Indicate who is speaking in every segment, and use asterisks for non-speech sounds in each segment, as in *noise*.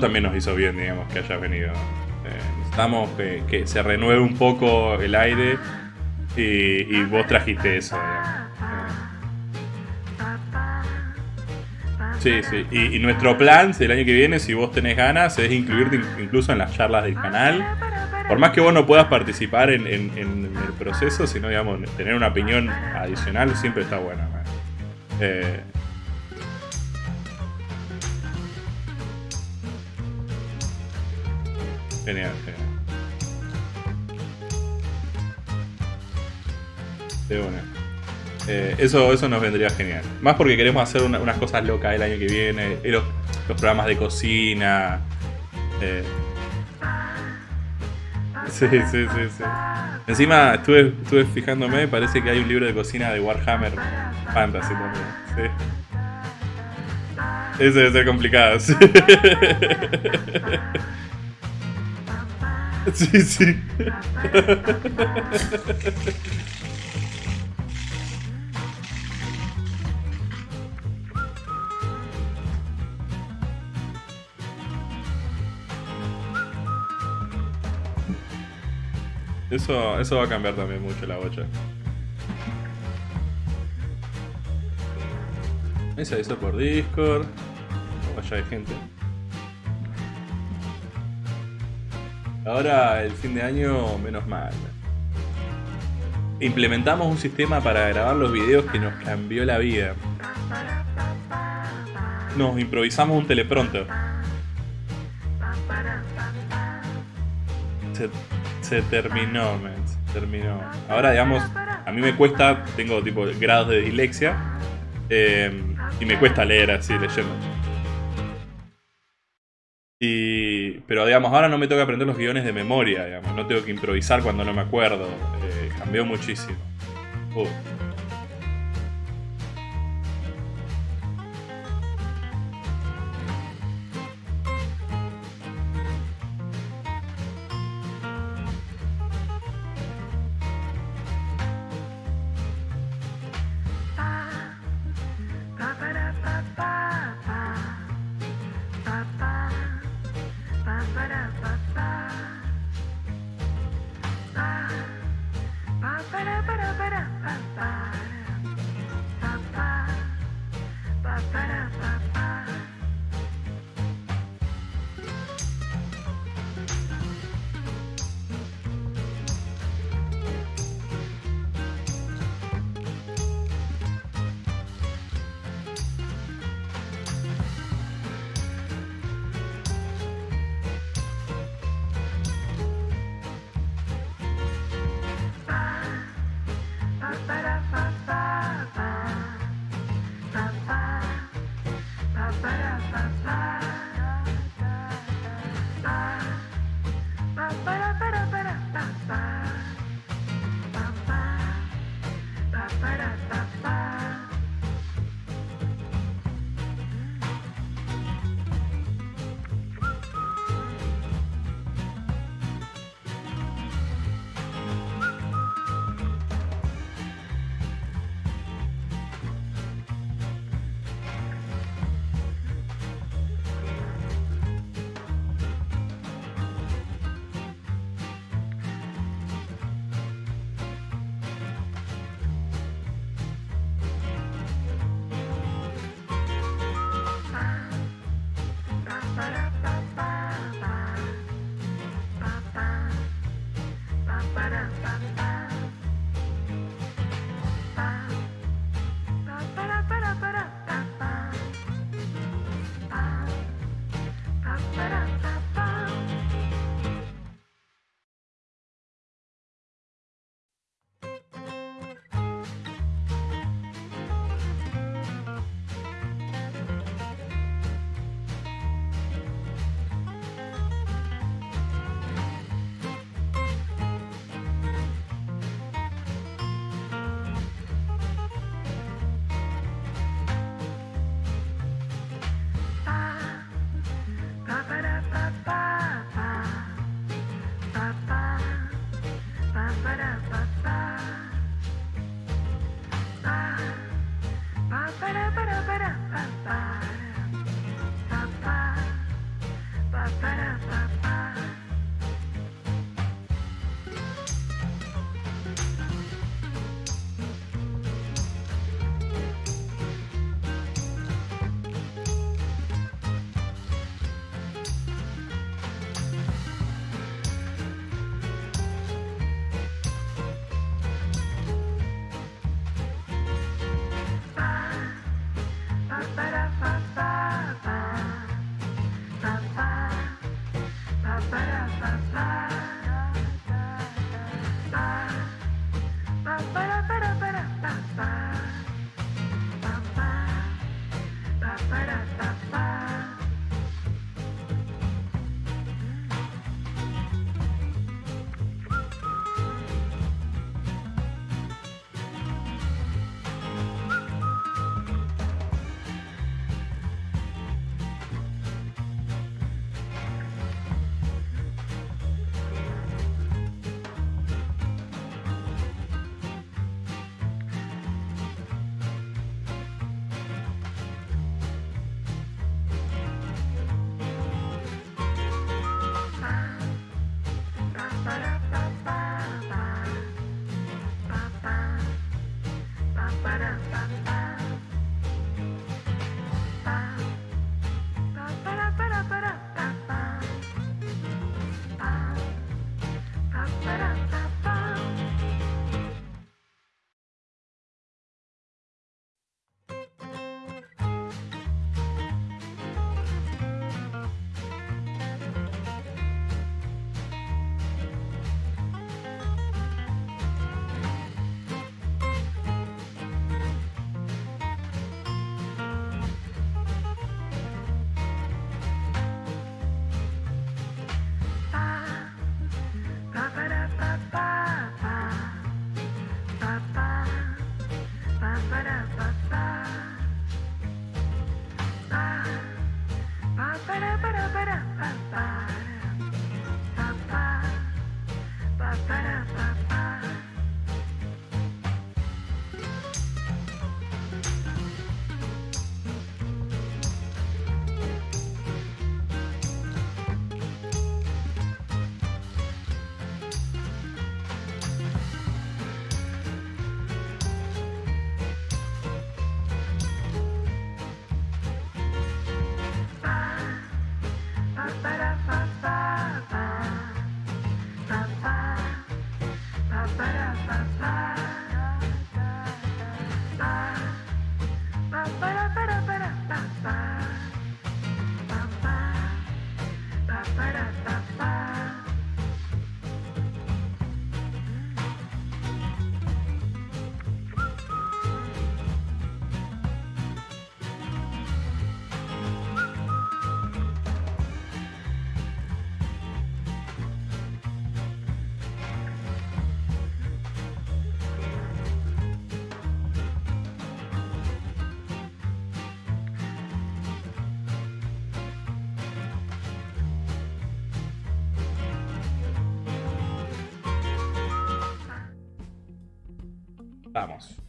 Speaker 1: También nos hizo bien, digamos, que hayas venido. Eh, necesitamos que, que se renueve un poco el aire y, vos trajiste eso. Sí, sí. Y, nuestro plan el año que viene, si vos tenés ganas, es incluirte incluso en las charlas del canal. Por más que vos no puedas participar en el proceso, sino, digamos, tener una opinión adicional siempre está bueno. Eh, genial, genial. De una. Eh, eso, eso nos vendría genial. Más porque queremos hacer una, unas cosas locas el año que viene. Los, los programas de cocina. Eh. Sí, sí, sí, sí. Encima estuve, estuve fijándome, parece que hay un libro de cocina de Warhammer Fantasy también. Sí. Eso debe ser complicado, sí. *laughs* *laughs* Sí, sí. Eso, eso va a cambiar también mucho la bocha. Esa hizo por Discord. Vaya de gente. Ahora el fin de año, menos mal. Implementamos un sistema para grabar los videos que nos cambió la vida. Nos improvisamos un teleprompter. Se, terminó, men, se terminó. Ahora, digamos, a mí me cuesta, tengo tipo grados de dislexia. Eh, y me cuesta leer así, leyendo. Y, pero digamos, ahora no me que aprender los guiones de memoria. No tengo que improvisar cuando no me acuerdo. Eh, cambió muchísimo. Uh.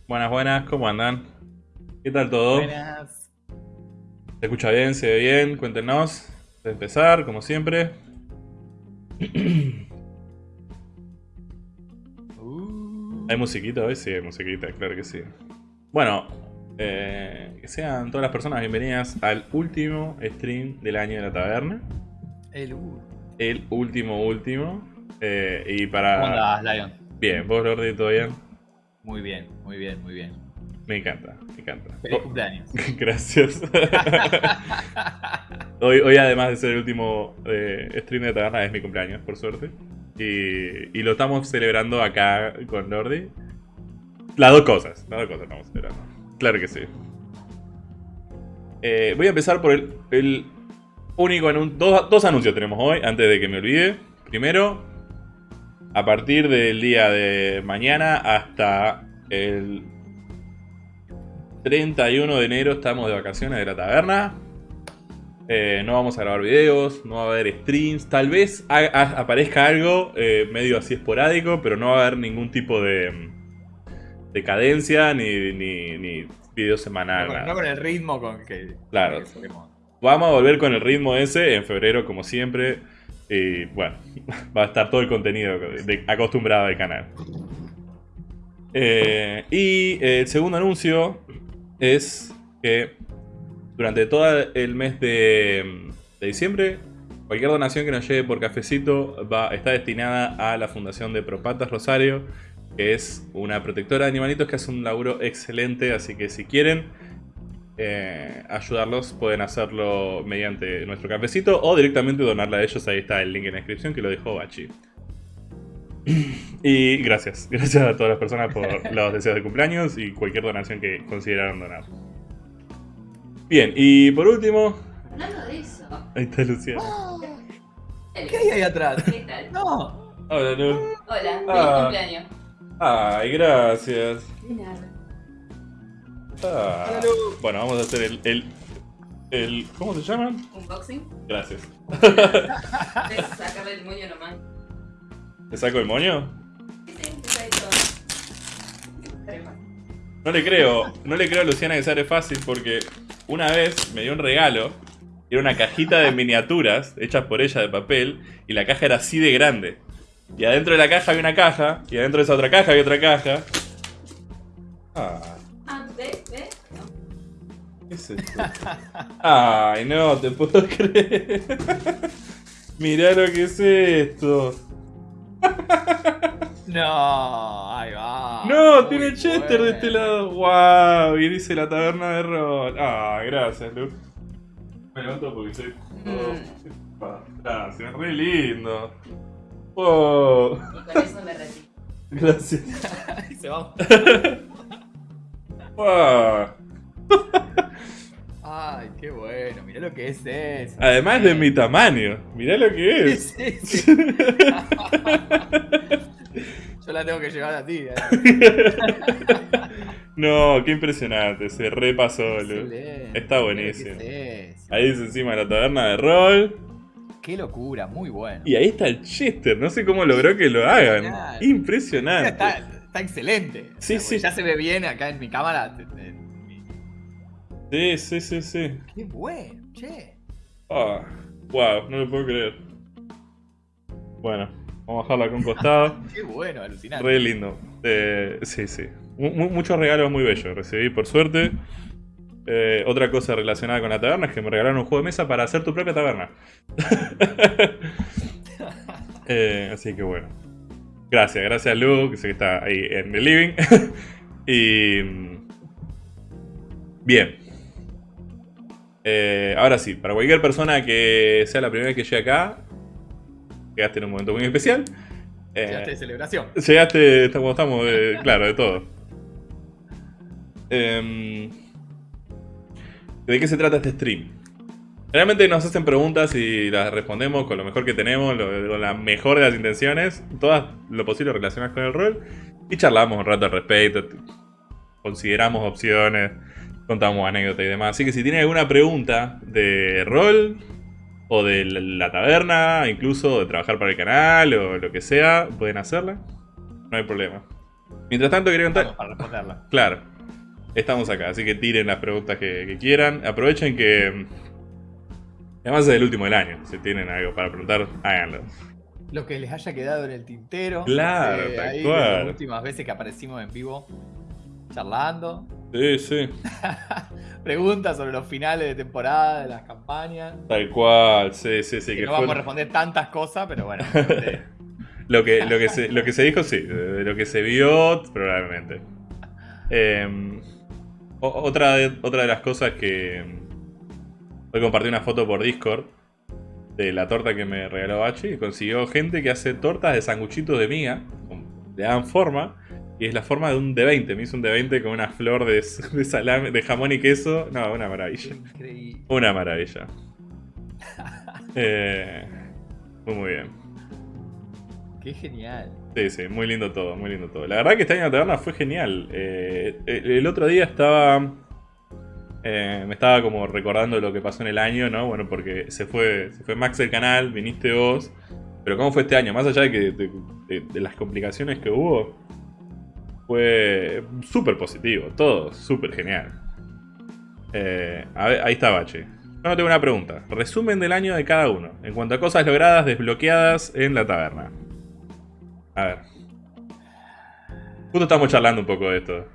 Speaker 1: Buenas, buenas, ¿cómo andan? ¿Qué tal todo?
Speaker 2: Buenas.
Speaker 1: ¿Se escucha bien? ¿Se ve bien? Cuéntenos. De empezar, como siempre.
Speaker 2: Uh.
Speaker 1: ¿Hay musiquita hoy? Sí, hay musiquita, claro que sí. Bueno, eh, que sean todas las personas bienvenidas al último stream del año de la taberna.
Speaker 2: El U.
Speaker 1: El último, último. Eh, y para.
Speaker 2: ¿Cómo andás, Lion?
Speaker 1: Bien, vos, Lordi, ¿todo bien?
Speaker 2: Muy bien, muy bien, muy bien.
Speaker 1: Me encanta, me encanta.
Speaker 2: Feliz
Speaker 1: Oh,
Speaker 2: cumpleaños. *laughs*
Speaker 1: Gracias. hoy, hoy, además de ser el último eh, stream de taberna, es mi cumpleaños, por suerte. Y, y lo estamos celebrando acá con Lordi. Las dos cosas, las dos cosas estamos celebrando. Claro que sí. Eh, voy a empezar por el, el único anuncio. Dos, dos anuncios tenemos hoy, antes de que me olvide. Primero, a partir del día de mañana hasta el 31 de enero estamos de vacaciones de la taberna. Eh, no vamos a grabar videos, no va a haber streams. Tal vez aparezca algo eh, medio así esporádico, pero no va a haber ningún tipo de, de cadencia ni, ni, ni video
Speaker 2: No
Speaker 1: semanal.
Speaker 2: con, no con el ritmo con que.
Speaker 1: Claro.
Speaker 2: con que solemos.
Speaker 1: vamos a volver con el ritmo ese en febrero, como siempre. Y bueno, *laughs* va a estar todo el contenido acostumbrado del canal. Eh, y el segundo anuncio es que durante todo el mes de, de diciembre, cualquier donación que nos llegue por cafecito va, está destinada a la Fundación de Propatas Rosario, que es una protectora de animalitos que hace un laburo excelente, así que si quieren eh, ayudarlos pueden hacerlo mediante nuestro cafecito o directamente donarla a ellos, ahí está el link en la descripción que lo dejó Bachi. Y gracias, *laughs* gracias a todas las personas por *laughs* los deseos de cumpleaños y cualquier donación que consideraron donar. Bien, y por último,
Speaker 3: Hablando de eso.
Speaker 1: ahí está Luciana.
Speaker 2: ¿Qué hay ahí atrás?
Speaker 3: ¿Qué tal?
Speaker 2: No.
Speaker 1: Hola, Lu.
Speaker 3: Hola, feliz
Speaker 1: Ah.
Speaker 3: cumpleaños.
Speaker 1: Ay, gracias.
Speaker 3: De nada.
Speaker 1: Ah. Bueno, vamos a hacer el, el, el- ¿Cómo se llaman?
Speaker 3: Unboxing.
Speaker 1: Gracias. *laughs*
Speaker 3: Sacarle el moño nomás.
Speaker 1: ¿Te saco el moño? No le creo, no le creo a Luciana que sale fácil porque una vez me dio un regalo. Era una cajita de miniaturas hechas por ella de papel y la caja era así de grande. Y adentro de la caja había una caja y adentro de esa otra caja había otra caja. Ah. ¿Qué es esto? Ay, no te puedo *laughs* creer. Mirá lo que es esto.
Speaker 2: No, ahí va.
Speaker 1: No,
Speaker 2: Muy
Speaker 1: tiene Chester de este lado. Wow, y dice la taberna de rol. Ah, gracias, Lu. Me levanto porque soy.
Speaker 3: Mm.
Speaker 1: Oh, gracias, re lindo. Oh,
Speaker 3: Y con eso me retiro. *laughs*
Speaker 1: gracias. *laughs*
Speaker 2: Ahí se va.
Speaker 1: Wow.
Speaker 2: Ay, qué bueno. Mirá lo que es eso.
Speaker 1: Además de mi tamaño, mirá lo que es.
Speaker 2: sí, *laughs* sí. Yo la tengo que llevar a ti. eh. *laughs*
Speaker 1: No, qué impresionante, se repasó.
Speaker 2: Excelente.
Speaker 1: Está buenísimo.
Speaker 2: es.
Speaker 1: Ahí dice encima la taberna de rol.
Speaker 2: Qué locura, muy bueno.
Speaker 1: Y ahí está el Chester, no sé cómo logró que lo hagan. Impresionante.
Speaker 2: Está, está excelente.
Speaker 1: Sí,
Speaker 2: O sea,
Speaker 1: sí.
Speaker 2: Ya se ve bien acá en mi cámara.
Speaker 1: Sí, sí, sí, sí.
Speaker 2: Qué bueno, che.
Speaker 1: Ah, wow, no lo puedo creer. Bueno, vamos a bajarla con costado. *laughs*
Speaker 2: Qué bueno, alucinante.
Speaker 1: Re lindo. Eh, sí, sí. Mu- mu- muchos regalos muy bellos recibí, por suerte. Eh, otra cosa relacionada con la taberna es que me regalaron un juego de mesa para hacer tu propia taberna. *laughs* Eh, así que bueno. Gracias, gracias Lu, que sé que está ahí en el living. *laughs* y. mm, Bien. Eh, ahora sí, para cualquier persona que sea la primera vez que llegue acá, llegaste en un momento muy especial. Eh,
Speaker 2: Llegaste de celebración.
Speaker 1: Llegaste, estamos, estamos de- *laughs* claro, de todo. Em, ¿De qué se trata este stream? Realmente nos hacen preguntas y las respondemos con lo mejor que tenemos, lo- con la mejor de las intenciones, todas lo posible relacionadas con el rol, y charlamos un rato al respecto, consideramos opciones, contamos anécdotas y demás. Así que si tienen alguna pregunta de rol, o de la taberna, incluso de trabajar para el canal, o lo que sea, pueden hacerla. No hay problema. Mientras tanto, quería contar.
Speaker 2: Para responderla.
Speaker 1: Claro, estamos acá, así que tiren las preguntas que, que quieran. Aprovechen que. Además es el último del año. Si tienen algo para preguntar, háganlo.
Speaker 2: Lo que les haya quedado en el tintero.
Speaker 1: Claro,
Speaker 2: Eh,
Speaker 1: tal
Speaker 2: ahí
Speaker 1: cual.
Speaker 2: de Las últimas veces que aparecimos en vivo charlando.
Speaker 1: Sí, sí. *laughs*
Speaker 2: Preguntas sobre los finales de temporada, de las campañas.
Speaker 1: Tal cual, sí, sí, sí.
Speaker 2: Que
Speaker 1: Que
Speaker 2: no
Speaker 1: fue
Speaker 2: vamos a responder tantas cosas, pero bueno. *laughs* este,
Speaker 1: lo, que, lo, que se, lo que se dijo, sí. De lo que se vio, probablemente. Eh, o- otra, de, otra de las cosas que. mm, Hoy compartí una foto por Discord de la torta que me regaló Bachi. Y consiguió gente que hace tortas de sanguchitos de miga. con- Le dan forma. Y es la forma de un D20. Me hizo un D20 con una flor de, de salame, de jamón y queso. No, una maravilla.
Speaker 2: increíble.
Speaker 1: Una maravilla. *laughs* Eh, muy, muy bien.
Speaker 2: Qué genial.
Speaker 1: Sí, sí, muy lindo todo, muy lindo todo. La verdad que este año la taberna fue genial. Eh, el, el otro día estaba. eh, me estaba como recordando lo que pasó en el año, ¿no? Bueno, porque se fue, se fue Max del canal, viniste vos. Pero ¿cómo fue este año? Más allá de, que, de, de- de las complicaciones que hubo, fue súper positivo, todo súper genial. Eh, a ver, ahí está Bache. no tengo una pregunta. Resumen del año de cada uno. En cuanto a cosas logradas, desbloqueadas en la taberna. A ver. Justo estamos charlando un poco de esto.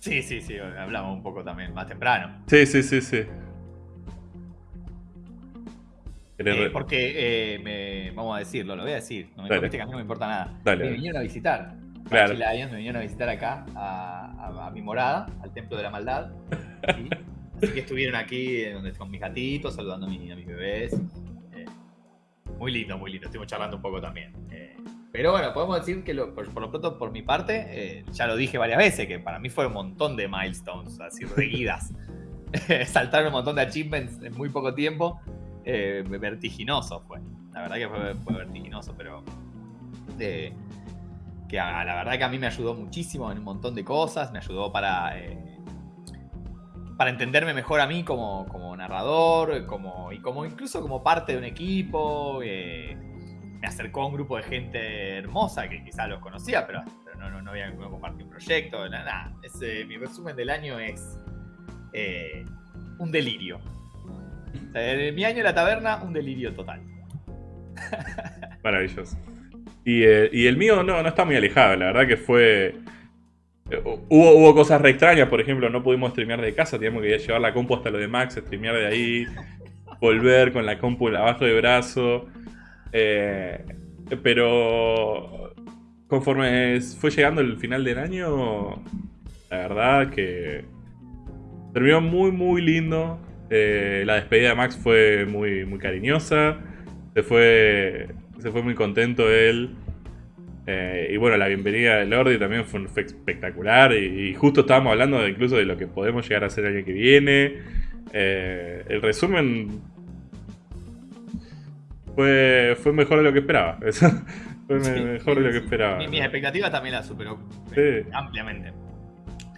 Speaker 2: Sí, sí, sí, hablamos un poco también más temprano.
Speaker 1: Sí, sí, sí, sí. ¿Querés
Speaker 2: Eh, porque, eh, me- vamos a decirlo, lo voy a decir. No me, que a mí no me importa nada.
Speaker 1: Dale.
Speaker 2: Me vinieron a visitar.
Speaker 1: Claro.
Speaker 2: Lions me vinieron a visitar acá, a, a- a mi morada, al Templo de la Maldad. ¿sí? *laughs* Así que estuvieron aquí eh, donde, con mis gatitos, saludando a, mi- a mis bebés. Eh, muy lindo, muy lindo. Estuvimos charlando un poco también. Eh, pero bueno, podemos decir que lo- por, por lo pronto, por mi parte, eh, ya lo dije varias veces, que para mí fue un montón de milestones, así seguidas. *laughs* Saltaron un montón de achievements en muy poco tiempo. Eh, vertiginoso fue. La verdad que fue, fue vertiginoso, pero. Eh, que a- la verdad que a mí me ayudó muchísimo en un montón de cosas. Me ayudó para. eh, para entenderme mejor a mí como, como narrador, como, y como incluso como parte de un equipo. eh, me acercó a un grupo de gente hermosa que quizás los conocía, pero, pero no, no, no había no compartí un proyecto, nada. nada. Ese- mi resumen del año es eh, un delirio. O sea, en mi año en la taberna, un delirio total.
Speaker 1: Maravilloso. Y, eh, y el mío no, no está muy alejado, la verdad que fue... eh, Hubo, hubo cosas re extrañas, por ejemplo, no pudimos streamear de casa, teníamos que llevar la compu hasta lo de Max, streamear de ahí, volver con la compu abajo de brazo. eh, pero conforme fue llegando el final del año, la verdad que terminó muy, muy lindo. La despedida de Max fue muy, muy cariñosa. Se fue, se fue muy contento él. Eh, y bueno, la bienvenida de Lordi también fue, fue espectacular. Y, y justo estábamos hablando de incluso de lo que podemos llegar a hacer el año que viene. Eh, el resumen fue, fue mejor de lo que esperaba. *laughs* Fue
Speaker 2: Sí,
Speaker 1: mejor de lo que esperaba.
Speaker 2: Mi- mis expectativas también las superó
Speaker 1: Sí.
Speaker 2: eh, ampliamente.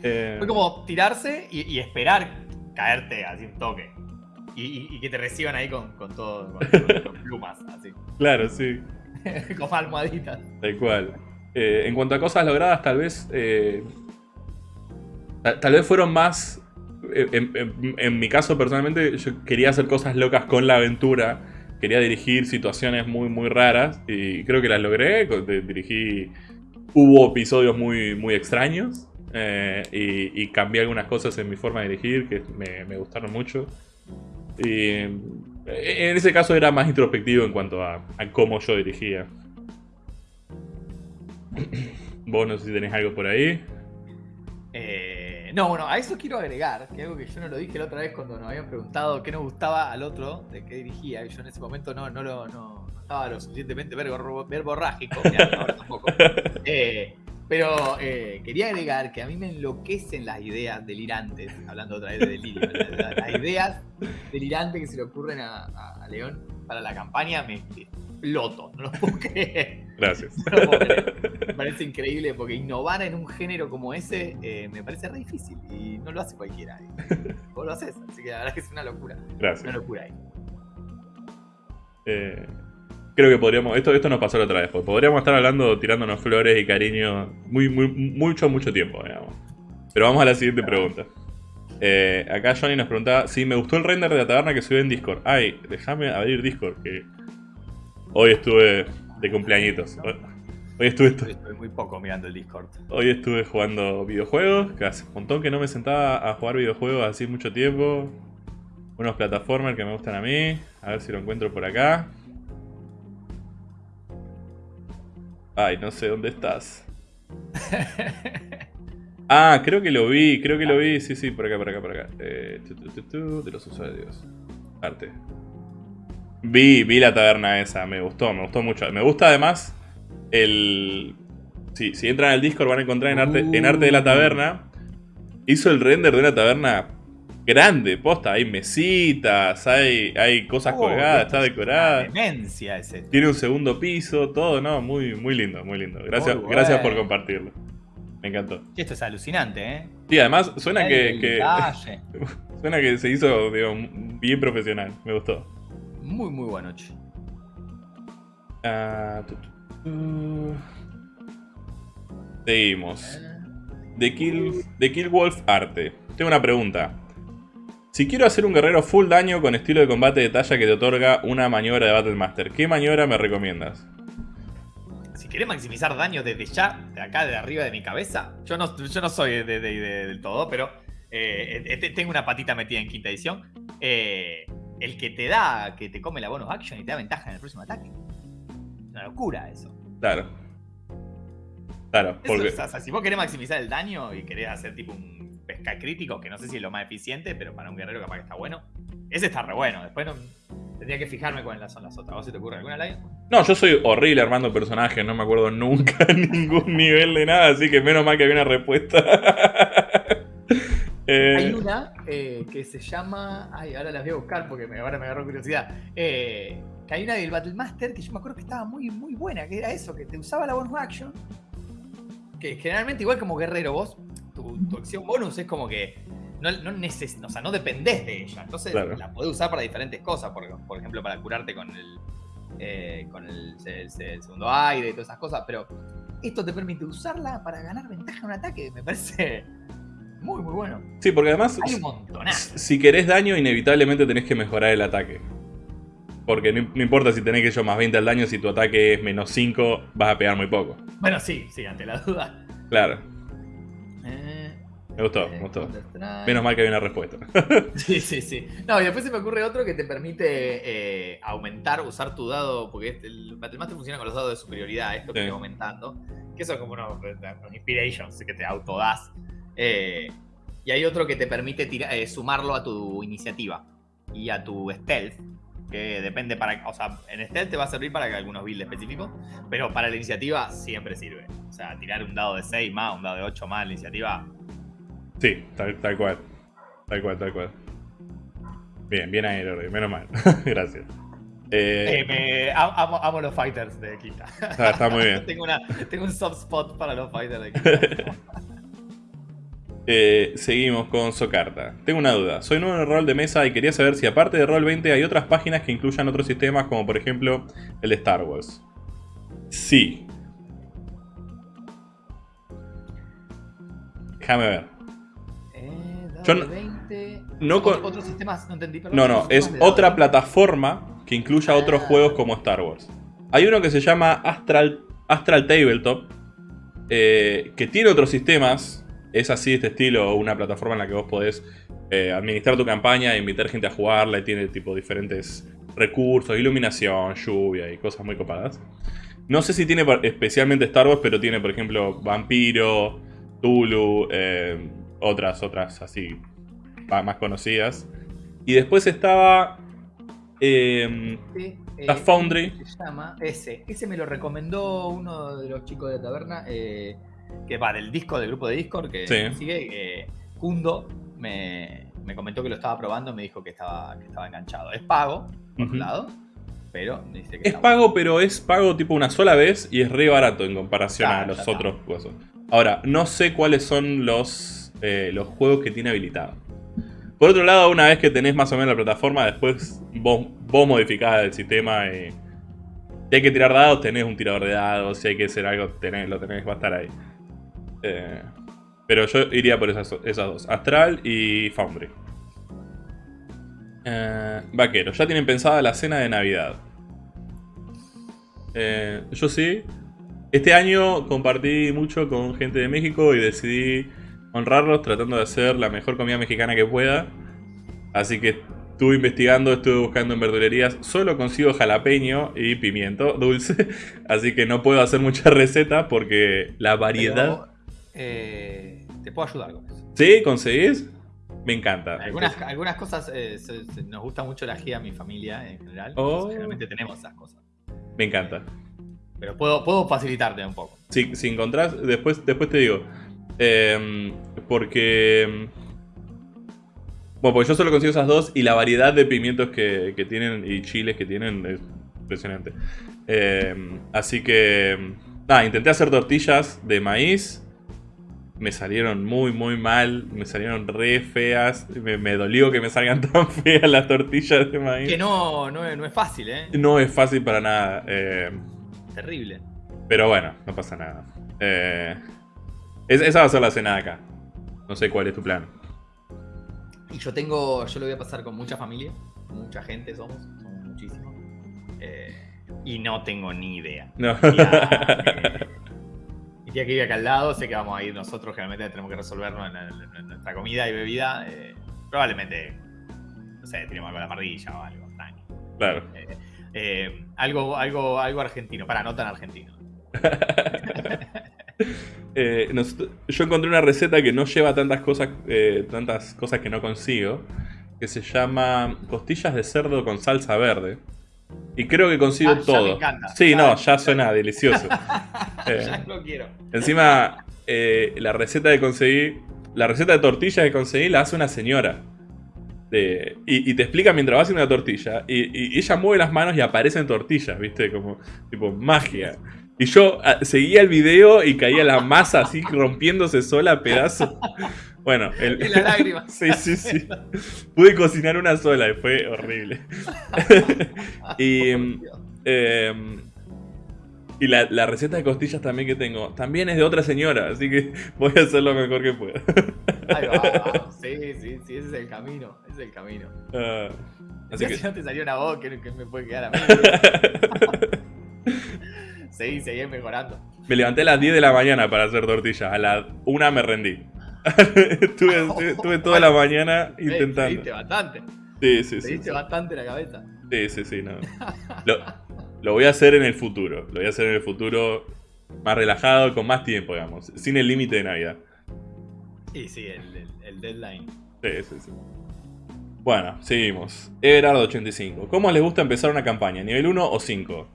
Speaker 1: Eh,
Speaker 2: Fue como tirarse y, y esperar caerte así un toque. Y, y- que te reciban ahí con, con todo, con, *laughs* plumas, así.
Speaker 1: Claro, sí. *laughs*
Speaker 2: con almohaditas.
Speaker 1: Tal cual. Eh, en cuanto a cosas logradas, tal vez. eh, ta- tal vez fueron más. eh, En, en- en mi caso, personalmente, yo quería hacer cosas locas con la aventura. Quería dirigir situaciones muy, muy raras. Y creo que las logré. Dirigí. Hubo episodios muy, muy extraños. eh, y, y cambié algunas cosas en mi forma de dirigir que me, me gustaron mucho. Y eh, en ese caso era más introspectivo en cuanto a, a cómo yo dirigía. *clears throat* Vos no sé si tenés algo por ahí.
Speaker 2: Eh, no, bueno, a eso quiero agregar, que algo que yo no lo dije la otra vez cuando nos habían preguntado qué nos gustaba al otro, de qué dirigía, y yo en ese momento no, no, lo, no, no estaba lo suficientemente verbo- verborrágico, *laughs* mirá, ahora tampoco. *laughs* Eh, pero eh, quería agregar que a mí me enloquecen las ideas delirantes, hablando otra vez de delirio, la- la- las ideas delirantes que se le ocurren a, a- a León para la campaña me exploto, no lo puedo creer.
Speaker 1: Gracias.
Speaker 2: No lo puedo creer. Me parece increíble porque innovar en un género como ese eh, me parece re difícil y no lo hace cualquiera. Y *laughs* vos lo haces, así que la verdad es que es una locura. Una
Speaker 1: Gracias.
Speaker 2: locura ahí.
Speaker 1: Eh, creo que podríamos. Esto, esto nos pasó la otra vez. porque Podríamos estar hablando, tirándonos flores y cariño muy, muy, mucho, mucho tiempo, digamos. Pero vamos a la siguiente pregunta. Eh, acá Johnny nos preguntaba si me gustó el render de la taberna que subí en Discord. Ay, déjame abrir Discord que hoy estuve de cumpleañitos. Hoy, hoy estuve,
Speaker 2: estoy muy poco mirando el Discord.
Speaker 1: hoy estuve jugando videojuegos, que hace un montón que no me sentaba a jugar videojuegos así mucho tiempo. Unos plataformers que me gustan a mí. A ver si lo encuentro por acá. Ay, no sé dónde estás. *laughs* Ah, creo que lo vi, creo que lo vi. Sí, sí, por acá, por acá, por acá. Eh, tu, tu, tu, tu, de los usuarios. Arte. Vi, vi la taberna esa, me gustó, me gustó mucho. Me gusta además el. Sí, si entran al Discord van a encontrar en arte, en arte de la taberna. Hizo el render de una taberna grande, posta. Hay mesitas, hay, hay cosas
Speaker 2: Oh,
Speaker 1: colgadas, está
Speaker 2: es
Speaker 1: decorada.
Speaker 2: Demencia ese.
Speaker 1: Tiene un segundo piso, todo, ¿no? Muy, muy lindo, muy lindo. Gracias, gracias por compartirlo. Me encantó.
Speaker 2: Esto es alucinante, ¿eh?
Speaker 1: Sí, además suena que, que- *laughs* suena que se hizo digo, bien profesional. Me gustó.
Speaker 2: Muy, muy buena noche.
Speaker 1: Ah, tu, tu, tu. Seguimos. The Kill, The Kill Wolf Arte. Tengo una pregunta. Si quiero hacer un guerrero full daño con estilo de combate de talla que te otorga una maniobra de Battle Master, ¿qué maniobra me recomiendas?
Speaker 2: Si querés maximizar daño desde ya, de acá, de arriba de mi cabeza, yo no, yo no soy de, de- de- del todo, pero eh, eh, tengo una patita metida en quinta edición. Eh, el que te da, que te come la bonus action y te da ventaja en el próximo ataque. Una locura eso.
Speaker 1: Claro. Claro, porque...
Speaker 2: o sea, si vos querés maximizar el daño y querés hacer tipo un pesca crítico, que no sé si es lo más eficiente, pero para un guerrero capaz que está bueno. Ese está re bueno. Después no, tendría que fijarme cuáles son las otras. ¿Vos se te ocurre alguna, Lion?
Speaker 1: No, yo soy horrible armando personajes, no me acuerdo nunca *laughs* ningún nivel de nada, así que menos mal que había una respuesta. *laughs* Eh,
Speaker 2: Hay una eh, que se llama. Ay, ahora las voy a buscar porque me, ahora me agarró curiosidad. Eh, que hay una del Battle Master que yo me acuerdo que estaba muy, muy buena, que era eso, que te usaba la bonus action. Que generalmente, igual como guerrero, vos, tu, tu acción bonus es como que no, no, neces- o sea, no dependés de ella. Entonces
Speaker 1: Claro.
Speaker 2: la podés usar para diferentes cosas. Por, por ejemplo, para curarte con el. eh, con el, el- el segundo aire y todas esas cosas. Pero esto te permite usarla para ganar ventaja en un ataque. Me parece muy, muy bueno.
Speaker 1: sí, porque además,
Speaker 2: Hay un montonazo.
Speaker 1: si querés daño, inevitablemente tenés que mejorar el ataque. Porque no, no importa si tenés que yo más 20 al daño, si tu ataque es menos 5, vas a pegar muy poco.
Speaker 2: Bueno, sí, sí, ante la duda.
Speaker 1: Claro, me gustó, me gustó. Menos mal que había una respuesta. *laughs*
Speaker 2: Sí, sí, sí. No, y después se me ocurre otro que te permite eh, aumentar, usar tu dado, porque este- el Battlemaster funciona con los dados de superioridad, esto que
Speaker 1: Sí.
Speaker 2: aumentando, que son como unos, unos inspirations que te autodas. Eh, y hay otro que te permite tira- eh, sumarlo a tu iniciativa y a tu stealth, que depende para... O sea, en stealth te va a servir para algunos builds específicos, pero para la iniciativa siempre sirve. O sea, tirar un dado de 6 más, un dado de 8 más en la iniciativa,
Speaker 1: Sí, tal, tal cual. Tal cual, tal cual. Bien, bien ahí, Lordi, menos mal. *laughs* Gracias. Eh,
Speaker 2: Eh, me- amo, amo los fighters de Quinta.
Speaker 1: está, está muy bien. *laughs*
Speaker 2: tengo, una, tengo un soft spot para los fighters de Quinta. *laughs*
Speaker 1: Eh, seguimos con Socarta. Tengo una duda. Soy nuevo en el rol de mesa y quería saber si aparte de Roll 20 hay otras páginas que incluyan otros sistemas como por ejemplo el de Star Wars. Sí. Déjame ver. Yo no-
Speaker 2: de 20.
Speaker 1: no con-
Speaker 2: Otros sistemas, no entendí. perdón,
Speaker 1: No, no,
Speaker 2: otros
Speaker 1: es otra plataforma que incluya otros
Speaker 2: Ah.
Speaker 1: juegos como Star Wars. Hay uno que se llama Astral, Astral Tabletop, eh, que tiene otros sistemas. Es así, de este estilo, una plataforma en la que vos podés eh, administrar tu campaña e invitar gente a jugarla. Y tiene tipo diferentes recursos, iluminación, lluvia y cosas muy copadas. No sé si tiene especialmente Star Wars, pero tiene, por ejemplo, Vampiro, Tulu, eh, otras, otras así más conocidas. Y después estaba. eh,
Speaker 2: Sí, eh,
Speaker 1: La Foundry.
Speaker 2: Se llama ese. Ese me lo recomendó uno de los chicos de la taberna. eh, que va del disco, del grupo de Discord. Que
Speaker 1: Sí.
Speaker 2: sigue. Kundo me, me comentó que lo estaba probando. Me dijo que estaba, que estaba enganchado. Es pago, por
Speaker 1: Ujú.
Speaker 2: un lado. Pero dice que
Speaker 1: es pago, pero es pago tipo una sola vez y es re barato en comparación a los otros cosas. Ahora, no sé cuáles son los, eh, los juegos que tiene habilitado. Por otro lado, una vez que tenés más o menos la plataforma, después vos, vos modificás el sistema y. Si hay que tirar dados, tenés un tirador de dados. Si hay que hacer algo, lo tenés, va a estar ahí. Eh, pero yo iría por esas, esas dos: Astral y Foundry. Eh, vaquero, ya tienen pensada la cena de Navidad. Eh, yo sí. Este año compartí mucho con gente de México y decidí honrarlos tratando de hacer la mejor comida mexicana que pueda. Así que estuve investigando, estuve buscando en verdulerías. Solo consigo jalapeño y pimiento dulce. *laughs* Así que no puedo hacer mucha receta porque la variedad...
Speaker 2: Pero, eh, te puedo ayudar con eso.
Speaker 1: ¿Sí? ¿Conseguís? Me encanta.
Speaker 2: Algunas, algunas cosas eh, se- se- nos gusta mucho la ají a mi familia en general.
Speaker 1: Oh.
Speaker 2: generalmente tenemos esas cosas.
Speaker 1: Me encanta.
Speaker 2: Pero puedo, puedo facilitarte un poco.
Speaker 1: Si, si encontrás, después, después te digo. Em, porque. Bueno, porque yo solo consigo esas dos y la variedad de pimientos que, que tienen y chiles que tienen es impresionante. Em, así que. Nada, intenté hacer tortillas de maíz. Me salieron muy, muy mal. Me salieron re feas. Me, me dolió que me salgan *laughs* tan feas las tortillas de maíz.
Speaker 2: Que no, no, es, no es fácil, ¿eh?
Speaker 1: No es fácil para nada. em,
Speaker 2: Terrible.
Speaker 1: pero bueno, no pasa nada. Eh, es- esa va a ser la cena de acá. No sé cuál es tu plan.
Speaker 2: Y yo tengo, yo lo voy a pasar con mucha familia, mucha gente somos, somos muchísimos. Eh, y no tengo ni idea.
Speaker 1: No.
Speaker 2: Tía, eh, que vive acá al lado, sé que vamos a ir nosotros, generalmente tenemos que resolverlo en, en- en nuestra comida y bebida. eh, probablemente, no sé, tenemos algo a la parrilla o algo. tranqui.
Speaker 1: claro.
Speaker 2: Eh, eh, algo, algo, algo argentino, para no tan argentino. *laughs* *laughs*
Speaker 1: Eh, nos- yo encontré una receta que no lleva tantas cosas, eh, tantas cosas que no consigo, que se llama costillas de cerdo con salsa verde. Y creo que consigo
Speaker 2: Ah, ya
Speaker 1: todo.
Speaker 2: me encanta.
Speaker 1: Sí, no, ya suena delicioso. *laughs* Eh,
Speaker 2: ya lo quiero.
Speaker 1: encima, la receta que conseguí, la receta de tortillas que conseguí la hace una señora. De- y, y te explica mientras va haciendo una tortilla. Y, y ella mueve las manos y aparecen tortillas, ¿viste? Como tipo magia. Y yo ah, seguía el video y caía la masa así rompiéndose sola a pedazos. Bueno, el,
Speaker 2: Y la lágrima. *laughs*
Speaker 1: Sí, sí, sí. Pude cocinar una sola y fue horrible. *laughs* y mm, eh, y la, la receta de costillas también que tengo, también es de otra señora, así que voy a hacer lo mejor que pueda.
Speaker 2: Ahí va. *laughs* Sí, sí, sí, ese es el camino. Ese es el camino.
Speaker 1: Ah, así que
Speaker 2: no te salió una voz que, que me puede quedar a mí. Seguí, seguí mejorando.
Speaker 1: me levanté a las 10 de la mañana para hacer tortillas, a la 1 me rendí. *laughs* estuve, *laughs* estuve- estuve toda la mañana intentando.
Speaker 2: Seguiste bastante.
Speaker 1: Sí, sí, sí. Sí.
Speaker 2: bastante la cabeza.
Speaker 1: Sí, sí, sí, no. *laughs* Lo, lo voy a hacer en el futuro. Lo voy a hacer en el futuro más relajado, con más tiempo, digamos. Sin el límite de Navidad.
Speaker 2: Sí, sí, el, el- el deadline.
Speaker 1: Sí, sí, sí. Bueno, seguimos. Everardo85. ¿Cómo les gusta empezar una campaña? ¿Nivel 1 o 5?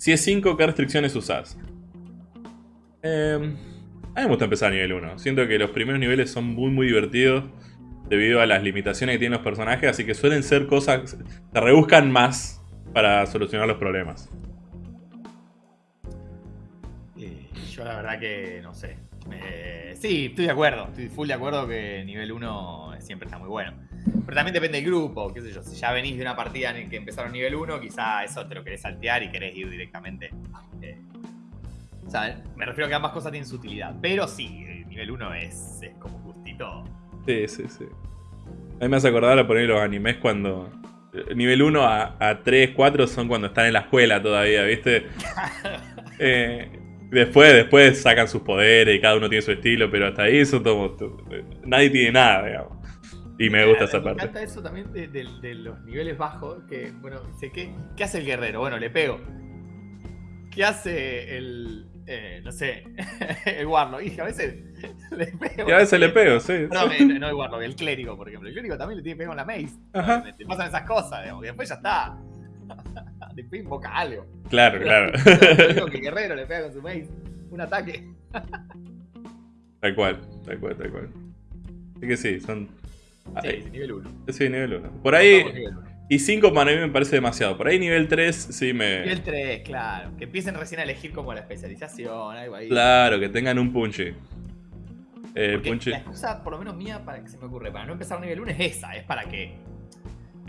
Speaker 1: Si es 5, ¿qué restricciones usás? Eh, a mí me gusta empezar a nivel 1. Siento que los primeros niveles son muy, muy divertidos debido a las limitaciones que tienen los personajes, así que suelen ser cosas. Se rebuscan más para solucionar los problemas.
Speaker 2: Y yo la verdad que no sé. Eh, sí, estoy de acuerdo. Estoy full de acuerdo que nivel 1 siempre está muy bueno. Pero también depende del grupo, qué sé yo. Si ya venís de una partida en el que empezaron nivel 1, quizá eso te lo querés saltear y querés ir directamente. eh, o sea, me refiero a que ambas cosas tienen su utilidad. Pero sí, el nivel 1 es, es como justito.
Speaker 1: Sí, sí, sí. A mí me hace acordar a poner los animes cuando. eh, Nivel 1 a, a 3, 4 son cuando están en la escuela todavía, ¿viste? *laughs* Eh, después, después sacan sus poderes y cada uno tiene su estilo, pero hasta ahí son como. Nadie tiene nada, digamos. Y me gusta esa
Speaker 2: Me
Speaker 1: parte.
Speaker 2: encanta eso también de, de- de los niveles bajos. Que, bueno, dice, ¿qué, ¿qué hace el guerrero? Bueno, le pego. ¿Qué hace el. eh, no sé, *laughs* el Warlock? Y a veces *laughs* le pego.
Speaker 1: Y a veces le pego, sí.
Speaker 2: Eh, no el Warlock, el clérigo, por ejemplo. El clérigo también le tiene que pegar con la mace.
Speaker 1: Ajá.
Speaker 2: Te pasan esas cosas, digamos, y después ya está. *laughs* Después invoca algo.
Speaker 1: Claro, claro.
Speaker 2: Mismo que el guerrero le pega con su mace. Un ataque.
Speaker 1: tal cual, tal cual, tal cual. Así que sí, son.
Speaker 2: Sí,
Speaker 1: Ahí.
Speaker 2: sí, nivel 1.
Speaker 1: Sí, nivel 1. Por ahí. Y 5 para mí me parece demasiado. Por ahí nivel 3 sí me.
Speaker 2: Nivel 3, claro. Que empiecen recién a elegir como la especialización, algo ahí.
Speaker 1: Claro, que tengan un punchy. Eh, punchy.
Speaker 2: La excusa, por lo menos mía, para que se me ocurre, para no empezar nivel 1 es esa, es para que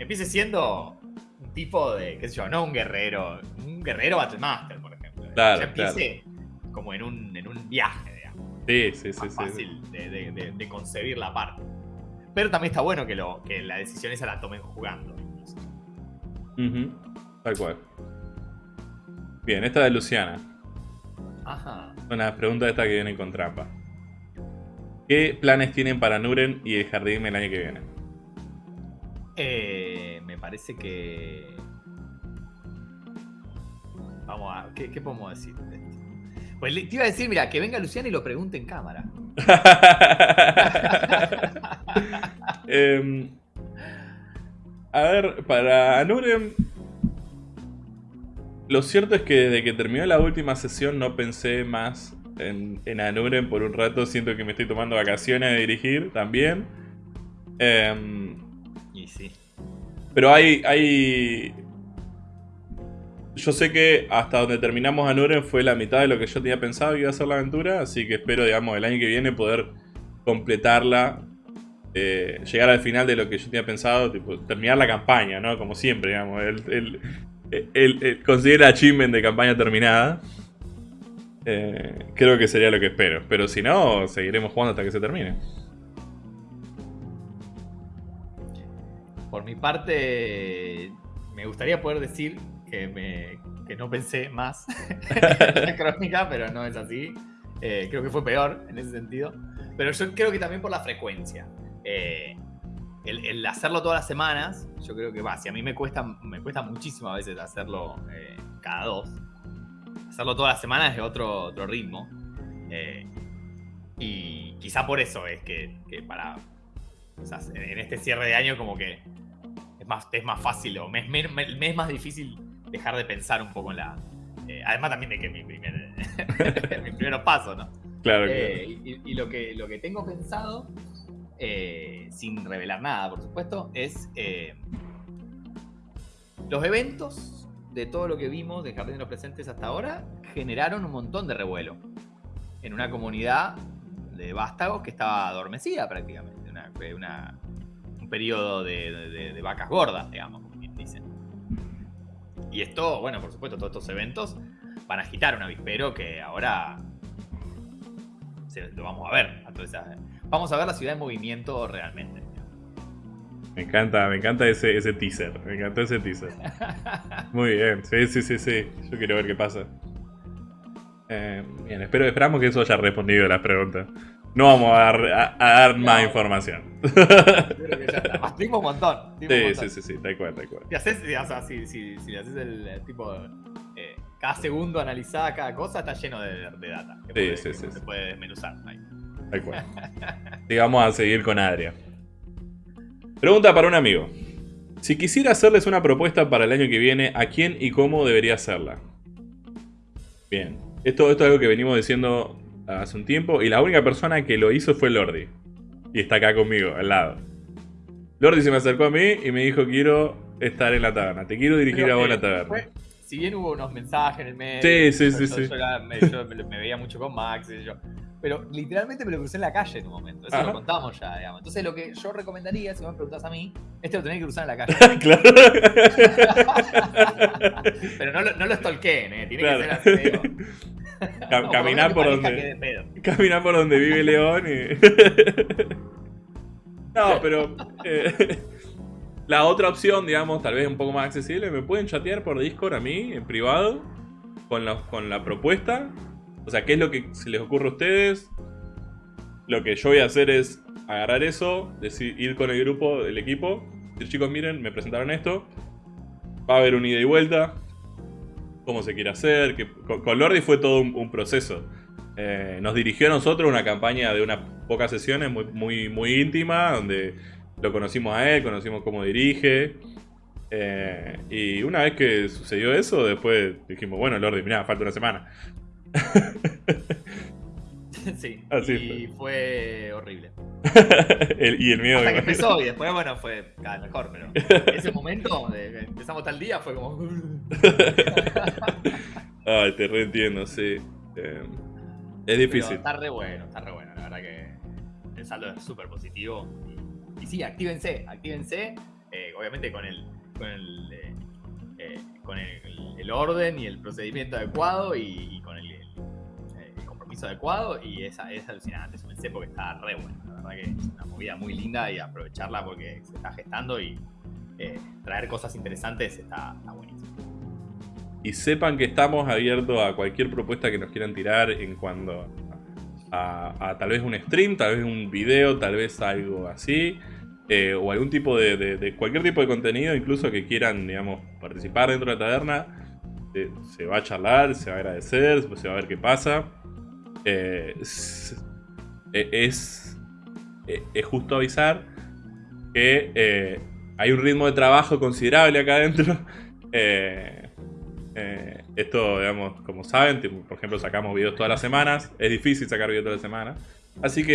Speaker 2: empiece siendo un tipo de, qué sé yo, no un guerrero, un guerrero Battlemaster, por ejemplo.
Speaker 1: Claro,
Speaker 2: ya empiece como en un, en un viaje, digamos.
Speaker 1: Sí, sí, sí,
Speaker 2: más
Speaker 1: sí.
Speaker 2: fácil de, de- de- de concebir la parte. Pero también está bueno que, lo, que la decisión esa la tomen jugando.
Speaker 1: Tal cual. Bien, esta de Luciana.
Speaker 2: Ajá.
Speaker 1: Una pregunta esta que viene con trampa. ¿Qué planes tienen para Nuren y el jardín el año que viene?
Speaker 2: Eh, me parece que. Vamos a. ¿Qué, qué podemos decir? Pues te iba a decir, mira, que venga Luciana y lo pregunte en cámara. *laughs*
Speaker 1: Em, a ver, para Nuren. Lo cierto es que desde que terminó la última sesión no pensé más en, en por un rato. Siento que me estoy tomando vacaciones de dirigir también. Em,
Speaker 2: Y sí.
Speaker 1: Pero hay, hay. Yo sé que hasta donde terminamos Anuren fue la mitad de lo que yo tenía pensado que iba a ser la aventura, así que espero, digamos, el año que viene poder completarla, eh, llegar al final de lo que yo tenía pensado, tipo, terminar la campaña, ¿no? Como siempre, digamos, el, el, el- el de campaña terminada. Eh, creo que sería lo que espero, pero si no, seguiremos jugando hasta que se termine.
Speaker 2: por mi parte, me gustaría poder decir que, me, que no pensé más *laughs* en la crónica, pero no es así. Eh, creo que fue peor en ese sentido. Pero yo creo que también por la frecuencia. Eh, el, el hacerlo todas las semanas, yo creo que va. Si a mí me cuesta, me cuesta muchísimo a veces hacerlo eh, cada dos. Hacerlo todas las semanas es otro, otro ritmo. Eh, y quizá por eso es que, que para. o sea, en este cierre de año, como que es más, es más fácil o me, me- me es más difícil dejar de pensar un poco en la. eh, además, también de que mi primer. *laughs* mi primeros pasos, ¿no?
Speaker 1: Claro, claro.
Speaker 2: Eh, y, y lo, que, lo que tengo pensado, eh, sin revelar nada, por supuesto, es eh, los eventos de todo lo que vimos de Jardín de los Presentes hasta ahora generaron un montón de revuelo en una comunidad de vástagos que estaba adormecida prácticamente, una, una- un periodo de, de- de vacas gordas, digamos, como bien dicen. Y esto, bueno, por supuesto, todos estos eventos van a agitar un avispero que ahora se- lo vamos a ver. Entonces, vamos a ver la ciudad en movimiento realmente.
Speaker 1: Me encanta, me encanta ese, ese teaser. Me encantó ese teaser. *laughs* Muy bien, sí, sí, sí, sí. Yo quiero ver qué pasa. Eh, bien, espero, esperamos que eso haya respondido a las preguntas. No vamos a dar, a- a dar más
Speaker 2: No.
Speaker 1: información.
Speaker 2: Creo que ya está. *laughs* Tuvimos un montón. un
Speaker 1: Sí,
Speaker 2: montón.
Speaker 1: sí, sí, sí, tal cual, tal cual.
Speaker 2: Si haces, o sea, si, si, si haces el, eh, tipo. eh, cada segundo analizada cada cosa está lleno de, de data. Que puede-
Speaker 1: sí,
Speaker 2: que
Speaker 1: sí,
Speaker 2: se
Speaker 1: sí.
Speaker 2: puede desmenuzar. ahí.
Speaker 1: Tal cual. Y vamos a seguir con Adria. Pregunta para un amigo. Si quisiera hacerles una propuesta para el año que viene, ¿a quién y cómo debería hacerla? Bien. Esto, esto es algo que venimos diciendo hace un tiempo y la única persona que lo hizo fue Lordi. Y está acá conmigo, al lado. Lordi se me acercó a mí y me dijo quiero estar en la taberna. Te quiero dirigir
Speaker 2: Pero,
Speaker 1: a vos
Speaker 2: eh,
Speaker 1: la taberna.
Speaker 2: fue- si bien hubo unos mensajes en el medio.
Speaker 1: Sí, sí,
Speaker 2: yo-
Speaker 1: sí,
Speaker 2: yo-
Speaker 1: sí.
Speaker 2: Yo, era- me, yo me- me veía mucho con Max y yo. Pero literalmente me lo crucé en la calle en un momento. Eso
Speaker 1: Ajá.
Speaker 2: lo contamos ya, digamos. Entonces, lo que yo recomendaría, si me preguntas a mí, este lo tenés que cruzar en la calle. *laughs*
Speaker 1: claro. *laughs*
Speaker 2: Pero no lo, no lo stalkeen, ¿eh? Tiene
Speaker 1: Claro.
Speaker 2: que ser así.
Speaker 1: Cam- *laughs*
Speaker 2: No,
Speaker 1: caminar por
Speaker 2: que
Speaker 1: donde. Caminar por donde vive León y. no, pero. eh, *laughs* la otra opción, digamos, tal vez un poco más accesible, me pueden chatear por Discord a mí, en privado, con la, con la propuesta. O sea, qué es lo que se les ocurre a ustedes. Lo que yo voy a hacer es agarrar eso, decir, ir con el grupo, el equipo, decir, chicos, miren, me presentaron esto. Va a haber un ida y vuelta. Cómo se quiere hacer. Que, con, Lordi fue todo un proceso. Eh, nos dirigió a nosotros una campaña de unas pocas sesiones muy, muy, muy íntima, donde lo conocimos a él, conocimos cómo dirige. Eh, y una vez que sucedió eso, después dijimos, bueno, Lordi, mirá, falta una semana. *laughs*
Speaker 2: sí.
Speaker 1: Así
Speaker 2: y fue horrible. *laughs*
Speaker 1: El- y el miedo
Speaker 2: Hasta que empezó y después, bueno, fue cada vez mejor, pero ese momento de empezamos tal día fue como. *laughs*
Speaker 1: Ay, te reentiendo, sí. Eh, es
Speaker 2: Pero
Speaker 1: difícil.
Speaker 2: está re bueno, está re bueno, la verdad que el saldo es súper positivo. Y, y sí, actívense, actívense, eh, obviamente con el, con el, eh, eh, con el, el orden y el procedimiento adecuado y, y con el, compromiso adecuado y es, es alucinante, súmense porque está re bueno, la verdad que es una movida muy linda y aprovecharla porque se está gestando y traer cosas interesantes está, está buenísimo.
Speaker 1: Y sepan que estamos abiertos a cualquier propuesta que nos quieran tirar en cuanto a, tal vez un stream, tal vez un video, tal vez algo así. eh, o algún tipo de, cualquier tipo de contenido, incluso que quieran, digamos, participar dentro de la taberna. eh, se va a charlar, se va a agradecer, se va a ver qué pasa. Eh, es, eh, es, eh, es justo avisar que hay un ritmo de trabajo considerable acá adentro. *laughs* Eh, esto, digamos, como saben, por ejemplo, sacamos videos todas las semanas. Es difícil sacar videos todas las semanas. Así que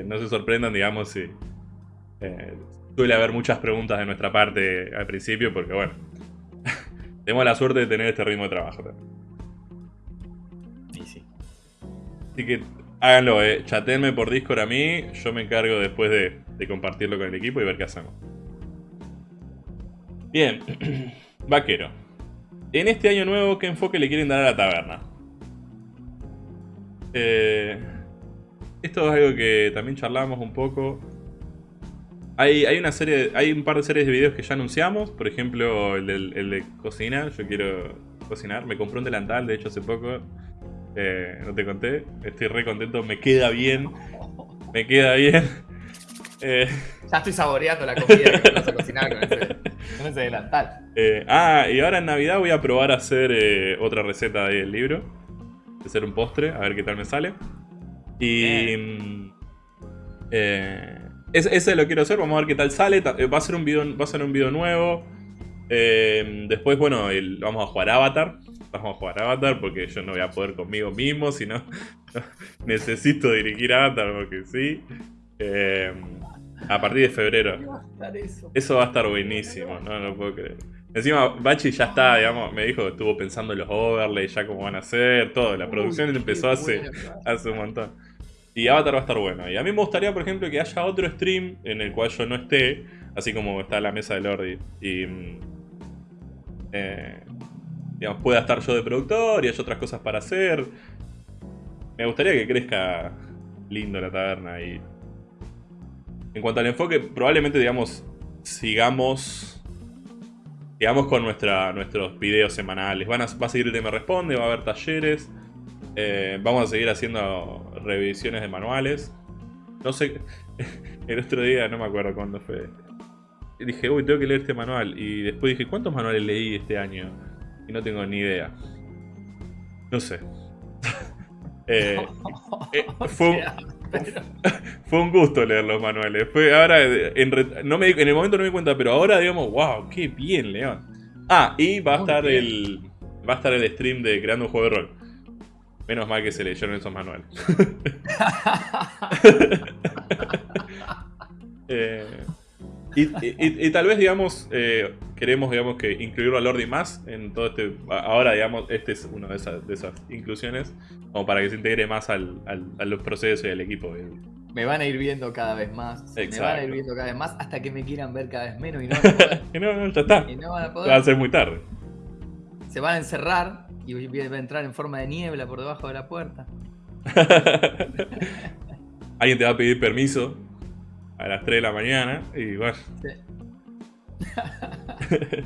Speaker 1: eh, no se sorprendan, digamos, si eh, suele haber muchas preguntas de nuestra parte al principio, porque bueno, *laughs* tenemos la suerte de tener este ritmo de trabajo. también.
Speaker 2: Y sí.
Speaker 1: Así que háganlo, eh. chatenme por Discord a mí. Yo me encargo después de, de compartirlo con el equipo y ver qué hacemos. Bien, *clears throat* vaquero. En este año nuevo, ¿qué enfoque le quieren dar a la taberna? Eh, esto es algo que también charlamos un poco. Hay, hay una serie, hay un par de series de videos que ya anunciamos. Por ejemplo, el, de cocina. Yo quiero cocinar. Me compré un delantal, de hecho, hace poco. Eh, no te conté. Estoy re contento. Me queda bien. Me queda bien. Eh,
Speaker 2: Ya estoy saboreando la comida que vas a cocinar con ese, *laughs* con ese delantal.
Speaker 1: eh, ah, y ahora en Navidad voy a probar a hacer eh, otra receta del libro. De hacer un postre, a ver qué tal me sale. Y. mm, ese, lo quiero hacer, vamos a ver qué tal sale. Va a ser un video, va a ser un video nuevo. Después, bueno, el- vamos a jugar Avatar. Vamos a jugar Avatar porque yo no voy a poder conmigo mismo, sino *laughs* necesito dirigir Avatar porque sí. Eh, a partir de febrero.
Speaker 2: ¿Qué va a estar eso?
Speaker 1: Va a estar buenísimo, no, no puedo creer. Encima, Bachi ya está, digamos, me dijo que estuvo pensando en los overlays, ya cómo van a ser, todo. La producción
Speaker 2: Uy,
Speaker 1: empezó hace, *laughs* hace un montón. Y Avatar va a estar bueno. Y a mí me gustaría, por ejemplo, que haya otro stream en el cual yo no esté, así como está la mesa de Lordi. Y. mm, eh, digamos, pueda estar yo de productor y haya otras cosas para hacer. Me gustaría que crezca lindo la taberna y. En cuanto al enfoque, probablemente, digamos, sigamos. Sigamos con nuestra, nuestros videos semanales. Van a, va a seguir el tema responde, va a haber talleres. eh, vamos a seguir haciendo revisiones de manuales. No sé. *laughs* El otro día, no me acuerdo cuándo fue. Dije, uy, tengo que leer este manual. Y después dije, ¿cuántos manuales leí este año? Y no tengo ni idea. No sé. *laughs* Eh, *laughs* eh, fue, fue un gusto leer los manuales. Fue ahora, en, no me, en el momento no me di cuenta, pero ahora digamos, wow, qué bien, León. Ah, y va a estar
Speaker 2: bien.
Speaker 1: el va a estar el stream de creando un juego de rol. Menos mal que se leyeron esos manuales. *laughs* *laughs* Eh, y, y- y tal vez, digamos, eh, queremos, digamos, que incluirlo a Lordi más en todo este. Ahora, digamos, este es una de esas, de esas inclusiones, como para que se integre más al, al- a los procesos y al equipo.
Speaker 2: Me van a ir viendo cada vez más. Me van a
Speaker 1: Exacto.
Speaker 2: ir viendo cada vez más hasta que me quieran ver cada vez menos y no van a *laughs* poder.
Speaker 1: Que no, no, ya está.
Speaker 2: y no van a
Speaker 1: Va a
Speaker 2: poder.
Speaker 1: ser muy tarde.
Speaker 2: Se van a encerrar y voy a entrar en forma de niebla por debajo de la puerta. *laughs*
Speaker 1: Alguien te va a pedir permiso a las 3 de la mañana y bueno.
Speaker 2: Sí. *laughs*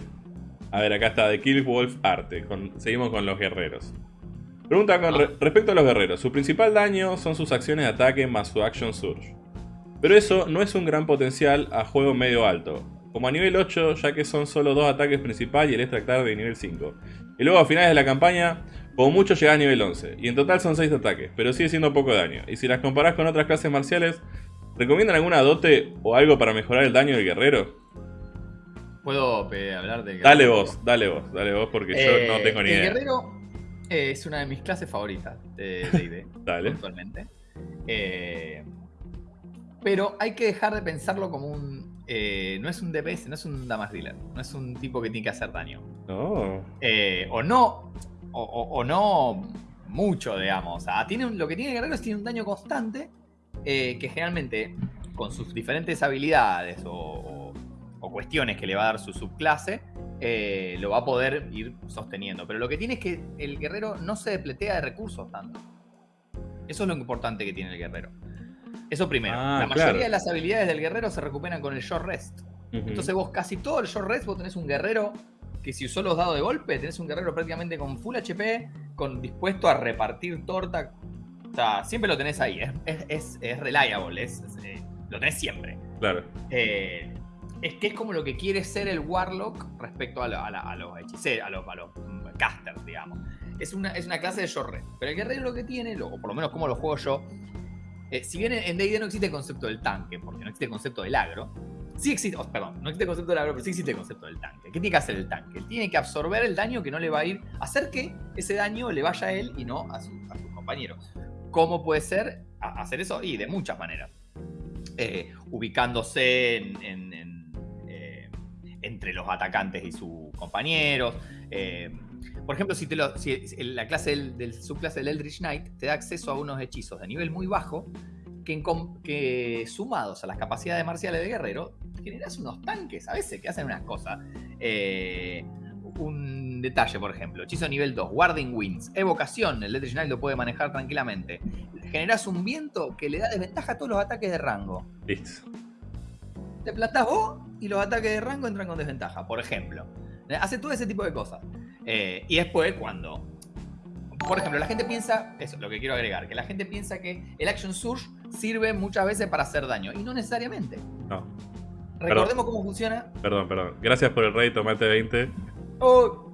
Speaker 1: A ver, acá está The Kill Wolf Arte. con- seguimos con los guerreros. Pregunta con re- respecto a los guerreros. Su principal daño son sus acciones de ataque más su Action Surge. Pero eso no es un gran potencial a juego medio alto. Como a nivel 8, ya que son solo dos ataques principal y el extractar de nivel 5. Y luego a finales de la campaña, como mucho llega a nivel 11. Y en total son 6 ataques, pero sigue siendo poco daño. Y si las comparás con otras clases marciales, ¿recomiendan alguna dote o algo para mejorar el daño del guerrero?
Speaker 2: ¿Puedo eh, hablar de
Speaker 1: Dale
Speaker 2: guerrero?
Speaker 1: vos, dale vos, dale vos, porque
Speaker 2: Eh,
Speaker 1: yo no tengo ni
Speaker 2: el
Speaker 1: idea.
Speaker 2: guerrero eh, es una de mis clases favoritas de D&D. *laughs*
Speaker 1: Dale.
Speaker 2: Actualmente. Eh, pero hay que dejar de pensarlo como un. eh, no es un DPS, no es un damage dealer. No es un tipo que tiene que hacer daño.
Speaker 1: No.
Speaker 2: Eh, o no. O, o- o no mucho, digamos. O sea, tiene un- lo que tiene el guerrero es tiene un daño constante. Eh, que generalmente, con sus diferentes habilidades o, cuestiones que le va a dar su subclase, eh, lo va a poder ir sosteniendo. Pero lo que tiene es que el guerrero no se depletea de recursos tanto. Eso es lo importante que tiene el guerrero. Eso primero.
Speaker 1: Ah,
Speaker 2: la mayoría
Speaker 1: claro.
Speaker 2: de las habilidades del guerrero se recuperan con el short rest. Entonces vos casi todo el short rest vos tenés un guerrero que si usó los dados de golpe, tenés un guerrero prácticamente con full HP, con dispuesto a repartir torta. O sea, siempre lo tenés ahí. Es, es, es, es reliable, es, eh, lo tenés siempre.
Speaker 1: Claro.
Speaker 2: Eh, es que es como lo que quiere ser el Warlock respecto a, la- a la- a los hechiceros, a los, a los mm, casters, digamos. Es una, es una clase de short rest. Pero el guerrero lo que tiene, lo- o por lo menos como lo juego yo, eh, si bien en D&D no existe el concepto del tanque, porque no existe el concepto del agro, sí existe, oh, perdón, no existe el concepto del agro, pero sí existe el concepto del tanque. ¿Qué tiene que hacer el tanque? Tiene que absorber el daño que no le va a ir, hacer que ese daño le vaya a él y no a, su- a sus compañeros. ¿Cómo puede ser hacer eso? Y de muchas maneras. Eh, ubicándose eh, entre los atacantes y sus compañeros. eh, por ejemplo, si, te lo- si- la clase del, del subclase del Eldritch Knight te da acceso a unos hechizos de nivel muy bajo que, que sumados a las capacidades marciales de guerrero, generas unos tanques a veces que hacen unas cosas. Un detalle, por ejemplo, hechizo nivel 2, Warding Winds, evocación, el Knight lo puede manejar tranquilamente. Generas un viento que le da desventaja a todos los ataques de rango.
Speaker 1: Listo.
Speaker 2: te plantás vos y los ataques de rango entran con desventaja, por ejemplo. Hace todo ese tipo de cosas. Eh, y después cuando... Por ejemplo, la gente piensa, eso es lo que quiero agregar, que la gente piensa que el Action Surge sirve muchas veces para hacer daño, y no necesariamente.
Speaker 1: No,
Speaker 2: Recordemos cómo funciona.
Speaker 1: perdón, perdón. Gracias por el rey, tomate 20.
Speaker 2: Oh.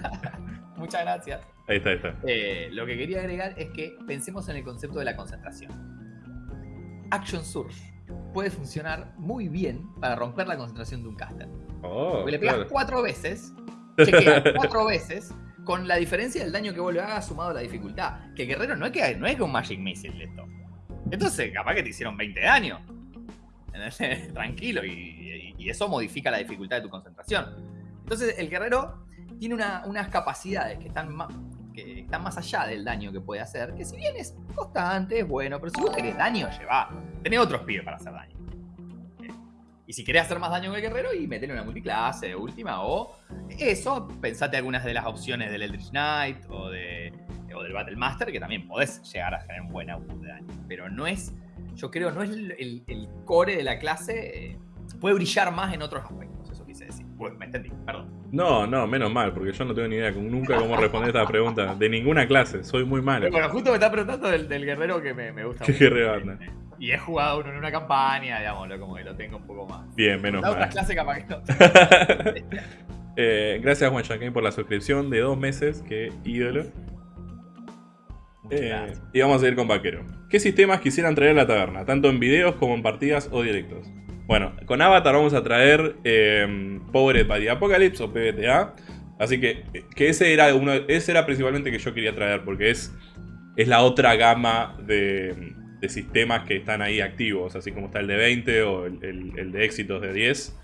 Speaker 2: *laughs* Muchas gracias.
Speaker 1: Ahí está, ahí está.
Speaker 2: Eh, lo que quería agregar es que pensemos en el concepto de la concentración. Action Surge puede funcionar muy bien para romper la concentración de un caster.
Speaker 1: Oh,
Speaker 2: Porque le pegas
Speaker 1: claro.
Speaker 2: cuatro veces, chequea *laughs* cuatro veces, con la diferencia del daño que vos le hagas sumado a la dificultad. Que Guerrero no es que, no es que un Magic Missile esto. Entonces, capaz que te hicieron 20 daño. ¿Entendés? *laughs* Tranquilo, y, y- y eso modifica la dificultad de tu concentración. Entonces, el guerrero tiene una- unas capacidades que están, más, que están más allá del daño que puede hacer, que si bien es constante, es bueno, pero si vos querés daño, lleva. Tenés otros pibes para hacer daño. Eh, Y si querés hacer más daño que el guerrero, y metele una multiclase última, o eso, pensate algunas de las opciones del Eldritch Knight o, de, o del Battle Master, que también podés llegar a tener un buen output de daño. Pero no es, yo creo, no es el, core de la clase, eh, puede brillar más en otros aspectos. Bueno, me entendí, perdón.
Speaker 1: No, no, menos mal, porque yo no tengo ni idea nunca cómo responder esta pregunta. De ninguna clase, soy muy malo.
Speaker 2: Bueno, justo me está preguntando del, del guerrero que me, me gusta
Speaker 1: ¿Qué
Speaker 2: mucho.
Speaker 1: guerrero anda?
Speaker 2: Y he jugado uno en una campaña, digámoslo, como que lo tengo un poco más.
Speaker 1: Bien, menos
Speaker 2: La otra
Speaker 1: mal.
Speaker 2: clase capaz que no. *laughs*
Speaker 1: Eh, gracias Juan Chaquín por la suscripción de dos meses, qué ídolo. Eh, y vamos a ir con Vaquero. ¿Qué sistemas quisieran traer a la taberna? Tanto en videos como en partidas o directos. Bueno, con Avatar vamos a traer eh, Powered by the Apocalypse o PBTA. Así que, que ese era uno, ese era principalmente que yo quería traer, porque es, es la otra gama de, de sistemas que están ahí activos, así como está el de 20 o el, el- de éxitos de 10.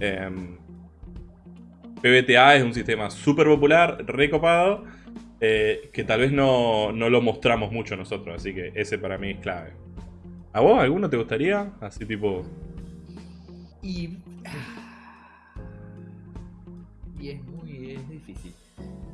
Speaker 1: Em, PBTA es un sistema súper popular, recopado, eh, que tal vez no, no lo mostramos mucho nosotros, así que ese para mí es clave. ¿A vos alguno te gustaría? Así tipo...
Speaker 2: Y. Y es muy es difícil.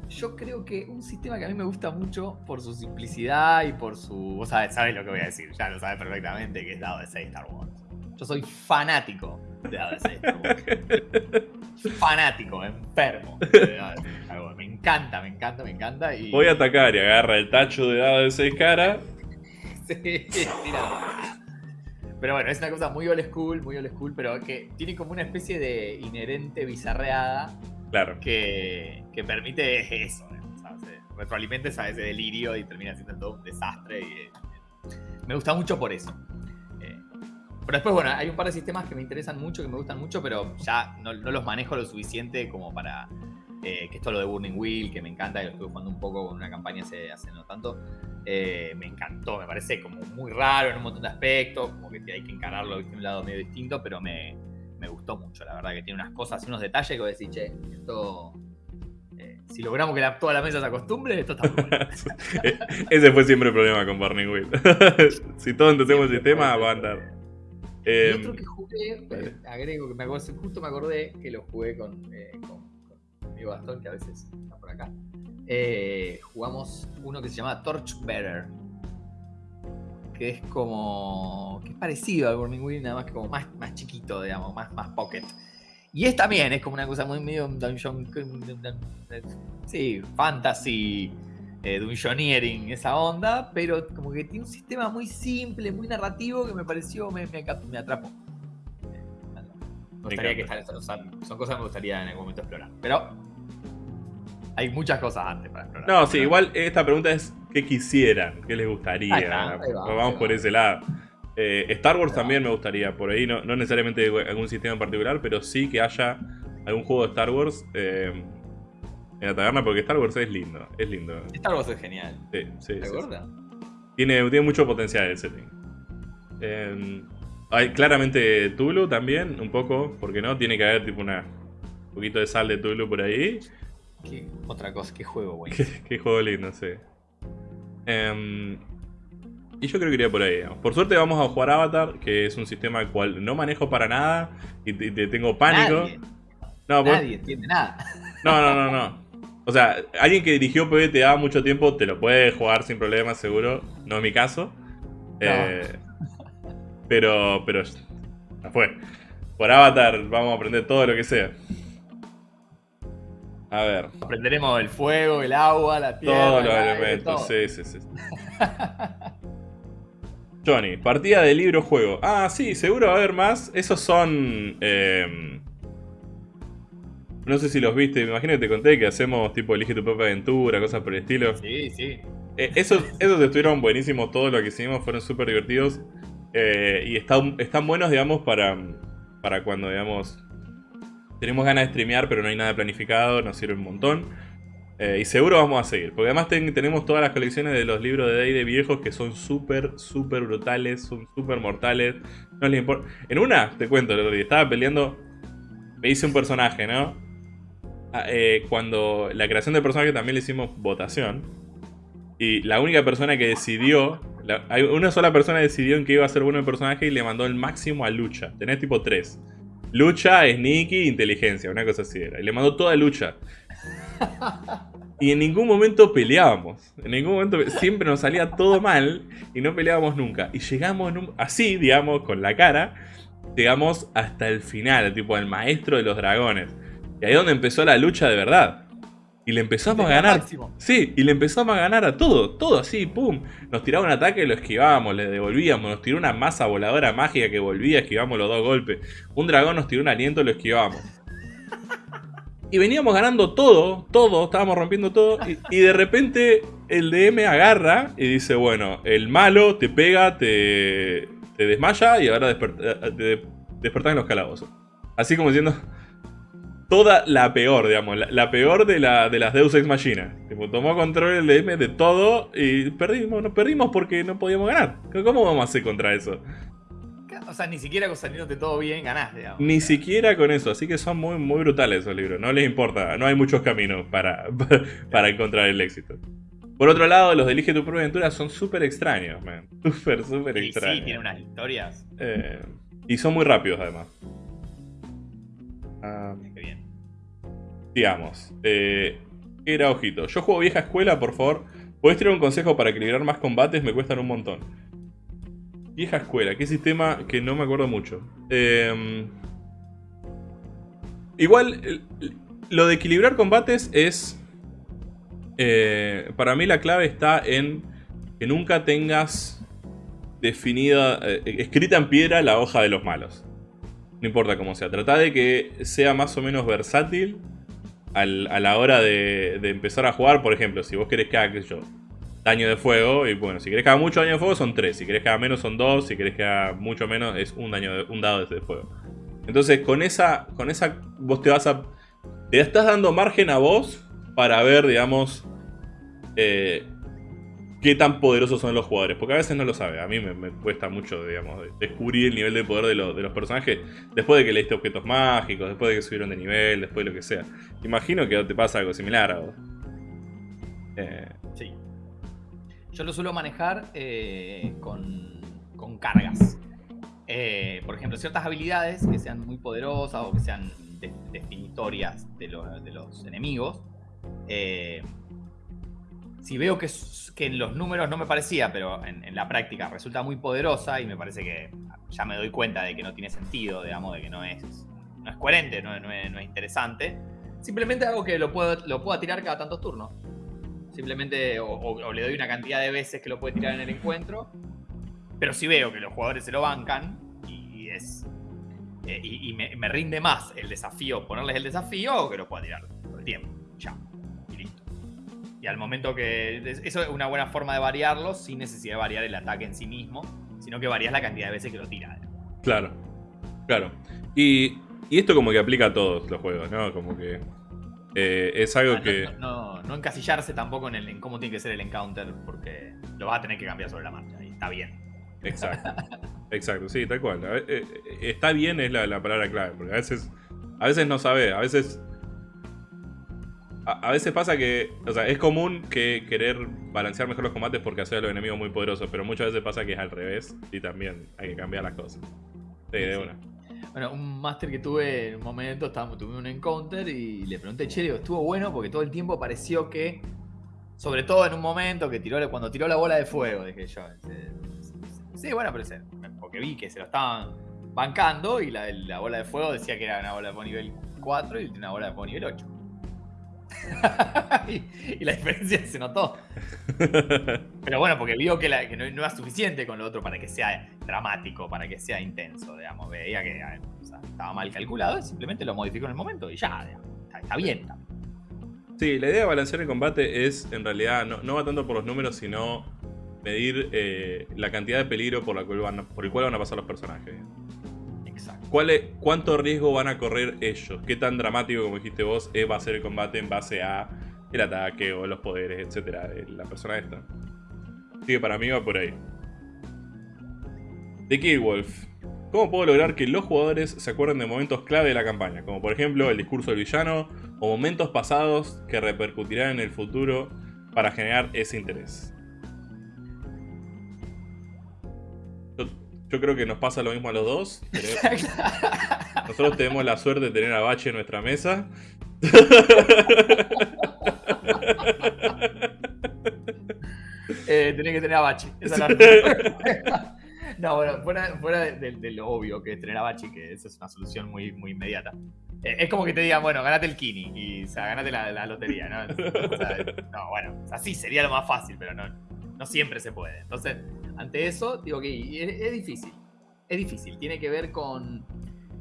Speaker 2: Yo creo que un sistema que a mí me gusta mucho por su simplicidad y por su. Vos sabés, sabés lo que voy a decir, ya lo sabes perfectamente, que es dado de 6 Star Wars. Yo soy fanático de dado de 6 Star Wars. fanático, enfermo. de dado de 6 Star Wars. Me encanta, me encanta, me encanta. Y...
Speaker 1: Voy a atacar y agarra el tacho de dado de 6 caras.
Speaker 2: Sí, tira. Pero bueno, es una cosa muy old school, muy old school, pero que tiene como una especie de inherente bizarreada
Speaker 1: Claro.
Speaker 2: que, que permite eso, se retroalimenta ese delirio y termina siendo todo un desastre. y, eh, me gusta mucho por eso. Eh, pero después, bueno, hay un par de sistemas que me interesan mucho, que me gustan mucho, pero ya no, no los manejo lo suficiente como para. eh, que esto lo de Burning Wheel, que me encanta, que lo estuve jugando un poco con una campaña hace, hace no tanto. Eh, me encantó, me parece como muy raro en un montón de aspectos, como que hay que encararlo de un lado medio distinto, pero me, me gustó mucho, la verdad que tiene unas cosas, unos detalles que vos decís, che, esto. eh, si logramos que la- toda la mesa se acostumbre, esto está muy bueno. *laughs*
Speaker 1: E- Ese fue siempre el problema con Burning Wheel. *laughs* si todos entendemos el sistema, va a andar.
Speaker 2: y
Speaker 1: Em,
Speaker 2: otro que jugué,
Speaker 1: dale.
Speaker 2: eh, agrego que me acuerdo, justo me acordé que lo jugué con, eh, con, con mi bastón, que a veces está por acá. Eh, jugamos uno que se llama Torchbearer. Que es como. que es parecido al Burning Wheel, nada más que como más, más chiquito, digamos, más, más pocket. Y es también, es como una cosa muy medio dungeon. Sí, fantasy, eh, dungeoneering, esa onda, pero como que tiene un sistema muy simple, muy narrativo que me pareció, me, me, me atrapó. Me gustaría que o sea, son cosas que me gustaría en algún momento explorar. Pero hay muchas cosas antes para explorar.
Speaker 1: No, sí, igual esta pregunta es ¿qué quisieran? ¿Qué les gustaría?
Speaker 2: Ahí está, ahí va,
Speaker 1: Vamos por
Speaker 2: va.
Speaker 1: ese lado. Eh, Star Wars
Speaker 2: Ahí va.
Speaker 1: también me gustaría, por ahí no, no necesariamente algún sistema en particular, pero sí que haya algún juego de Star Wars eh, en la taberna, porque Star Wars es lindo, es lindo.
Speaker 2: Star Wars es genial.
Speaker 1: Sí, sí,
Speaker 2: ¿Te
Speaker 1: sí, sí.
Speaker 2: acuerdas?
Speaker 1: Tiene, tiene mucho potencial el setting. Eh, hay claramente Tulu también, un poco, porque no, tiene que haber tipo una un poquito de sal de Tulu por ahí.
Speaker 2: ¿Qué otra cosa? ¿Qué juego, güey?
Speaker 1: Qué, qué juego lindo, sí. Em, y yo creo que iría por ahí. digamos. Por suerte vamos a jugar Avatar, que es un sistema al cual no manejo para nada y te, te tengo pánico.
Speaker 2: Nadie,
Speaker 1: No, por-
Speaker 2: nadie entiende nada. *laughs*
Speaker 1: no, no, no, no. O sea, alguien que dirigió PBTA mucho tiempo te lo puede jugar sin problemas, seguro. No es mi caso. Eh, pero, pero, ya fue. Por Avatar vamos a aprender todo lo que sea. A ver.
Speaker 2: Aprenderemos el fuego, el agua, la tierra.
Speaker 1: Todos los
Speaker 2: el aire,
Speaker 1: elementos,
Speaker 2: todo.
Speaker 1: sí, sí, sí. Johnny, partida de libro juego. Ah, sí, seguro va a haber más. Esos son. eh, no sé si los viste, me imagino que te conté que hacemos tipo elige tu propia aventura, cosas por el estilo.
Speaker 2: Sí, sí.
Speaker 1: Eh, esos, esos estuvieron buenísimos, todo lo que hicimos fueron súper divertidos. eh, y están, están buenos, digamos, para, para cuando, digamos, tenemos ganas de streamear, pero no hay nada planificado, nos sirve un montón. Eh, y seguro vamos a seguir, porque además ten- tenemos todas las colecciones de los libros de D&D viejos que son súper, súper brutales, son súper mortales. No les importa. En una, te cuento, estaba peleando, me hice un personaje, ¿no? Ah, eh, cuando la creación del personaje también le hicimos votación. Y la única persona que decidió, la- una sola persona decidió en qué iba a ser bueno el personaje y le mandó el máximo a lucha. Tenés tipo 3. Lucha, sneaky, inteligencia, una cosa así era. Y le mandó toda lucha. *laughs* Y en ningún momento peleábamos. En ningún momento siempre nos salía todo mal y no peleábamos nunca. Y llegamos en un- así, digamos, con la cara, llegamos hasta el final, tipo el maestro de los dragones. Y ahí es donde empezó la lucha de verdad. Y le empezamos a ganar.
Speaker 2: máximo.
Speaker 1: Sí, y le empezamos a ganar a todo, todo así, pum. Nos tiraba un ataque, lo esquivábamos, le devolvíamos. Nos tiró una masa voladora mágica que volvía, esquivamos los dos golpes. Un dragón nos tiró un aliento, lo esquivábamos. Y veníamos ganando todo, todo, estábamos rompiendo todo. Y, y de repente el DM agarra y dice: Bueno, el malo te pega, te, te desmaya y ahora desper- eh, te despertás en los calabozos. Así como diciendo. Toda la peor, digamos, la, la peor de, la, de las Deus Ex Machina. Tipo, tomó control el DM de todo y perdimos, no perdimos porque no podíamos ganar. ¿Cómo vamos a hacer contra eso?
Speaker 2: O sea, ni siquiera saliéndote todo bien ganás, digamos.
Speaker 1: Ni siquiera con eso, así que son muy, muy brutales esos libros. No les importa, no hay muchos caminos para, *laughs* para encontrar el éxito. Por otro lado, los de Elige tu propia aventura son súper extraños, man. *laughs* Súper, súper
Speaker 2: Sí, sí,
Speaker 1: extraños.
Speaker 2: tiene unas historias.
Speaker 1: Eh, y son muy rápidos, además.
Speaker 2: Qué bien.
Speaker 1: digamos. Eh, ¿Qué era, ojito? Yo juego vieja escuela, por favor. ¿Podés tirar un consejo para equilibrar más combates? Me cuestan un montón. Vieja escuela, qué sistema que no me acuerdo mucho. Eh, igual, lo de equilibrar combates es... eh, para mí la clave está en que nunca tengas definida, eh, escrita en piedra la hoja de los malos. No importa cómo sea. Trata de que sea más o menos versátil a la hora de, empezar a jugar. Por ejemplo, si vos querés que haga, sé yo, daño de fuego, y bueno, si querés que haga mucho daño de fuego son 3, si querés que haga menos son 2, si querés que haga mucho menos es un, daño de- un dado de fuego. Entonces, con esa, con esa, vos te vas a. Te estás dando margen a vos para ver, digamos, eh, qué tan poderosos son los jugadores. Porque a veces no lo sabe. A mí me, cuesta mucho, digamos, de- descubrir el nivel de poder de, lo- de los personajes después de que leíste objetos mágicos, después de que subieron de nivel, después de lo que sea. Imagino que te pasa algo similar a. Eh,
Speaker 2: Sí. Yo lo suelo manejar eh, con, con cargas. Eh, por ejemplo, ciertas habilidades que sean muy poderosas o que sean de- definitorias de, de los enemigos. eh, si veo que, en los números no me parecía, pero en, la práctica resulta muy poderosa y me parece que ya me doy cuenta de que no tiene sentido, digamos, de que no es, no es coherente, no, es- interesante. Simplemente hago que lo, pueda tirar cada tantos turnos. Simplemente o, le doy una cantidad de veces que lo puede tirar en el encuentro. Pero si veo que los jugadores se lo bancan y es. eh, y me rinde más el desafío, ponerles el desafío, o que lo pueda tirar todo el tiempo. Ya. Al momento que. es- Eso es una buena forma de variarlo sin necesidad de variar el ataque en sí mismo, sino que varías la cantidad de veces que lo tira.
Speaker 1: claro, claro. Y, y esto como que aplica a todos los juegos, ¿no? Como que eh, es algo
Speaker 2: Ah, No,
Speaker 1: que...
Speaker 2: no, no- no encasillarse tampoco en, el, en cómo tiene que ser el encounter, porque lo vas a tener que cambiar sobre la marcha. Y está bien.
Speaker 1: Exacto. *laughs* Exacto, sí, tal cual. Eh, eh, está bien es la, la palabra clave, porque a veces, a veces no sabe, a veces... A, a veces pasa que, o sea, es común que querer balancear mejor los combates porque hacer a los enemigos muy poderosos, pero muchas veces pasa que es al revés y también hay que cambiar las cosas. Sí, de una.
Speaker 2: Bueno, un máster que tuve en un momento, estábamos, tuve un encounter y le pregunté, che, digo, estuvo bueno porque todo el tiempo pareció que, sobre todo en un momento que tiró, cuando tiró la bola de fuego, dije yo. Sí, bueno, pero se- porque vi que se lo estaban. bancando y la, la bola de fuego decía que era una bola de fuego nivel 4 y una bola de fuego nivel 8. *laughs* y, la diferencia se notó. *laughs* Pero bueno, porque vio que, la- que no, no era suficiente con lo otro para que sea dramático, para que sea intenso, digamos. Veía que o sea, estaba mal calculado y simplemente lo modificó en el momento y ya. Está, está bien. está.
Speaker 1: Sí, la idea de balancear el combate es, en realidad, no, no va tanto por los números, sino medir eh, la cantidad de peligro por, la cual van, por el cual van a pasar los personajes. ¿Cuál es- ¿Cuánto riesgo van a correr ellos? ¿Qué tan dramático, como dijiste vos, va a ser el combate en base a el ataque o los poderes, etcétera, de la persona esta? Así que para mí va por ahí. The Killwolf. ¿Cómo puedo lograr que los jugadores se acuerden de momentos clave de la campaña? Como por ejemplo el discurso del villano o momentos pasados que repercutirán en el futuro para generar ese interés. Yo, creo que nos pasa lo mismo a los dos. Tenemos- nosotros tenemos la suerte de tener a Bache en nuestra mesa.
Speaker 2: Eh, tenés que tener a Bachi. Esa es la. *laughs* No, bueno, fuera, fuera de, de- de lo obvio que es tener a Bachi, que esa es una solución muy, muy inmediata. Eh, es como que te digan, bueno, ganate el Kini y o sea, ganate la, la lotería, ¿no? O sea, no, bueno, o sea, sí, sería lo más fácil, pero no, no siempre se puede. Entonces, ante eso, digo que es, difícil. Es difícil. Tiene que ver con,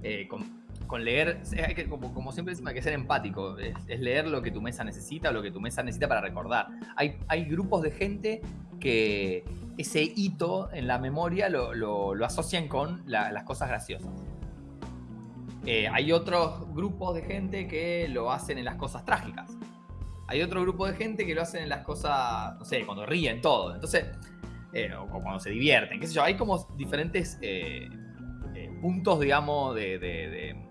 Speaker 2: eh, con, leer, hay que, como, como siempre decimos, hay que ser empático. Es, leer lo que tu mesa necesita o lo que tu mesa necesita para recordar. Hay, hay grupos de gente que ese hito en la memoria lo, lo- asocian con la- las cosas graciosas. Eh, hay otros grupos de gente que lo hacen en las cosas trágicas. Hay otro grupo de gente que lo hacen en las cosas, no sé, cuando ríen todo. Entonces, eh, o cuando se divierten, qué sé yo. Hay como diferentes eh, eh, puntos, digamos, de, de-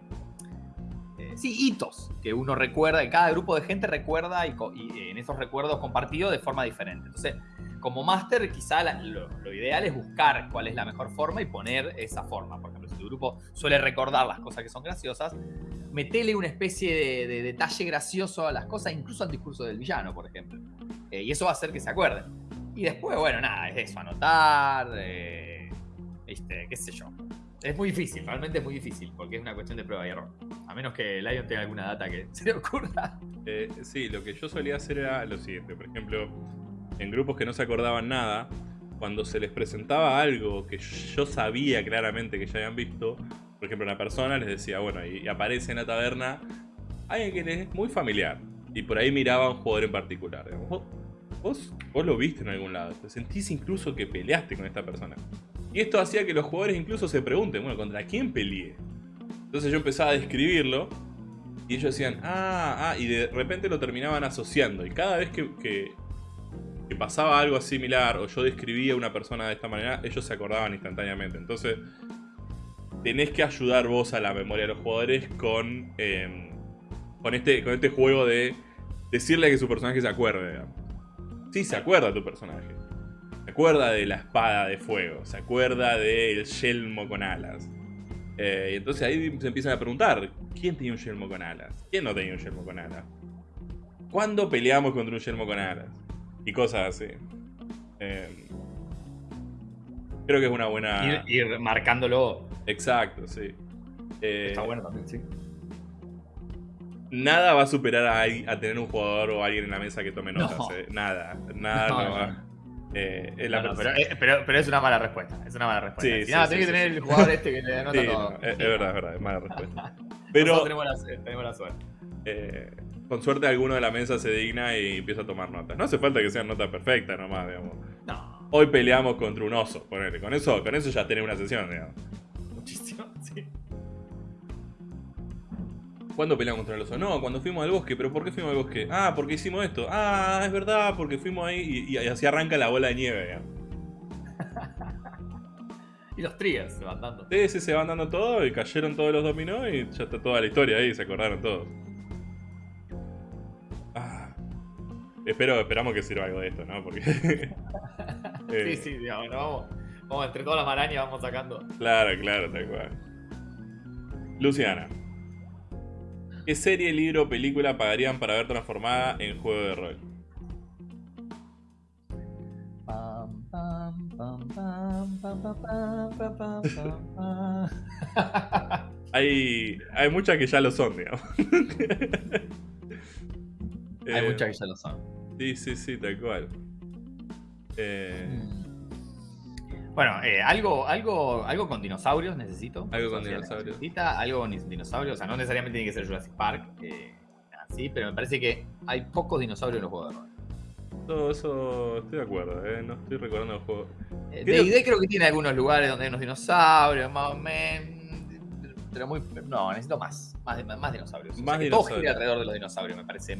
Speaker 2: sí, hitos que uno recuerda, y cada grupo de gente recuerda y, en esos recuerdos compartidos de forma diferente. Entonces, como máster, quizá lo, lo ideal es buscar cuál es la mejor forma y poner esa forma. Por ejemplo, si tu grupo suele recordar las cosas que son graciosas, metele una especie de, de detalle gracioso a las cosas, incluso al discurso del villano, por ejemplo. Eh, y eso va a hacer que se acuerden. Y después, bueno, nada, es eso, anotar, eh, viste, qué sé yo. Es muy difícil, realmente es muy difícil, porque es una cuestión de prueba y error. A menos que Lion tenga alguna data que *laughs* se le ocurra.
Speaker 1: Eh, sí, lo que yo solía hacer era lo siguiente. Por ejemplo, en grupos que no se acordaban nada, cuando se les presentaba algo que yo sabía claramente que ya habían visto, por ejemplo, una persona les decía, bueno, y, aparece en la taberna alguien que les es muy familiar. Y por ahí miraba a un jugador en particular. Vos, lo viste en algún lado. Te sentís incluso que peleaste con esta persona. Y esto hacía que los jugadores incluso se pregunten, bueno, ¿contra quién peleé? Entonces yo empezaba a describirlo y ellos decían, ah, ah, y de repente lo terminaban asociando. Y cada vez que pasaba algo similar o yo describía a una persona de esta manera, ellos se acordaban instantáneamente. Entonces, tenés que ayudar vos a la memoria de los jugadores con, eh, con, este, con este juego de decirle que su personaje se acuerde. Sí, se acuerda tu personaje. Se acuerda de la espada de fuego. Se acuerda del yelmo con alas. Eh, y entonces ahí se empiezan a preguntar, ¿quién tenía un yelmo con alas? ¿Quién no tenía un yelmo con alas? ¿Cuándo peleamos contra un yelmo con alas? Y cosas así. Eh, creo que es una buena...
Speaker 2: Ir, ir marcándolo.
Speaker 1: Exacto, sí. Eh,
Speaker 2: Está bueno también, sí.
Speaker 1: Nada va a superar a, tener un jugador o alguien en la mesa que tome notas.
Speaker 2: No.
Speaker 1: eh. Nada, *laughs* nada
Speaker 2: No,
Speaker 1: va. Eh, es la
Speaker 2: No, pero, eh, pero- pero es una mala respuesta. Es una mala respuesta.
Speaker 1: Sí,
Speaker 2: Si
Speaker 1: sí,
Speaker 2: nada,
Speaker 1: sí,
Speaker 2: tenés que tener el jugador este que le *laughs* anota todo.
Speaker 1: no, es, verdad, es verdad, es mala respuesta. *laughs* Pero
Speaker 2: tenemos la, tenemos la suerte.
Speaker 1: eh, con suerte alguno de la mesa se digna y empieza a tomar notas. No hace falta que sean notas perfectas nomás, digamos.
Speaker 2: No,
Speaker 1: Hoy peleamos contra un oso, ponele. Con eso, con eso ya tenés una sesión, digamos.
Speaker 2: muchísimo. Sí.
Speaker 1: ¿Cuándo peleamos contra el oso? No, cuando fuimos al bosque. ¿Pero por qué fuimos al bosque? Ah, porque hicimos esto. Ah, es verdad, porque fuimos ahí y, y así arranca la bola de nieve, digamos. *laughs*
Speaker 2: Y los triggers se van dando.
Speaker 1: Sí, sí, se van dando todo y cayeron todos los dominó y ya está toda la historia ahí, se acordaron todos. Espero, esperamos que sirva algo de esto, ¿no? Porque. *laughs*
Speaker 2: sí, sí, digamos, ¿no? vamos, vamos, entre todas las marañas vamos sacando.
Speaker 1: Claro, claro, tal cual. Luciana. ¿Qué serie, libro o película pagarían para ver transformada en juego de rol? hay, hay muchas que ya lo son, digamos.
Speaker 2: hay
Speaker 1: eh,
Speaker 2: muchas que ya lo son.
Speaker 1: Sí, sí, sí, tal cual. Eh.
Speaker 2: Bueno, eh, algo, algo, algo con dinosaurios necesito.
Speaker 1: Algo con
Speaker 2: O
Speaker 1: dinosaurios.
Speaker 2: Necesita algo con dinosaurios. O sea, no necesariamente tiene que ser Jurassic Park. eh, así, pero me parece que hay pocos dinosaurios en los juegos de rol.
Speaker 1: todo eso estoy de acuerdo, eh, no estoy recordando el juego.
Speaker 2: Eh,
Speaker 1: Creo-
Speaker 2: D&D creo que tiene algunos lugares donde hay unos dinosaurios, más o menos. Pero muy. No, necesito más. Más, más dinosaurios. O sea,
Speaker 1: Más
Speaker 2: todo
Speaker 1: dinosaurios.
Speaker 2: gire alrededor de los dinosaurios me parece.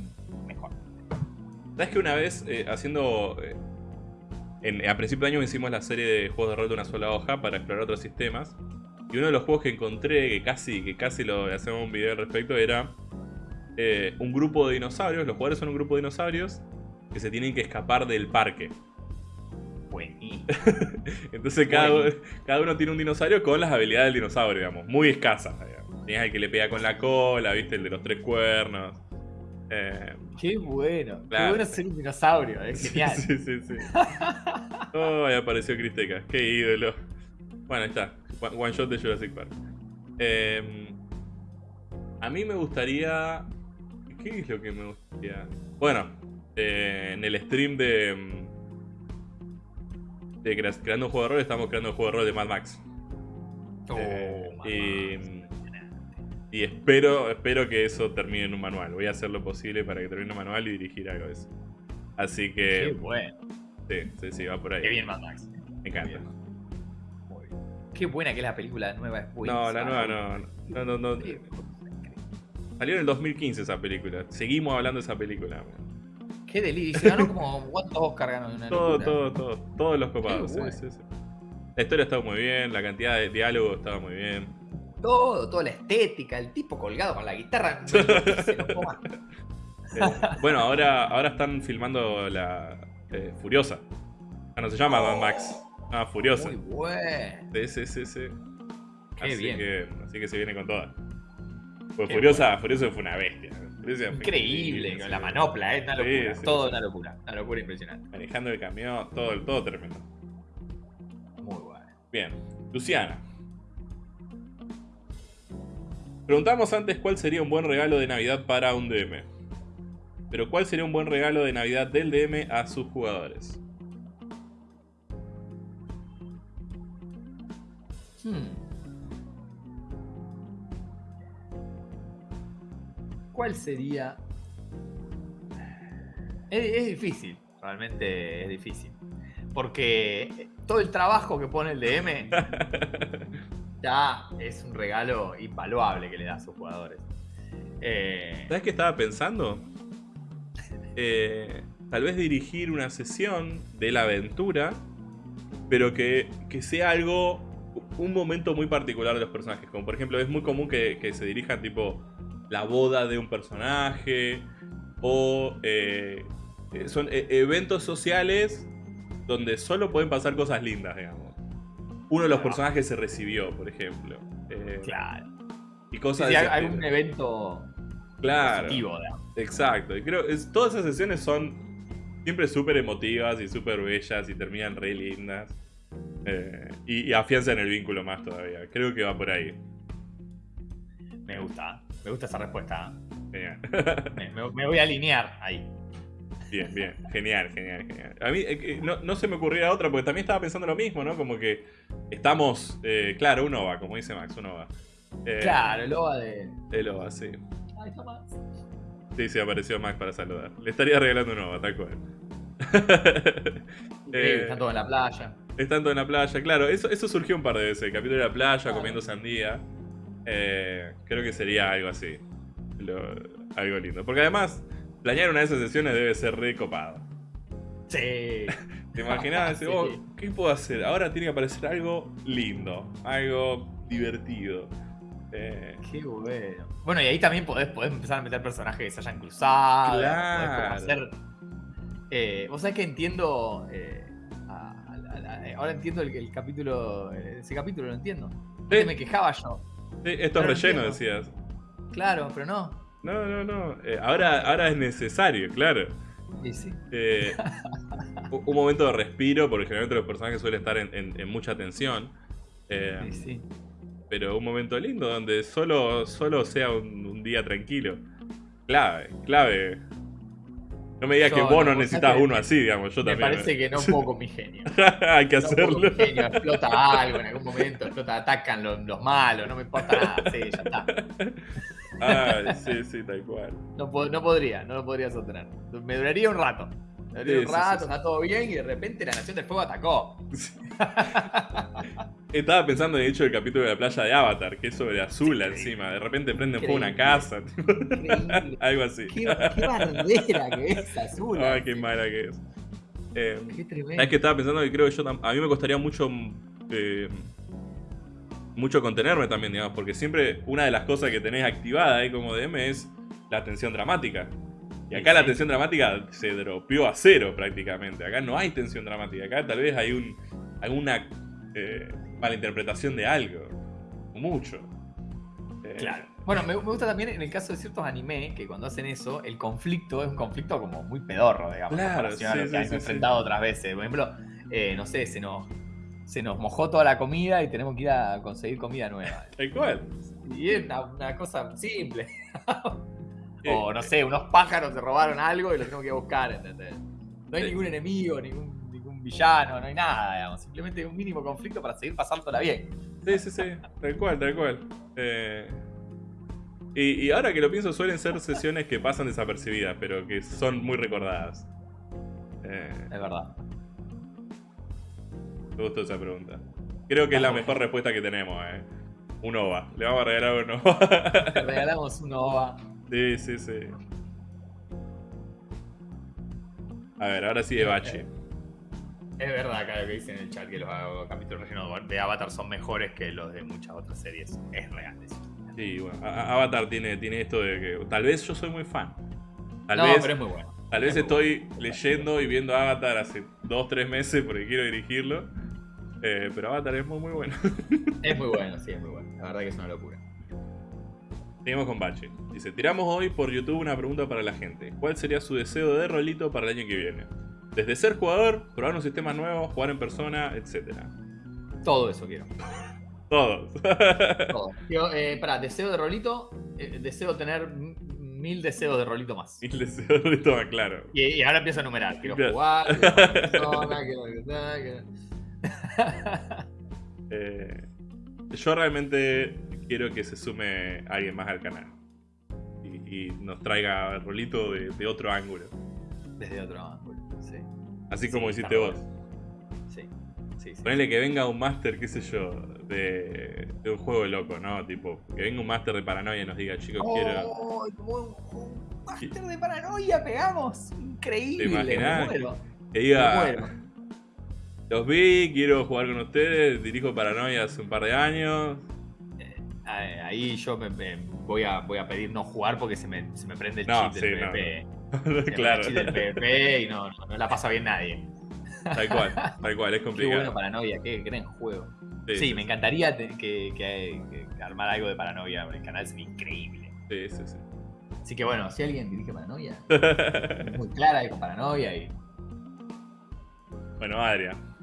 Speaker 1: ¿Sabes que una vez eh, haciendo. eh, en- a principio de año hicimos la serie de juegos de rol de una sola hoja para explorar otros sistemas. Y uno de los juegos que encontré, que casi, que casi lo hacemos un video al respecto, era eh, un grupo de dinosaurios. Los jugadores son un grupo de dinosaurios que se tienen que escapar del parque.
Speaker 2: Buenísimo. *laughs*
Speaker 1: Entonces cada, cada uno tiene un dinosaurio con las habilidades del dinosaurio, digamos, muy escasas. digamos. Tienes el que le pega con la cola, viste, el de los tres cuernos. Eh,
Speaker 2: Qué bueno. Qué
Speaker 1: Claro.
Speaker 2: bueno ser un dinosaurio. Es genial.
Speaker 1: Sí, sí, sí. *laughs* Oh, ahí apareció Cristeca. Qué ídolo. Bueno, ahí está. One shot de Jurassic Park. Eh, a mí me gustaría. ¿Qué es lo que me gustaría? Bueno, eh, en el stream de. mm, De crea- creando un juego de rol, estamos creando un juego de rol de Mad Max.
Speaker 2: Oh,
Speaker 1: Eh,
Speaker 2: mamá.
Speaker 1: y, y espero, espero que eso termine en un manual. Voy a hacer lo posible para que termine en un manual y dirigir algo de eso. Así
Speaker 2: Qué
Speaker 1: que.
Speaker 2: bueno.
Speaker 1: Sí, sí, sí, va por ahí.
Speaker 2: Qué bien, Mad Max.
Speaker 1: Me encanta.
Speaker 2: Muy bien. Qué buena que es la película nueva. Es
Speaker 1: No, la nueva no. No, no, no. Salió en el 2015 esa película. Seguimos hablando de esa película.
Speaker 2: Qué delirio. Se ganó como *laughs* cuántos Oscar ganó una
Speaker 1: Todo, todo, todo. Todos los copados.
Speaker 2: Qué
Speaker 1: sí, sí, sí. La historia estaba muy bien, la cantidad de diálogo estaba muy bien.
Speaker 2: Todo, toda la estética, el tipo colgado con la guitarra. se lo coma.
Speaker 1: Eh, bueno, ahora, ahora están filmando la eh, Furiosa. Ah, no se llama Mad Max. Ah, Furiosa.
Speaker 2: Muy bueno.
Speaker 1: Sí, sí, sí.
Speaker 2: Qué
Speaker 1: así
Speaker 2: bien.
Speaker 1: Que, así que se viene con todas. Pues
Speaker 2: Qué
Speaker 1: Furiosa, Furiosa fue una bestia. Furiosa
Speaker 2: Increíble, con la manopla, es una locura.
Speaker 1: sí,
Speaker 2: todo una locura. Una locura impresionante.
Speaker 1: Manejando el camión, todo, todo tremendo.
Speaker 2: Muy bueno.
Speaker 1: Bien, Luciana. Preguntamos antes cuál sería un buen regalo de Navidad para un DM. Pero ¿cuál sería un buen regalo de Navidad del DM a sus jugadores?
Speaker 2: Hmm. ¿Cuál sería? Es, es difícil, realmente es difícil. Porque todo el trabajo que pone el DM *laughs* ya es un regalo invaluable que le da a sus jugadores. Eh,
Speaker 1: ¿Sabes qué estaba pensando? Eh, tal vez dirigir una sesión de la aventura, pero que, que sea algo, un momento muy particular de los personajes. Como por ejemplo, es muy común que, que se dirijan tipo la boda de un personaje o eh, son eventos sociales donde solo pueden pasar cosas lindas, digamos. Uno de los personajes se recibió, por ejemplo. Eh,
Speaker 2: claro.
Speaker 1: Y cosas de ese
Speaker 2: algún evento
Speaker 1: Claro.
Speaker 2: positivo.
Speaker 1: Exacto, y creo es, todas esas sesiones son siempre súper emotivas y súper bellas y terminan re lindas. Eh, y, y afianzan el vínculo más todavía. Creo que va por ahí.
Speaker 2: Me gusta, me gusta esa respuesta.
Speaker 1: Genial.
Speaker 2: Me, me- me voy a alinear ahí.
Speaker 1: Bien, bien. Genial, genial, genial. A mí eh, eh, no, no se me ocurría otra porque también estaba pensando lo mismo, ¿no? Como que estamos. eh, claro, uno va, como dice Max, uno va. Eh,
Speaker 2: Claro, el OVA de.
Speaker 1: El OVA, sí.
Speaker 2: Ay, Tomás.
Speaker 1: Sí, sí, apareció Max para saludar. Le estaría regalando un OVA, tal cual. *laughs* Eh,
Speaker 2: Están todos en la playa.
Speaker 1: Estando en la playa, claro, eso, eso surgió un par de veces. El capítulo de la playa,
Speaker 2: Claro.
Speaker 1: comiendo sandía. Eh, creo que sería algo así. Lo- algo lindo. Porque además, planear una de esas sesiones debe ser re copado.
Speaker 2: Sí. *laughs*
Speaker 1: ¿Te imaginas? *laughs*
Speaker 2: Sí.
Speaker 1: oh, ¿Qué puedo hacer? Ahora tiene que aparecer algo lindo, algo divertido. Eh,
Speaker 2: Qué bueno. Bueno, y ahí también podés, podés empezar a meter personajes que se hayan cruzado.
Speaker 1: Claro.
Speaker 2: Hacer. Eh, Vos sabés que entiendo. eh, a- a- a- eh, ahora entiendo el, el capítulo. Ese capítulo lo entiendo.
Speaker 1: Sí.
Speaker 2: Me quejaba yo.
Speaker 1: sí, esto es relleno, decías.
Speaker 2: Claro, pero no.
Speaker 1: No, no, no. eh, ahora, ahora es necesario, claro.
Speaker 2: Y sí.
Speaker 1: Eh, un momento de respiro, porque generalmente los personajes suelen estar en, en- en mucha tensión. Eh,
Speaker 2: Y sí.
Speaker 1: pero un momento lindo donde solo, solo sea un, un día tranquilo. Clave, clave. No me digas
Speaker 2: Yo
Speaker 1: que vos
Speaker 2: no,
Speaker 1: necesitas uno así, digamos, yo
Speaker 2: Me
Speaker 1: también.
Speaker 2: parece que no puedo con mi genio. *laughs*
Speaker 1: Hay que
Speaker 2: No
Speaker 1: hacerlo.
Speaker 2: mi genio, explota algo en algún momento, explota, atacan los, los malos, no me importa nada, sí, ya está. *laughs*
Speaker 1: Ah, sí, sí, tal cual.
Speaker 2: No, no podría, no lo podría sostener. Me duraría un rato. Un rato, está todo bien y de repente la Nación del Fuego atacó. *laughs*
Speaker 1: Estaba pensando, de hecho, el capítulo de la playa de Avatar, que es sobre Azula
Speaker 2: Increíble.
Speaker 1: encima. De repente prenden fuego una casa, *laughs* algo así.
Speaker 2: Qué, qué bardera que es azul.
Speaker 1: Ay, qué mala que es. Eh,
Speaker 2: Qué tremendo.
Speaker 1: ¿Sabes que estaba pensando que creo que yo a mí me costaría mucho eh, mucho contenerme también, digamos, porque siempre una de las cosas que tenés activada ahí como DM es la tensión dramática. Y acá
Speaker 2: Sí,
Speaker 1: la
Speaker 2: sí.
Speaker 1: tensión dramática se dropeó a cero prácticamente. Acá no hay tensión dramática. Acá tal vez hay un alguna eh, malinterpretación de algo. Mucho. Eh,
Speaker 2: Claro. Bueno, me, me gusta también en el caso de ciertos anime que cuando hacen eso, el conflicto es un conflicto como muy pedorro, digamos,
Speaker 1: Claro,
Speaker 2: comparación a
Speaker 1: sí,
Speaker 2: lo
Speaker 1: sí, sí, sí.
Speaker 2: enfrentado otras veces. Por ejemplo, eh, no sé, se nos, se nos mojó toda la comida y tenemos que ir a conseguir comida nueva.
Speaker 1: Tal cual.
Speaker 2: Y es una, una cosa simple. *laughs* O no sé, unos pájaros se robaron algo y lo tenemos que buscar, ¿entendés? No hay ningún enemigo, ningún, ningún villano, no hay nada, digamos. Simplemente un mínimo conflicto para seguir pasándola bien.
Speaker 1: Sí, sí, sí, tal cual, tal cual. Eh, y, y ahora que lo pienso, suelen ser sesiones que pasan desapercibidas, pero que son muy recordadas. Eh,
Speaker 2: Es verdad.
Speaker 1: me gustó esa pregunta. Creo que es la mejor respuesta que tenemos, eh. Un OVA. Le vamos a regalar un OVA.
Speaker 2: Regalamos un OVA.
Speaker 1: Sí, sí, sí. A ver, ahora sí de Bachi.
Speaker 2: Es verdad acá lo que dice en el chat que los capítulos rellenos de Avatar son mejores que los de muchas otras series. Es real eso.
Speaker 1: Sí, bueno, Avatar tiene, tiene esto de que tal vez yo soy muy fan. Tal
Speaker 2: no,
Speaker 1: vez
Speaker 2: pero es muy bueno.
Speaker 1: Tal vez
Speaker 2: Es
Speaker 1: estoy leyendo y viendo Avatar hace 2-3 meses porque quiero dirigirlo. Eh, pero Avatar es muy muy bueno.
Speaker 2: Es muy bueno, sí, es muy bueno. La verdad que es una locura.
Speaker 1: Seguimos con Bache. Dice, tiramos hoy por YouTube una pregunta para la gente. ¿Cuál sería su deseo de rolito para el año que viene? Desde ser jugador, probar un sistema nuevo, jugar en persona, etc.
Speaker 2: Todo eso quiero. *laughs*
Speaker 1: Todos. *laughs*
Speaker 2: Todo. Eh, pará, deseo de rolito. eh, deseo tener mil deseos de rolito más.
Speaker 1: y el deseo de rolito más claro.
Speaker 2: Y, y ahora empiezo a enumerar. Quiero
Speaker 1: Claro.
Speaker 2: jugar, *laughs* quiero jugar en persona, quiero... quiero-
Speaker 1: Eh, yo realmente quiero que se sume alguien más al canal. Y, y nos traiga rolito de, de otro ángulo.
Speaker 2: Desde otro ángulo, sí.
Speaker 1: Así como
Speaker 2: Sí,
Speaker 1: hiciste vos.
Speaker 2: Sí, sí, sí.
Speaker 1: Ponele que venga un máster, qué sé yo, de, de un juego loco, ¿no? Tipo, que venga un máster de paranoia y nos diga, chicos, quiero.
Speaker 2: ¡Oh! Un, un máster de paranoia pegamos. Increíble.
Speaker 1: ¿Te imaginás?
Speaker 2: Me muero.
Speaker 1: Que
Speaker 2: Me
Speaker 1: diga,
Speaker 2: muero.
Speaker 1: los vi, quiero jugar con ustedes, dirijo paranoia hace un par de años.
Speaker 2: Eh, Ahí yo me, me voy, a, voy a pedir no jugar porque se me, se me prende el
Speaker 1: No,
Speaker 2: chip
Speaker 1: sí,
Speaker 2: del
Speaker 1: no,
Speaker 2: PvP. Se me prende el *laughs*
Speaker 1: claro,
Speaker 2: chip del PvP y no, no, la pasa bien nadie.
Speaker 1: tal cual, *laughs* tal cual, es
Speaker 2: Qué
Speaker 1: complicado.
Speaker 2: bueno paranoia, qué gran juego.
Speaker 1: Sí,
Speaker 2: Sí,
Speaker 1: sí,
Speaker 2: me encantaría que, que- que armar algo de paranoia. El canal sería increíble.
Speaker 1: sí, sí, sí.
Speaker 2: Así que bueno, si alguien dirige paranoia, *laughs* muy clara con paranoia y.
Speaker 1: bueno, Adrián.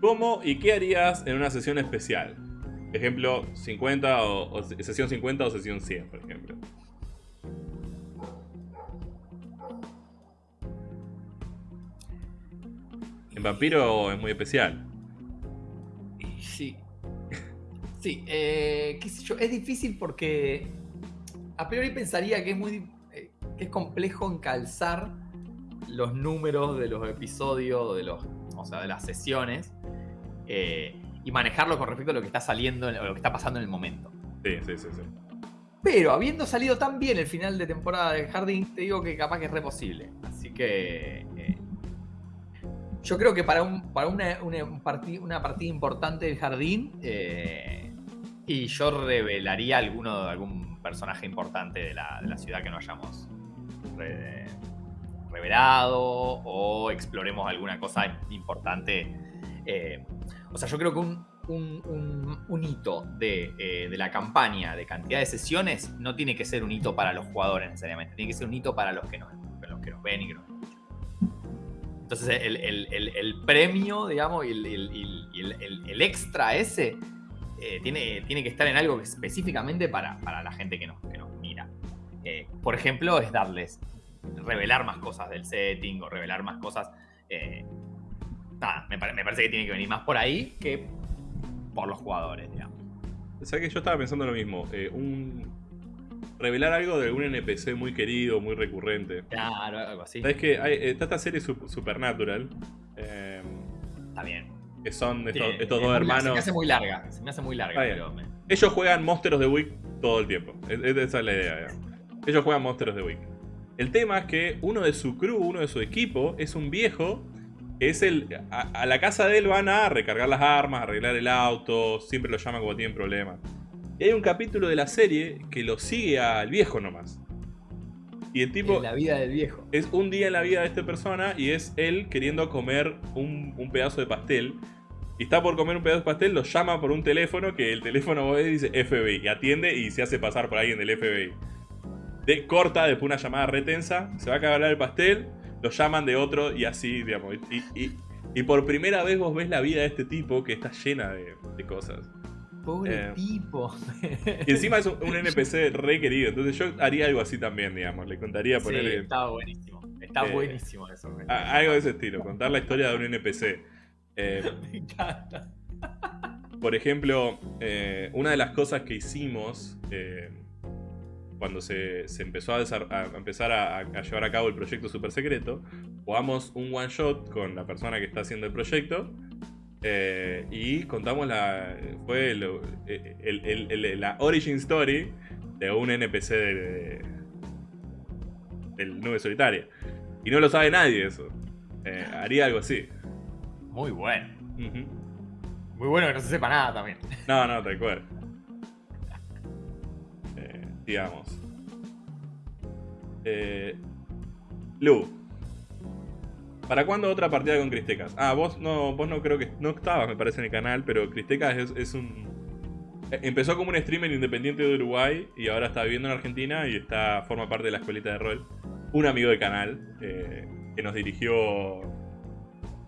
Speaker 1: ¿Cómo y qué harías en una sesión especial? Ejemplo, 50 o, sesión 50 o sesión 100, por ejemplo. En Vampiro es muy especial.
Speaker 2: sí. Sí, eh, yo, es difícil porque a priori pensaría que es muy eh, que es complejo encalzar los números de los episodios, de los, o sea, de las sesiones eh, y manejarlo con respecto a lo que está saliendo, o lo que está pasando en el momento.
Speaker 1: Sí, sí, sí, sí.
Speaker 2: Pero habiendo salido tan bien el final de temporada de Jardín, te digo que capaz que es re posible. Así que. eh, yo creo que para, un, para una, una, un parti- una partida importante del Jardín. eh, y yo revelaría alguno, algún personaje importante de la, de la ciudad que no hayamos re- revelado. O exploremos alguna cosa importante. eh, o sea, yo creo que un, un- hito de, eh, de la campaña de cantidad de sesiones no tiene que ser un hito para los jugadores necesariamente. Tiene que ser un hito para los que nos, los que nos ven y que nos escuchan. Entonces el, el- el- premio, digamos, y el, extra ese eh, tiene, tiene que estar en algo específicamente para, para la gente que nos, que nos mira. Eh, por ejemplo, es darles, revelar más cosas del setting o revelar más cosas. Nada, me, pare- me parece que tiene que venir más por ahí que por los jugadores, digamos.
Speaker 1: ¿Sabes que yo estaba pensando lo mismo? Eh, un... Revelar algo de algún NPC muy querido, muy recurrente.
Speaker 2: Claro, algo así.
Speaker 1: ¿Sabes que hay, está esta serie Sup- Supernatural? eh,
Speaker 2: Está bien.
Speaker 1: que son estos,
Speaker 2: Sí,
Speaker 1: estos
Speaker 2: es
Speaker 1: dos
Speaker 2: larga, Se me
Speaker 1: hermanos.
Speaker 2: hace muy larga. Se me hace muy larga, pero me-
Speaker 1: Ellos juegan Monsters of the Week todo el tiempo. Es- es- esa es la idea. Ellos juegan Monsters of the Week. El tema es que uno de su crew, uno de su equipo, es un viejo. Que Es el. A, a la casa de él van a recargar las armas, arreglar el auto. Siempre lo llaman cuando tienen problemas. Y hay un capítulo de la serie que lo sigue al viejo nomás. Y el tipo.
Speaker 2: en la vida del viejo.
Speaker 1: Es un día en la vida de esta persona y es él queriendo comer un, un pedazo de pastel. Y está por comer un pedazo de pastel, lo llama por un teléfono que el teléfono dice FBI. Y atiende y se hace pasar por alguien del FBI. De, corta después una llamada retensa, se va a acabar el pastel, lo llaman de otro y así, digamos. Y, y- y por primera vez vos ves la vida de este tipo que está llena de, de cosas.
Speaker 2: Pobre
Speaker 1: Eh,
Speaker 2: tipo. *laughs*
Speaker 1: Y encima es un, un NPC re querido, entonces yo haría algo así también, digamos. Le contaría
Speaker 2: Sí,
Speaker 1: ponerle
Speaker 2: estaba buenísimo. Está
Speaker 1: Eh,
Speaker 2: buenísimo eso. me-
Speaker 1: a- algo de ese estilo, contar la historia de un NPC. Eh, *laughs*
Speaker 2: Me encanta.
Speaker 1: Por ejemplo, una de las cosas que hicimos cuando se, se empezó a, empezar a, a llevar a cabo el proyecto super secreto, jugamos un one shot con la persona que está haciendo el proyecto eh, y contamos la fue lo- el- el- el- la origin story de un NPC de, de- del Nube Solitaria. Y no lo sabe nadie eso. Eh, haría algo así.
Speaker 2: Muy bueno. Muy bueno que no se sepa nada también.
Speaker 1: No, no, tal cual. Digamos. Eh, Lu. ¿Para cuándo otra partida con Cristecas? Ah, vos no, vos no creo que. No estabas, me parece, en el canal, pero Cristecas es, es un. eh, Empezó como un streamer independiente de Uruguay y ahora está viviendo en Argentina y está forma parte de la escuelita de rol. Un amigo del canal eh, que nos dirigió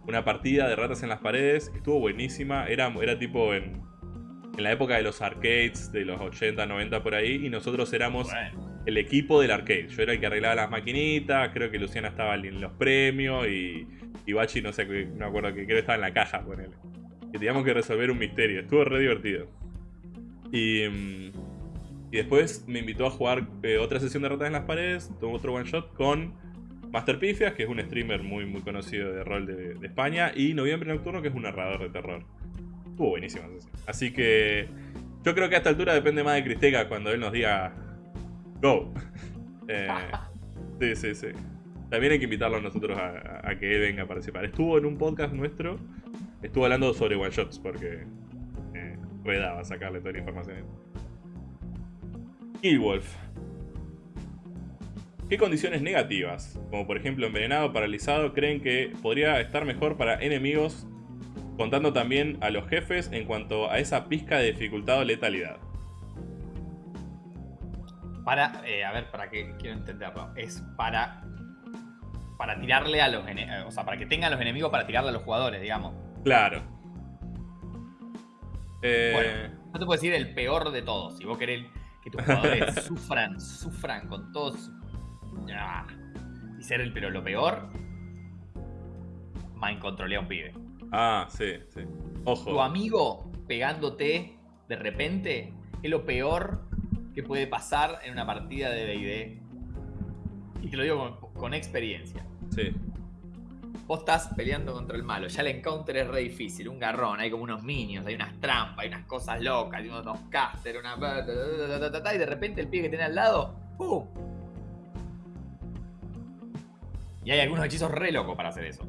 Speaker 1: una partida de ratas en las paredes. Estuvo buenísima. Era, era tipo en, en la época de los arcades, de los 80, 90 por ahí. Y nosotros éramos
Speaker 2: Bueno,
Speaker 1: el equipo del arcade. Yo era el que arreglaba las maquinitas. Creo que Luciana estaba en los premios. Y, y Bachi, no sé, no me acuerdo que creo que estaba en la caja, ponele. Que teníamos que resolver un misterio. Estuvo re divertido. Y, mm, y después me invitó a jugar eh, otra sesión de ratas en las paredes. Tuvo otro one shot con Master Pifias, que es un streamer muy, muy conocido de rol de, de España. Y Noviembre Nocturno, que es un narrador de terror. Estuvo sesión. Así que yo creo que a esta altura depende más de Cristega cuando él nos diga Go. *laughs* Eh, sí, sí, sí. También hay que invitarlo a nosotros a, que él venga a participar. Estuvo en un podcast nuestro, estuvo hablando sobre one shots porque eh, redaba sacarle toda la información. Killwolf. ¿Qué condiciones negativas, como por ejemplo envenenado, paralizado, creen que podría estar mejor para enemigos, contando también a los jefes en cuanto a esa pizca de dificultad o letalidad?
Speaker 2: para, eh, a ver, para que quiero entenderlo. Es para. Para tirarle a los enemigos. O sea, para que tengan los enemigos para tirarle a los jugadores, digamos.
Speaker 1: Claro. Eh,
Speaker 2: Bueno. No te puedo decir el peor de todos. Si vos querés que tus jugadores *laughs* sufran, sufran con todos. Ah. Y ser el, pero lo peor. Mind controlea a un pibe.
Speaker 1: Ah, sí, sí.
Speaker 2: Tu
Speaker 1: Ojo.
Speaker 2: amigo pegándote de repente es lo peor que puede pasar en una partida de DD. Y te lo digo con, con experiencia.
Speaker 1: Sí.
Speaker 2: Vos estás peleando contra el malo, ya el encounter es re difícil, un garrón, hay como unos minions, hay unas trampas, hay unas cosas locas, hay unos caster, una... Y de repente el pie que tiene al lado, ¡pum! Y hay algunos hechizos re locos para hacer eso.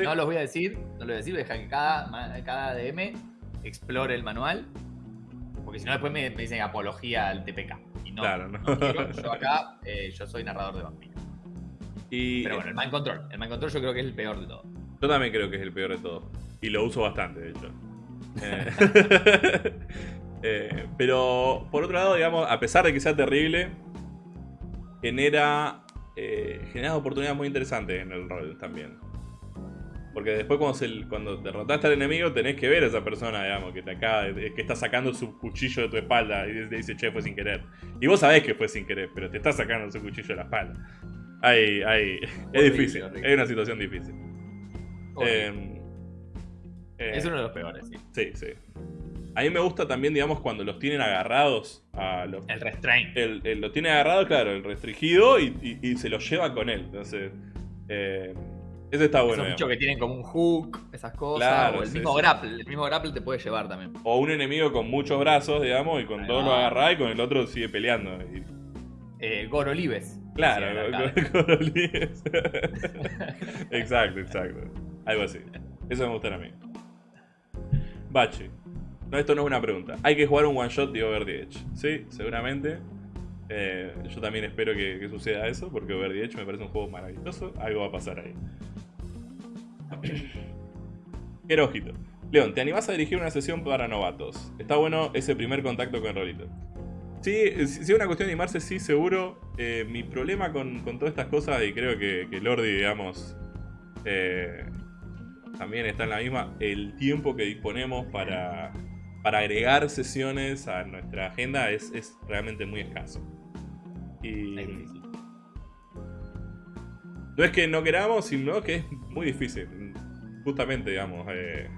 Speaker 1: Sí.
Speaker 2: No los voy a decir, no los voy a decir, voy a dejar que cada, cada DM explore el manual. Porque si no después me, me dicen apología al TPK. Y no,
Speaker 1: Claro, no.
Speaker 2: no quiero, yo acá, eh, yo soy narrador de vampiros.
Speaker 1: Y
Speaker 2: Pero bueno, el Mind Control. El Mind Control yo creo que es el peor de todo.
Speaker 1: yo también creo que es el peor de todo. Y lo uso bastante, de hecho. *laughs* Eh, *laughs* eh, pero, por otro lado, digamos, a pesar de que sea terrible, genera, eh, genera oportunidades muy interesantes en el rol también. Porque después cuando, se- cuando derrotaste al enemigo tenés que ver a esa persona, digamos, que te acaba que está sacando su cuchillo de tu espalda y te dice, che, fue sin querer. Y vos sabés que fue sin querer, pero te está sacando su cuchillo de la espalda. Ay, ay, *laughs* es difícil, es una situación difícil.
Speaker 2: Horrible.
Speaker 1: Eh, eh,
Speaker 2: es uno de los peores, sí.
Speaker 1: Sí, sí. A mí me gusta también, digamos, cuando los tienen agarrados a los...
Speaker 2: El restraint.
Speaker 1: El, el- lo tiene agarrado, claro, el restringido y, y- y se lo lleva con él. Entonces, eh, ese está bueno.
Speaker 2: Esos
Speaker 1: digamos.
Speaker 2: bichos que tienen como un hook, esas cosas.
Speaker 1: Claro,
Speaker 2: o el
Speaker 1: sí,
Speaker 2: mismo
Speaker 1: sí.
Speaker 2: grapple. El mismo grapple te puede llevar también.
Speaker 1: O un enemigo con muchos brazos, digamos, y con
Speaker 2: Ahí
Speaker 1: dos
Speaker 2: va.
Speaker 1: lo agarrá y con el otro sigue peleando. Y-
Speaker 2: Eh, Goro Libes.
Speaker 1: claro, líderes. *laughs* *laughs* exacto, exacto. Algo así. Eso me gusta a mí. Bachi. No, esto no es una pregunta. Hay que jugar un one shot de Over the Edge. Sí, seguramente. Eh, yo también espero que, suceda eso, porque Over the Edge me parece un juego maravilloso. Algo va a pasar ahí. *clears throat* Quiero ojito. León, ¿te animás a dirigir una sesión para novatos? Está bueno ese primer contacto con Rolito. Sí, eh, si es una cuestión de animarse, sí, seguro. Eh, mi problema con, con todas estas cosas, y creo que, Lordi, digamos, también está en la misma, el tiempo que disponemos para, para agregar sesiones a nuestra agenda es, es realmente muy escaso. Y no es que no queramos, sino que es muy difícil. Justamente, digamos, eh,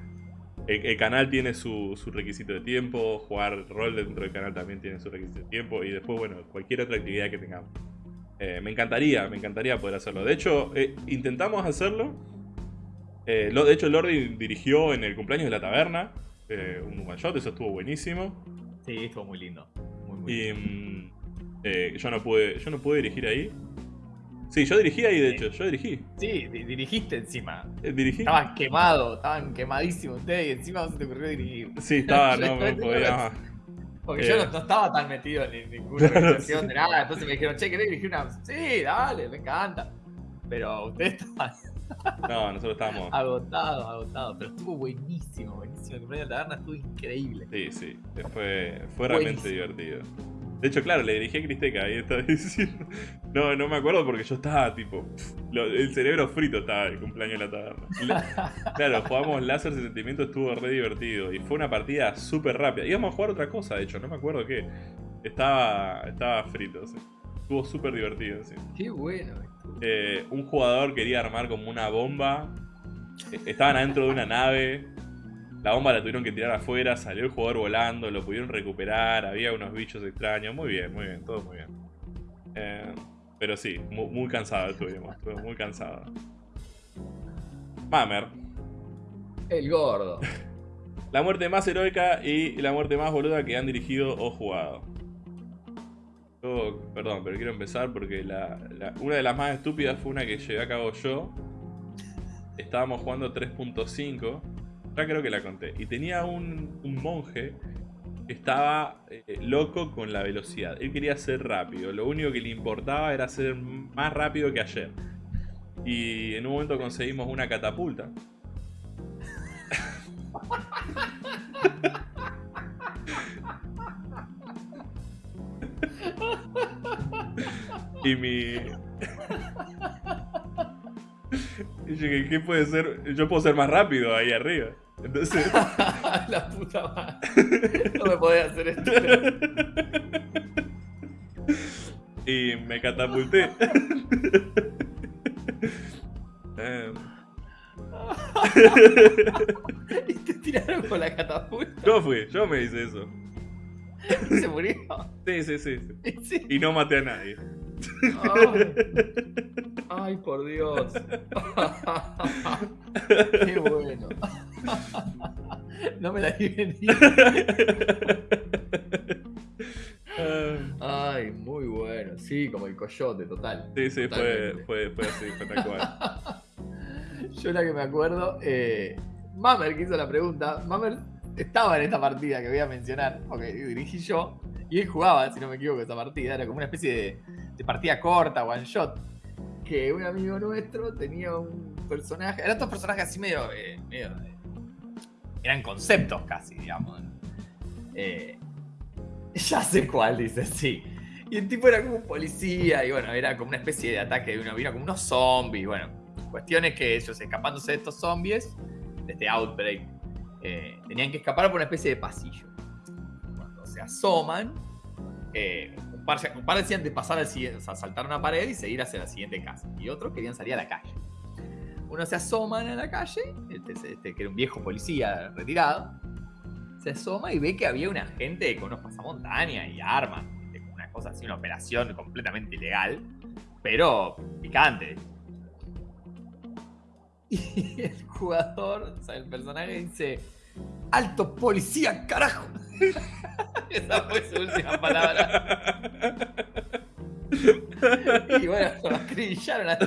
Speaker 1: el, el canal tiene su, su requisito de tiempo, jugar rol dentro del canal también tiene su requisito de tiempo, y después, bueno, cualquier otra actividad que tengamos. Eh, me encantaría, me encantaría poder hacerlo. De hecho, eh, intentamos hacerlo. Eh, lo- de hecho, Lordi dirigió en el cumpleaños de la taberna un one shot, eso estuvo buenísimo.
Speaker 2: Sí, estuvo muy lindo. Muy, muy
Speaker 1: Y
Speaker 2: lindo.
Speaker 1: Eh, yo no pude, yo no pude dirigir ahí. Sí, yo dirigí ahí, de hecho, yo dirigí.
Speaker 2: Sí, di- dirigiste encima.
Speaker 1: Eh, dirigí.
Speaker 2: Estaban quemados, estaban quemadísimos ustedes y encima no se te ocurrió dirigir.
Speaker 1: Sí, estaba, *laughs* no me podía más.
Speaker 2: Porque
Speaker 1: Eh.
Speaker 2: yo no, no estaba tan metido en ninguna *laughs*
Speaker 1: Claro,
Speaker 2: organización
Speaker 1: sí.
Speaker 2: de nada. Entonces me dijeron, che, ¿querés dirigir una? Sí, dale, me encanta. Pero ustedes estaban *laughs*
Speaker 1: No, nosotros estábamos.
Speaker 2: agotados, agotados. Pero estuvo buenísimo, buenísimo. El cumpleaños de la taberna estuvo increíble.
Speaker 1: Sí, sí, fue, fue realmente divertido. De hecho, claro, le dirigí a Cristeca ahí está *laughs* diciendo. No, no me acuerdo porque yo estaba tipo. lo- el cerebro frito estaba el cumpleaños de la taberna. La- *laughs* claro, jugamos Láser y Sentimiento, estuvo re divertido. Y fue una partida súper rápida. Íbamos a jugar otra cosa, de hecho, no me acuerdo qué. Estaba, estaba frito, sí. Estuvo súper divertido, sí.
Speaker 2: Qué bueno. estuvo.
Speaker 1: Eh, un jugador quería armar como una bomba. Eh, Estaban adentro de una nave. La bomba la tuvieron que tirar afuera. Salió el jugador volando. Lo pudieron recuperar. Había unos bichos extraños. Muy bien, muy bien. Todo muy bien. Eh, pero sí, muy, muy cansado estuvimos. Estuve muy cansado. Mamer.
Speaker 2: El gordo. *laughs*
Speaker 1: La muerte más heroica y la muerte más boluda que han dirigido o jugado. Yo, perdón, pero quiero empezar porque la- la- una de las más estúpidas fue una que llevé a cabo yo. Estábamos jugando 3.5. Ya creo que la conté. Y tenía un, monje que estaba eh, loco con la velocidad. Él quería ser rápido. Lo único que le importaba era ser más rápido que ayer. Y en un momento conseguimos una catapulta. Y mi. *laughs* Y dije, ¿qué puede ser? Yo puedo ser más rápido ahí arriba. Entonces. *laughs*
Speaker 2: la puta madre. No me podía hacer esto.
Speaker 1: y me catapulté. Eh, *laughs*
Speaker 2: y te tiraron con la catapulta.
Speaker 1: yo fui, yo me hice eso. *laughs*
Speaker 2: Se murió.
Speaker 1: Sí, sí, sí. sí.
Speaker 2: Y *laughs* sí.
Speaker 1: Y no maté a nadie.
Speaker 2: Ay. Ay, por Dios. *laughs* Qué bueno. No me la di venir.
Speaker 1: Ah,
Speaker 2: Ay, muy bueno. Sí, como el coyote, total.
Speaker 1: sí, sí, fue, fue, fue así, fue tal cual.
Speaker 2: Yo la que me acuerdo, eh, Mamer que hizo la pregunta, Mamer estaba en esta partida que voy a mencionar, porque dirigí yo, y él jugaba, si no me equivoco, esa partida, era como una especie de, partida corta, one shot, que un amigo nuestro tenía un personaje, eran estos personajes así medio, eh, medio, eh, eran conceptos casi, digamos. Eh, *laughs* ya sé cuál, dice, sí. Y el tipo era como un policía, y bueno, era como una especie de ataque de uno, vino como unos zombies, bueno. Cuestión es que ellos escapándose de estos zombies, de este outbreak, eh, tenían que escapar por una especie de pasillo. Cuando se asoman, eh, un, par, un par decían de pasar al siguiente, o sea, saltar una pared y seguir hacia la siguiente casa. Y otros querían salir a la calle. Uno se asoman a la calle, este, este, que era un viejo policía retirado, se asoma y ve que había una gente con unos pasamontañas y armas, una cosa así, una operación completamente ilegal, pero picante. *laughs* Y el jugador, o sea, el personaje dice, alto policía, carajo. *laughs* Esa fue su última palabra. *laughs* y bueno, lo acribillaron a ti.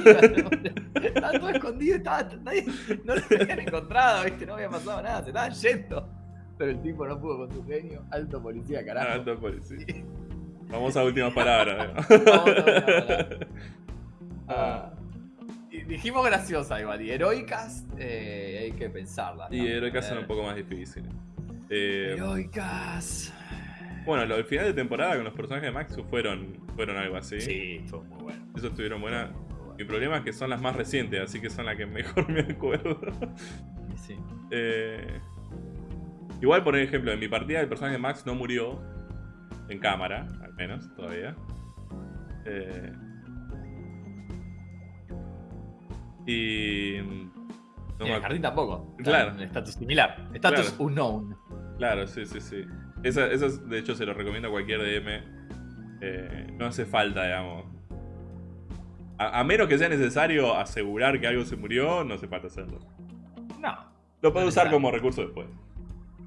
Speaker 2: Estaba todo escondido, estaba, nadie, no lo habían encontrado, ¿viste? no había pasado nada, se estaban yendo. Pero el tipo no pudo con su genio. Alto policía, carajo.
Speaker 1: Alto policía. Vamos a última palabra.
Speaker 2: Vamos a última palabra. Ah, dijimos graciosa igual. Y heroicas eh, hay que pensarlas.
Speaker 1: Y heroicas son un poco más difíciles. Eh,
Speaker 2: heroicas.
Speaker 1: Bueno, el final de temporada con los personajes de Max fueron, fueron algo así.
Speaker 2: Sí, fue muy bueno.
Speaker 1: Eso estuvieron buenas. Mi problema es que son las más recientes, así que son las que mejor *laughs* me acuerdo.
Speaker 2: Sí.
Speaker 1: Eh, igual, por ejemplo, en mi partida el personaje de Max no murió en cámara, al menos, todavía. Eh, y.
Speaker 2: No el jardín tampoco.
Speaker 1: Claro.
Speaker 2: estatus similar. Estatus unknown.
Speaker 1: Claro, sí, sí, sí. Esa, de hecho, se lo recomiendo a cualquier DM. Eh, no hace falta, digamos. A, menos que sea necesario asegurar que algo se murió, no hace falta hacerlo.
Speaker 2: No.
Speaker 1: Lo puedes usar como recurso después.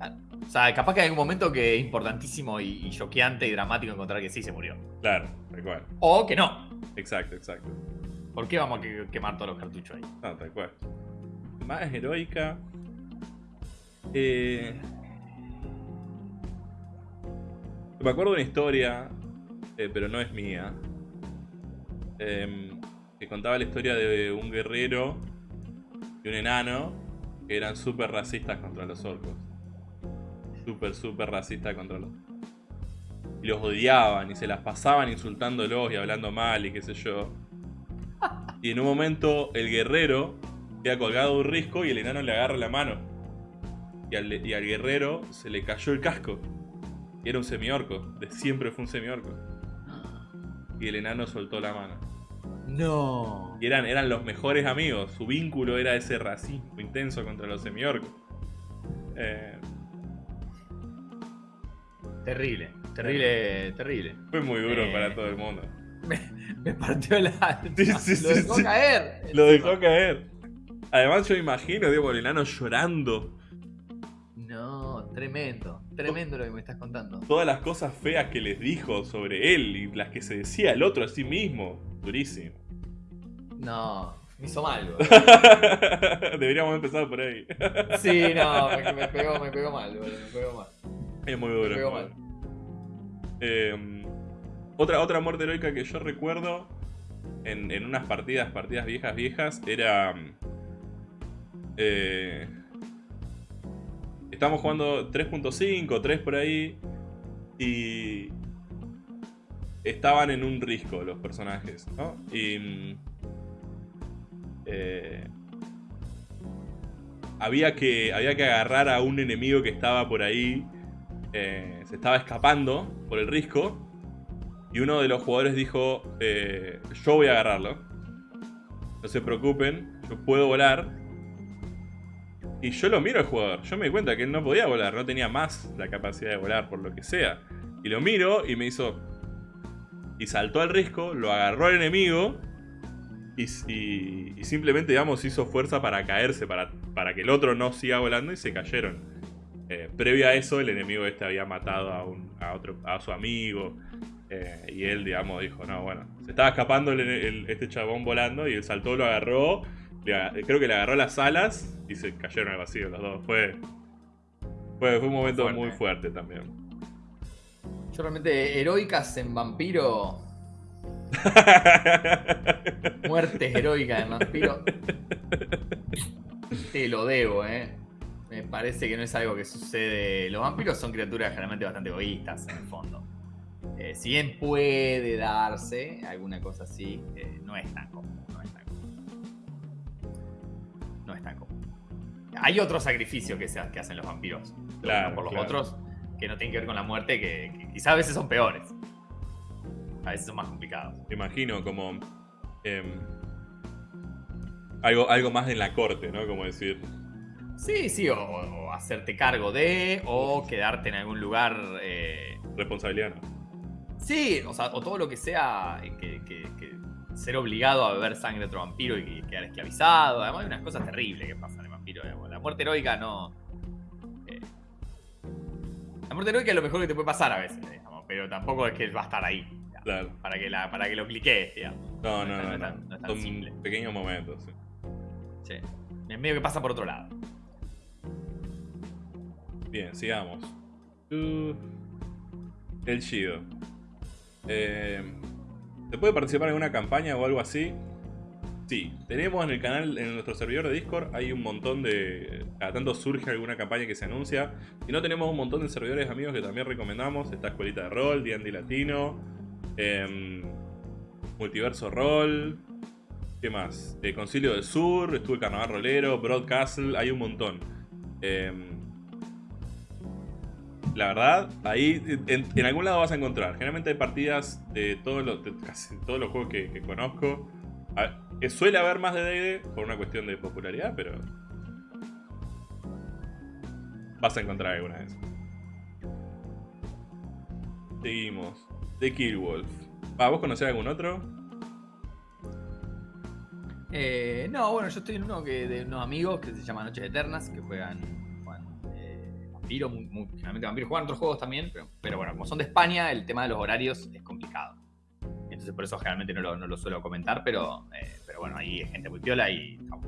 Speaker 2: O sea, capaz que hay algún momento que es importantísimo y, choqueante y dramático encontrar que sí se murió.
Speaker 1: Claro, tal cual.
Speaker 2: O que no.
Speaker 1: Exacto, exacto.
Speaker 2: ¿Por qué vamos a quemar todos los cartuchos ahí?
Speaker 1: No, tal cual. Más heroica. Eh... Me acuerdo de una historia, eh, pero no es mía. Em, que contaba la historia de un guerrero y un enano que eran súper racistas contra los orcos. Súper, súper racistas contra los Y los odiaban y se las pasaban insultándolos y hablando mal y qué sé yo. Y en un momento el guerrero queda colgado de un risco y el enano le agarra la mano. Y al, y al guerrero se le cayó el casco. Y era un semiorco. De siempre fue un semiorco. Y el enano soltó la mano.
Speaker 2: No.
Speaker 1: Y eran, eran los mejores amigos. Su vínculo era ese racismo intenso contra los semiorcos. Eh,
Speaker 2: terrible, terrible, terrible.
Speaker 1: Fue muy duro eh, para todo el mundo.
Speaker 2: Me, partió el alma. *laughs* *laughs*
Speaker 1: lo
Speaker 2: dejó caer.
Speaker 1: Lo dejó caer. Además yo imagino, digo, el enano llorando.
Speaker 2: No, tremendo. Tremendo lo que me estás contando.
Speaker 1: Todas las cosas feas que les dijo sobre él y las que se decía el otro a sí mismo. Durísimo.
Speaker 2: No, me hizo mal. *laughs*
Speaker 1: Deberíamos empezar por ahí.
Speaker 2: sí, no, me, pegó, me pegó mal, me pegó mal.
Speaker 1: Es muy duro. Me pegó mal. Em, otra, otra muerte heroica que yo recuerdo en, en unas partidas, partidas viejas, viejas, era... Eh, Estamos jugando 3.5, 3 por ahí. Y. Estaban en un risco los personajes, ¿no? Y. Eh, había, que, había que agarrar a un enemigo que estaba por ahí. Eh, se estaba escapando por el risco. Y uno de los jugadores dijo: eh, Yo voy a agarrarlo. No se preocupen, yo puedo volar. Y yo lo miro al jugador. Yo me di cuenta que él no podía volar, no tenía más la capacidad de volar, por lo que sea. Y lo miro y me hizo. Y saltó al risco, lo agarró al enemigo. Y, simplemente, digamos, hizo fuerza para caerse, para, para que el otro no siga volando y se cayeron. Eh, previo a eso, el enemigo este había matado a, un, a, otro, a su amigo. Eh, y él, digamos, dijo: No, bueno, se estaba escapando este chabón volando y él saltó, lo agarró creo que le agarró las alas y se cayeron al vacío los dos. Fue, fue, un momento muy fuerte también.
Speaker 2: Yo realmente, heroicas en vampiro. *laughs* Muertes heroicas en vampiro. Te lo debo, eh. Me parece que no es algo que sucede. Los vampiros son criaturas generalmente bastante egoístas en el fondo. Eh, si bien puede darse alguna cosa así, eh, no es tan común. hay otros sacrificios que, se, que hacen los vampiros.
Speaker 1: Claro,
Speaker 2: por los
Speaker 1: claro.
Speaker 2: otros que no tienen que ver con la muerte, que, que quizás a veces son peores. A veces son más complicados.
Speaker 1: Me imagino como. em, algo, algo más en la corte, ¿no? Como decir.
Speaker 2: Sí, sí, o, o hacerte cargo de, o quedarte en algún lugar. eh,
Speaker 1: Responsabilidad, ¿no?
Speaker 2: Sí, o sea, o todo lo que sea eh, que, que- que ser obligado a beber sangre de otro vampiro y que- quedar esclavizado. Además, hay unas cosas terribles que pasan en vampiro. digamos. La muerte heroica no. eh, la muerte heroica es lo mejor que te puede pasar a veces, digamos, pero tampoco es que va a estar ahí. digamos,
Speaker 1: Claro.
Speaker 2: Para que, la, para que lo cliquees, digamos.
Speaker 1: No, no, no. no,
Speaker 2: tan- no es tan
Speaker 1: Son
Speaker 2: simple.
Speaker 1: pequeños momentos. sí.
Speaker 2: Sí. Es medio que pasa por otro lado.
Speaker 1: Bien, sigamos. Uh, el Shido. Eh, ¿Se puede participar en una campaña o algo así? Sí, tenemos en el canal, en nuestro servidor de Discord, hay un montón de... Cada tanto surge alguna campaña que se anuncia. Si no, tenemos un montón de servidores amigos que también recomendamos. Está Escuelita de Rol, D&D Latino, em, Multiverso Rol... ¿Qué más? Eh, Concilio del Sur, estuvo el Carnaval Rolero, Broadcastle, hay un montón. Em, la verdad, ahí en, algún lado vas a encontrar. Generalmente hay partidas de todos los, de casi todos los juegos que, conozco. A- eh, suele haber más de D&D por una cuestión de popularidad, pero vas a encontrar alguna vez. Seguimos. The Killwolf. Ah, ¿Vos conocés algún otro?
Speaker 2: Eh, no, bueno, yo estoy en uno que, de unos amigos que se llama Noches Eternas, que juegan, vampiro, muy- muy- generalmente vampiro, juegan otros juegos también, pero, pero bueno, como son de España, el tema de los horarios es complicado. Entonces por eso generalmente no lo, no lo suelo comentar, pero, eh, pero bueno, ahí hay gente muy piola y no,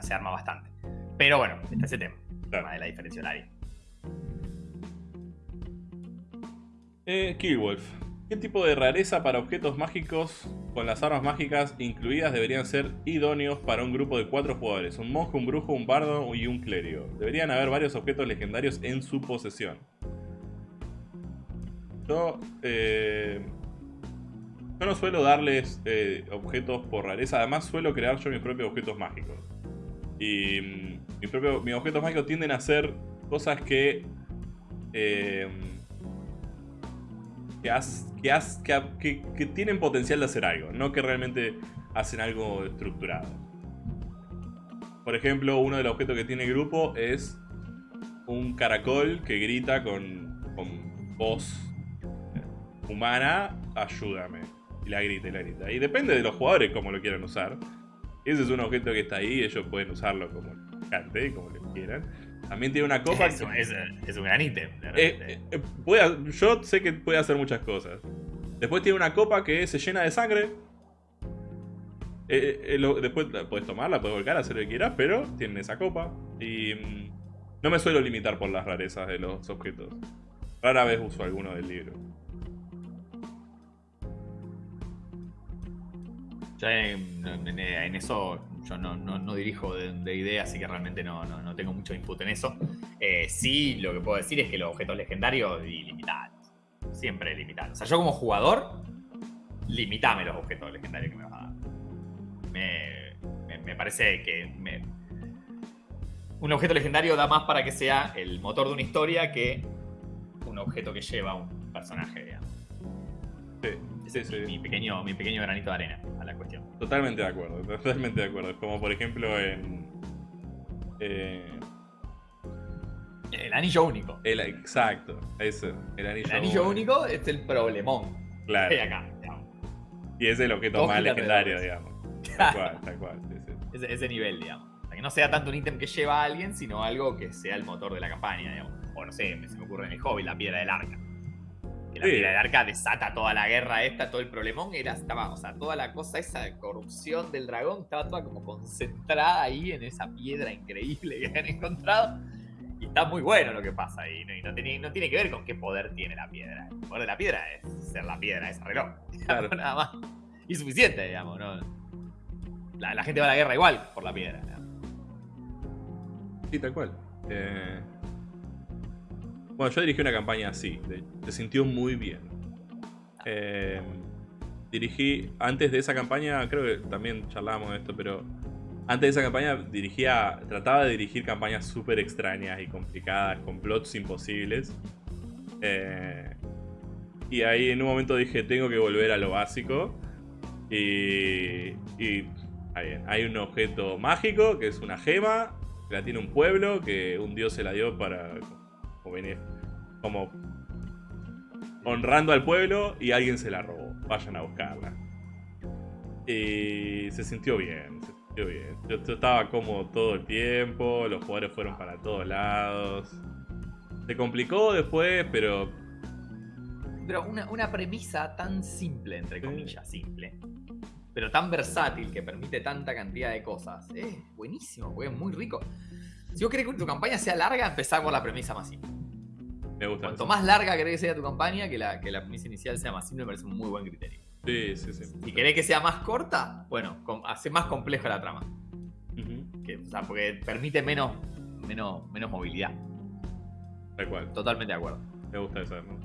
Speaker 2: se arma bastante. Pero bueno, está ese tema, el tema de la diferencia horaria.
Speaker 1: Eh, Killwolf. ¿Qué tipo de rareza para objetos mágicos con las armas mágicas incluidas deberían ser idóneos para un grupo de cuatro jugadores? Un monje, un brujo, un bardo y un clérigo. Deberían haber varios objetos legendarios en su posesión. Yo, eh, yo no suelo darles eh, objetos por rareza, además suelo crear yo mis propios objetos mágicos. Y mm, mi propio- mis objetos mágicos tienden a ser cosas que... eh, que, tienen potencial de hacer algo, no que realmente hacen algo estructurado. Por ejemplo, uno de los objetos que tiene el grupo es un caracol que grita con, voz humana, ayúdame. Y la grita y la grita. Y depende de los jugadores cómo lo quieran usar. Ese es un objeto que está ahí, ellos pueden usarlo como cante como les quieran. También tiene una copa
Speaker 2: Es,
Speaker 1: que-
Speaker 2: un- es- es un gran ítem.
Speaker 1: eh, eh, eh, puede yo sé que puede hacer muchas cosas. Después tiene una copa que se llena de sangre. Eh, eh, lo- después la puedes tomarla, puedes volcar, hacer lo que quieras, pero tienen esa copa. Y mm, no me suelo limitar por las rarezas de los objetos. Rara vez uso alguno del libro.
Speaker 2: En, en- en eso yo no, no- no dirijo de, de idea, así que realmente no, no- tengo mucho input en eso. Eh, sí, lo que puedo decir es que los objetos legendarios, ilimitados. Siempre limitados. O sea, yo como jugador, limitame los objetos legendarios que me vas a dar. Me, me- parece que un objeto legendario da más para que sea el motor de una historia que un objeto que lleva un personaje, digamos.
Speaker 1: Sí,
Speaker 2: Ese es mi,
Speaker 1: sí.
Speaker 2: mi pequeño, mi pequeño granito de arena a la cuestión.
Speaker 1: Totalmente de acuerdo, *laughs* totalmente de acuerdo. Como por ejemplo en. eh,
Speaker 2: El anillo único.
Speaker 1: el, exacto, eso. El anillo,
Speaker 2: El anillo único es el problemón
Speaker 1: Claro.
Speaker 2: que hay acá. digamos.
Speaker 1: Y es el objeto
Speaker 2: Dos
Speaker 1: más
Speaker 2: giras
Speaker 1: legendario, digamos. *laughs* Tal cual, tal cual. sí.
Speaker 2: Ese, ese nivel, digamos. O sea, que no sea tanto un ítem que lleva a alguien, sino algo que sea el motor de la campaña, digamos. O no sé, se me ocurre en el hobby la piedra del arca. Que la
Speaker 1: Sí.
Speaker 2: del arca desata toda la guerra esta, todo el problemón, era, estaba, o sea, toda la cosa, esa de corrupción del dragón, estaba toda como concentrada ahí en esa piedra increíble que han encontrado. Y está muy bueno lo que pasa ahí, ¿no? Y no tiene, no tiene que ver con qué poder tiene la piedra. El poder de la piedra es ser la piedra, es reloj. *laughs*
Speaker 1: Claro.
Speaker 2: Nada más. Y suficiente, digamos, ¿no? La, la gente va a la guerra igual por la piedra.
Speaker 1: Sí, tal cual. Eh, Bueno, yo dirigí una campaña así. Se sintió muy bien. Eh, dirigí, antes de esa campaña, creo que también charlábamos de esto, pero Antes de esa campaña dirigía, trataba de dirigir campañas súper extrañas y complicadas, con plots imposibles. Eh, y ahí en un momento dije, tengo que volver a lo básico. Y, y hay un objeto mágico que es una gema, que la tiene un pueblo, que un dios se la dio para como, como honrando al pueblo y alguien se la robó. Vayan a buscarla. Y se sintió bien, bien. Yo, estaba cómodo todo el tiempo, los jugadores fueron para todos lados. Se complicó después, pero...
Speaker 2: Pero una, premisa tan simple, entre comillas, simple, pero tan versátil que permite tanta cantidad de cosas. Es buenísimo, porque es muy rico. Si vos querés que tu campaña sea larga, empezá por la premisa más simple.
Speaker 1: Me gusta.
Speaker 2: Cuanto más larga querés que sea tu campaña, que la, que la premisa inicial sea más simple, me parece un muy buen criterio.
Speaker 1: Sí, sí, sí.
Speaker 2: Si querés que sea más corta, bueno, hace más compleja la trama. o sea, porque permite menos, menos, menos movilidad.
Speaker 1: Tal cual.
Speaker 2: Totalmente de acuerdo.
Speaker 1: Me gusta eso, ¿no?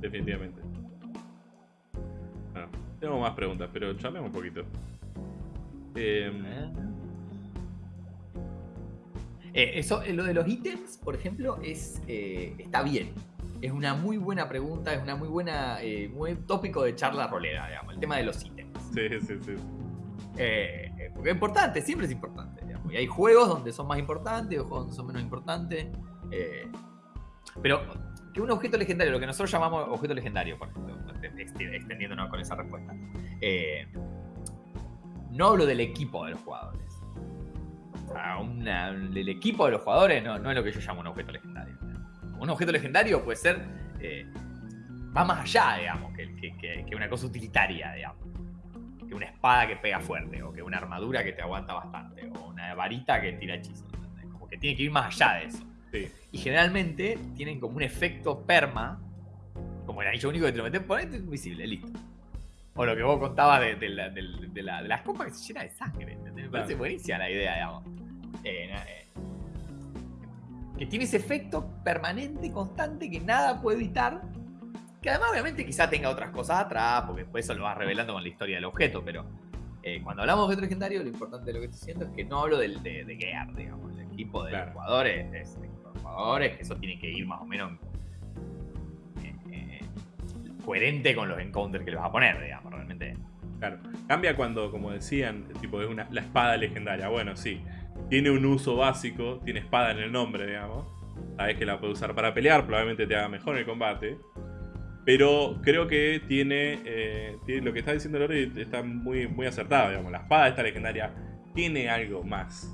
Speaker 1: Definitivamente. Bueno, tengo más preguntas, pero charlemos un poquito.
Speaker 2: Eh. Eh, eso, lo de los ítems, por ejemplo, es eh, está bien es una muy buena pregunta, es una muy buena, eh, muy tópico de charla rolera, digamos, el tema de los ítems.
Speaker 1: Sí, sí, sí.
Speaker 2: Eh, eh, porque es importante, siempre es importante. Digamos. Y hay juegos donde son más importantes, o juegos donde son menos importantes. pero que un objeto legendario, lo que nosotros llamamos objeto legendario, por ejemplo, extendiéndonos con esa respuesta, no hablo del equipo de los jugadores. El equipo de los jugadores no, no es lo que yo llamo un objeto legendario un objeto legendario puede ser. Eh, va más allá, digamos, que, una cosa utilitaria, digamos. Que una espada que pega fuerte, o que una armadura que te aguanta bastante, o una varita que tira hechizos. Como que tiene que ir más allá de eso. Y generalmente tienen como un efecto perma, como el anillo único que te lo metes, ponete invisible, listo. O lo que vos contabas de, de, las copas que se llena de sangre. Me parece buenísima la idea, digamos. Eh, eh, que tiene ese efecto permanente, constante, que nada puede evitar. Que además, obviamente, quizá tenga otras cosas atrás, porque después eso lo vas revelando con la historia del objeto, pero eh, cuando hablamos de objeto legendario, lo importante de lo que estoy diciendo es que no hablo del, de, de Gear, digamos, el equipo de jugadores, es el equipo de jugadores, que eso tiene que ir más o menos eh, eh, coherente con los encounters que le vas a poner, digamos, realmente.
Speaker 1: Claro, cambia cuando, como decían, tipo, es una, la espada legendaria. Bueno, sí, tiene un uso básico, tiene espada en el nombre, digamos. Sabes que la puede usar para pelear, probablemente te haga mejor el combate. Pero creo que tiene, eh, lo que está diciendo Lori está muy, muy acertado, digamos. La espada esta legendaria tiene algo más.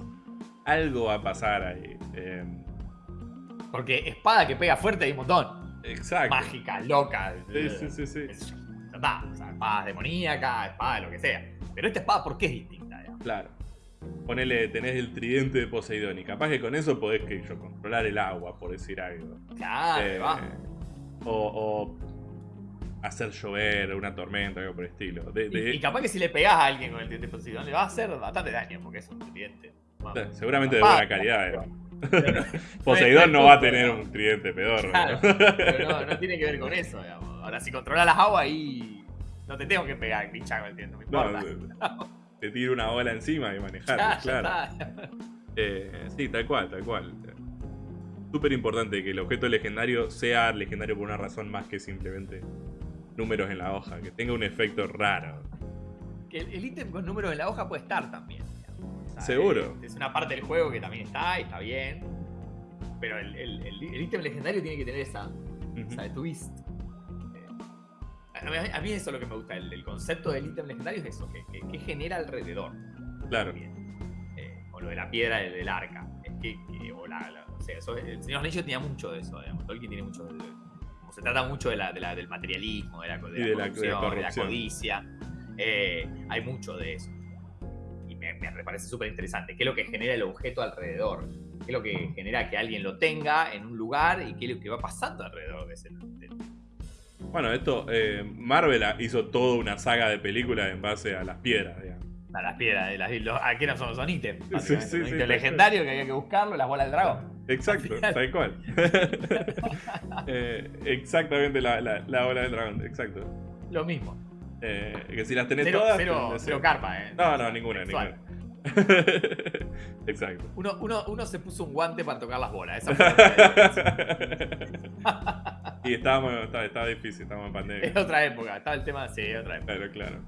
Speaker 1: Algo va a pasar ahí.
Speaker 2: Em. Porque espada que pega fuerte hay un montón.
Speaker 1: Exacto.
Speaker 2: Mágica, loca.
Speaker 1: Sí, sí, sí. sí.
Speaker 2: Está, o sea, espadas demoníacas, espada, lo que sea. Pero esta espada, ¿por qué es distinta?
Speaker 1: Claro. Ponele, tenés el tridente de Poseidón y capaz que con eso podés que yo controlar el agua, por decir algo.
Speaker 2: Claro, eh, va.
Speaker 1: O, hacer llover una tormenta, algo por el estilo.
Speaker 2: Y, capaz que si le pegás a alguien con el tridente de Poseidón le va a hacer bastante daño porque es un tridente.
Speaker 1: seguramente de buena calidad. *laughs* Poseidón no, va a tener un tridente pedorro.
Speaker 2: Claro, pero no, tiene que ver con eso, digamos. Ahora, si controlas las aguas ahí, no te tengo que pegar, el tridente, no importa *laughs*
Speaker 1: te tira una ola encima y manejar, claro. Eh, sí, tal cual, tal cual. Súper importante que el objeto legendario sea legendario por una razón más que simplemente números en la hoja, que tenga un efecto raro.
Speaker 2: Que el ítem con números en la hoja puede estar también.
Speaker 1: Seguro.
Speaker 2: Es, una parte del juego que también está y está bien. Pero el, ítem legendario tiene que tener esa, esa twist a mí eso es lo que me gusta. El, concepto del ítem legendario es eso, que, genera alrededor.
Speaker 1: Claro.
Speaker 2: Eh, o lo de la piedra del, arca. Es que, o la, o sea, eso, el Señor Anillos tenía mucho de eso, digamos. Tolkien tiene mucho de, como se trata mucho de la, del materialismo, de la, de corrupción, de la, codicia. Eh, hay mucho de eso. Y me, me parece súper interesante. ¿Qué es lo que genera el objeto alrededor? ¿Qué es lo que genera que alguien lo tenga en un lugar y qué es lo que va pasando alrededor de ese,
Speaker 1: bueno, esto, eh, Marvel hizo toda una saga de películas en base a las piedras, digamos.
Speaker 2: A las piedras, de las, aquí no son, son ítems. Sí, sí, sí, legendario que había que buscarlo, las bolas del dragón.
Speaker 1: Exacto, tal cual. *laughs* Eh, exactamente la, la, bola del dragón, exacto.
Speaker 2: Lo mismo.
Speaker 1: Eh, que si las tenés
Speaker 2: Cero,
Speaker 1: todas.
Speaker 2: cero,
Speaker 1: tenés-
Speaker 2: cero carpa, ¿eh?
Speaker 1: No, no, ninguna,
Speaker 2: Sexual.
Speaker 1: ninguna. *laughs* Exacto.
Speaker 2: Uno, uno, uno se puso un guante para tocar las bolas. Esa la *laughs*
Speaker 1: y estábamos, estaba, estaba difícil, estábamos en pandemia.
Speaker 2: Es otra época. Estaba el tema, sí, otra época.
Speaker 1: Claro, claro.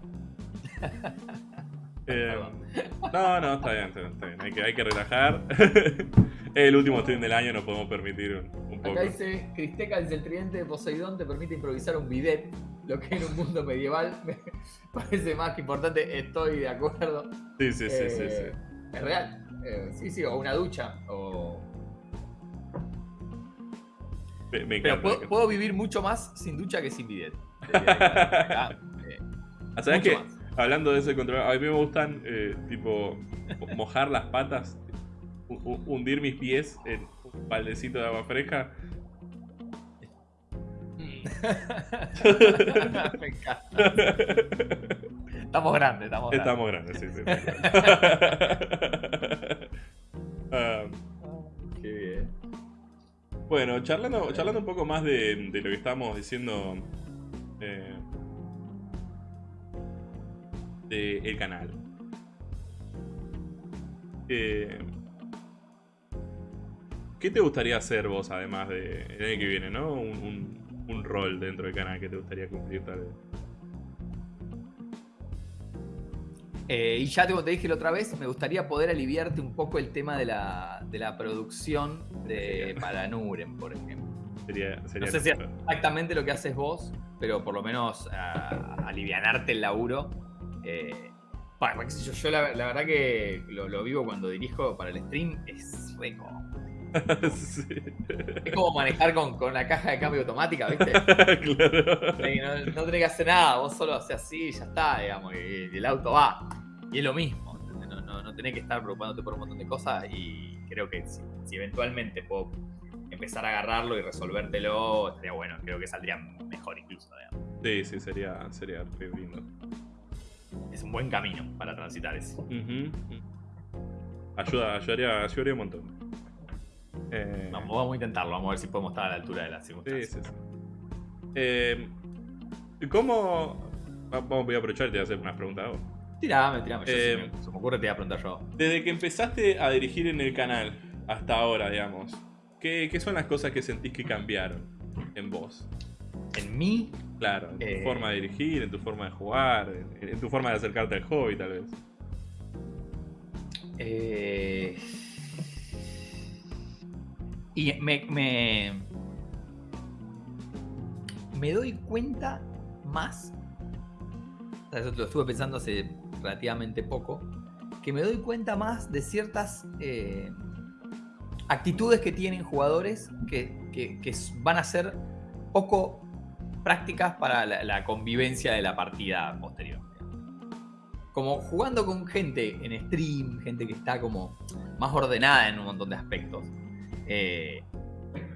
Speaker 1: *laughs* Eh, no, no, está bien, está bien. Hay, que, hay que relajar. es el último stream del año, nos podemos permitir un, un poco.
Speaker 2: Acá dice, Cristeca dice, el tridente de Poseidón te permite improvisar un bidet, lo que en un mundo medieval *laughs* me parece más que importante, estoy de acuerdo.
Speaker 1: Sí, sí, sí, sí,
Speaker 2: Eh,
Speaker 1: sí.
Speaker 2: Es real. Eh, sí, sí, o una ducha. O...
Speaker 1: Me, me
Speaker 2: Pero
Speaker 1: encanta.
Speaker 2: puedo,
Speaker 1: me
Speaker 2: puedo vivir mucho más sin ducha que sin bidet. Acá, *laughs* eh,
Speaker 1: Ah, ¿Sabes qué?
Speaker 2: más.
Speaker 1: Hablando de ese control, a mí me gustan, eh, tipo, mojar las patas, hu- hu- hundir mis pies en baldecito de agua fresca. *laughs*
Speaker 2: Me encanta. Estamos grandes, estamos grandes.
Speaker 1: Estamos grandes, sí, sí. *laughs* Ah,
Speaker 2: Qué bien.
Speaker 1: bueno, charlando, charlando un poco más de, de lo que estábamos diciendo eh, de el canal. Eh, ¿Qué te gustaría hacer vos, además de el año que viene, no? Un, un- un rol dentro del canal que te gustaría cumplir tal vez.
Speaker 2: Eh, y ya como te dije la otra vez, me gustaría poder aliviarte un poco el tema de la, de la producción de *laughs* Paranuren, por ejemplo.
Speaker 1: Sería, sería
Speaker 2: No sé si es exactamente lo que haces vos, pero por lo menos ah, alivianarte el laburo. Eh, pa- qué sé yo, yo la, la verdad que lo, lo vivo cuando dirijo para el stream, es cómodo. *laughs* *laughs*
Speaker 1: Sí.
Speaker 2: Es como manejar con, con la caja de cambio automática, ¿viste? *laughs*
Speaker 1: claro.
Speaker 2: Sí, no, no tenés que hacer nada, vos solo haces así y ya está, digamos, y, y el auto va. Y es lo mismo, no, no, no tenés que estar preocupándote por un montón de cosas y creo que si, si eventualmente puedo empezar a agarrarlo y resolvértelo, estaría bueno, creo que saldría mejor incluso, digamos.
Speaker 1: Sí, sí, sería, sería re lindo.
Speaker 2: Es un buen camino para transitar eso.
Speaker 1: Ayuda, ayudaría, ayudaría un montón. Eh,
Speaker 2: Vamos, vamos a intentarlo, vamos a ver si podemos estar a la altura de las
Speaker 1: sí,
Speaker 2: circunstancias.
Speaker 1: sí, sí. Eh, ¿Cómo.? va- Vamos, voy a aprovechar y te voy a hacer unas preguntas a vos.
Speaker 2: Tirame, tirame, yo,
Speaker 1: Eh,
Speaker 2: si me- se me ocurre te voy a preguntar yo.
Speaker 1: Desde que empezaste a dirigir en el canal hasta ahora, digamos, ¿qué, qué son las cosas que sentís que cambiaron en vos?
Speaker 2: En mí,
Speaker 1: Claro, en tu
Speaker 2: Eh.
Speaker 1: forma de dirigir, en tu forma de jugar, en, en tu forma de acercarte al hobby, tal vez.
Speaker 2: Eh, y me, me, doy cuenta más, lo estuve pensando hace relativamente poco, que me doy cuenta más de ciertas eh, actitudes que tienen jugadores que, que- van a ser poco prácticas para la, la convivencia de la partida posterior como jugando con gente en stream, gente que está como más ordenada en un montón de aspectos. Eh,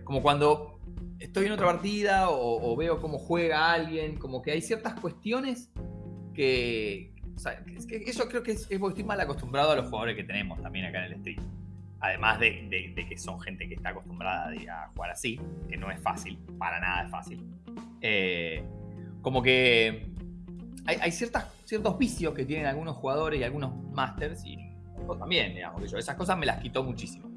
Speaker 2: como cuando estoy en otra partida o, veo cómo juega alguien, como que hay ciertas cuestiones que... eso creo que es, es porque estoy mal acostumbrado a los jugadores que tenemos también acá en el stream. Además de, que son gente que está acostumbrada a jugar así, que no es fácil, para nada es fácil. Eh, como que hay, hay ciertas, ciertos vicios que tienen algunos jugadores y algunos masters, y yo también, digamos, que yo esas cosas me las quitó muchísimo.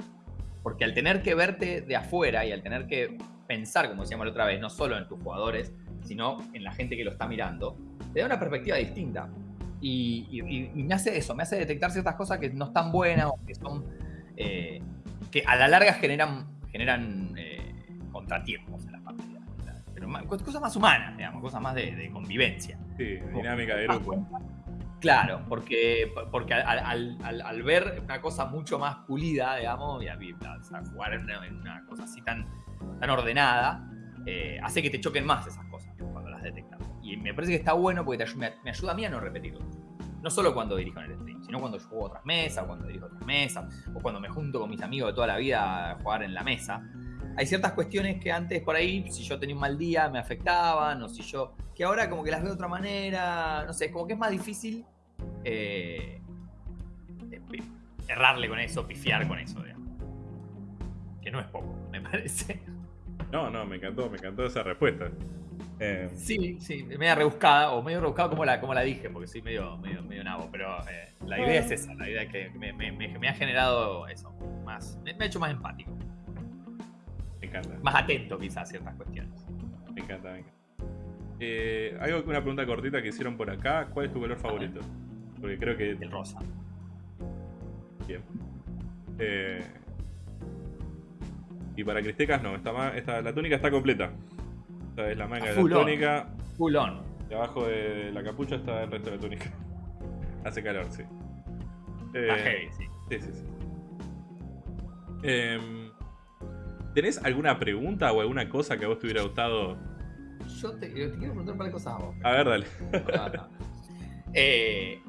Speaker 2: Porque al tener que verte de afuera y al tener que pensar, como decíamos la otra vez, no solo en tus jugadores, sino en la gente que lo está mirando, te da una perspectiva distinta. Y, y- y- y me hace eso, me hace detectar ciertas cosas que no están buenas o que son. eh, que a la larga generan, generan eh, contratiempos en las partidas. Pero más- cosas más humanas, digamos, cosas más de- de convivencia.
Speaker 1: Sí, dinámica de grupo.
Speaker 2: Claro, porque, porque al, ver una cosa mucho más pulida, digamos, y a, a jugar en una, cosa así tan, tan ordenada, eh, hace que te choquen más esas cosas cuando las detectas. Y me parece que está bueno porque te me, me ayuda a mí a no repetirlo. No solo cuando dirijo en el stream, sino cuando yo juego otras mesas, o cuando dirijo otras mesas, o cuando me junto con mis amigos de toda la vida a jugar en la mesa. Hay ciertas cuestiones que antes por ahí, si yo tenía un mal día, me afectaban, o si yo. que ahora como que las veo de otra manera. No sé, es como que es más difícil eh, errarle con eso, pifiar con eso, digamos. Que no es poco, me parece.
Speaker 1: No, no, me encantó, me encantó esa respuesta. Eh,
Speaker 2: Sí, sí, media rebuscada, o medio rebuscada como la, como la dije, porque soy medio, medio, medio nabo, pero eh, la idea es esa, la idea que me, me- me- me ha generado eso, más, me, me ha hecho más empático,
Speaker 1: me encanta,
Speaker 2: más atento quizás a ciertas cuestiones.
Speaker 1: me encanta, me encanta. Eh, hay una pregunta cortita que hicieron por acá. ¿Cuál es tu color favorito? Porque creo que
Speaker 2: El rosa.
Speaker 1: Bien. Eh, y para Cristecas no, esta, la túnica está completa. Esta es la manga de la túnica.
Speaker 2: Full on.
Speaker 1: Y abajo de la capucha está el resto de la túnica. *laughs* Hace calor, sí. Eh,
Speaker 2: Está heavy, sí.
Speaker 1: sí, sí, sí. Em, ¿Tenés alguna pregunta o alguna cosa que a vos te hubiera gustado?
Speaker 2: Yo te, te quiero preguntar un par de cosas a vos.
Speaker 1: A ver, dale.
Speaker 2: Ah, no. Eh,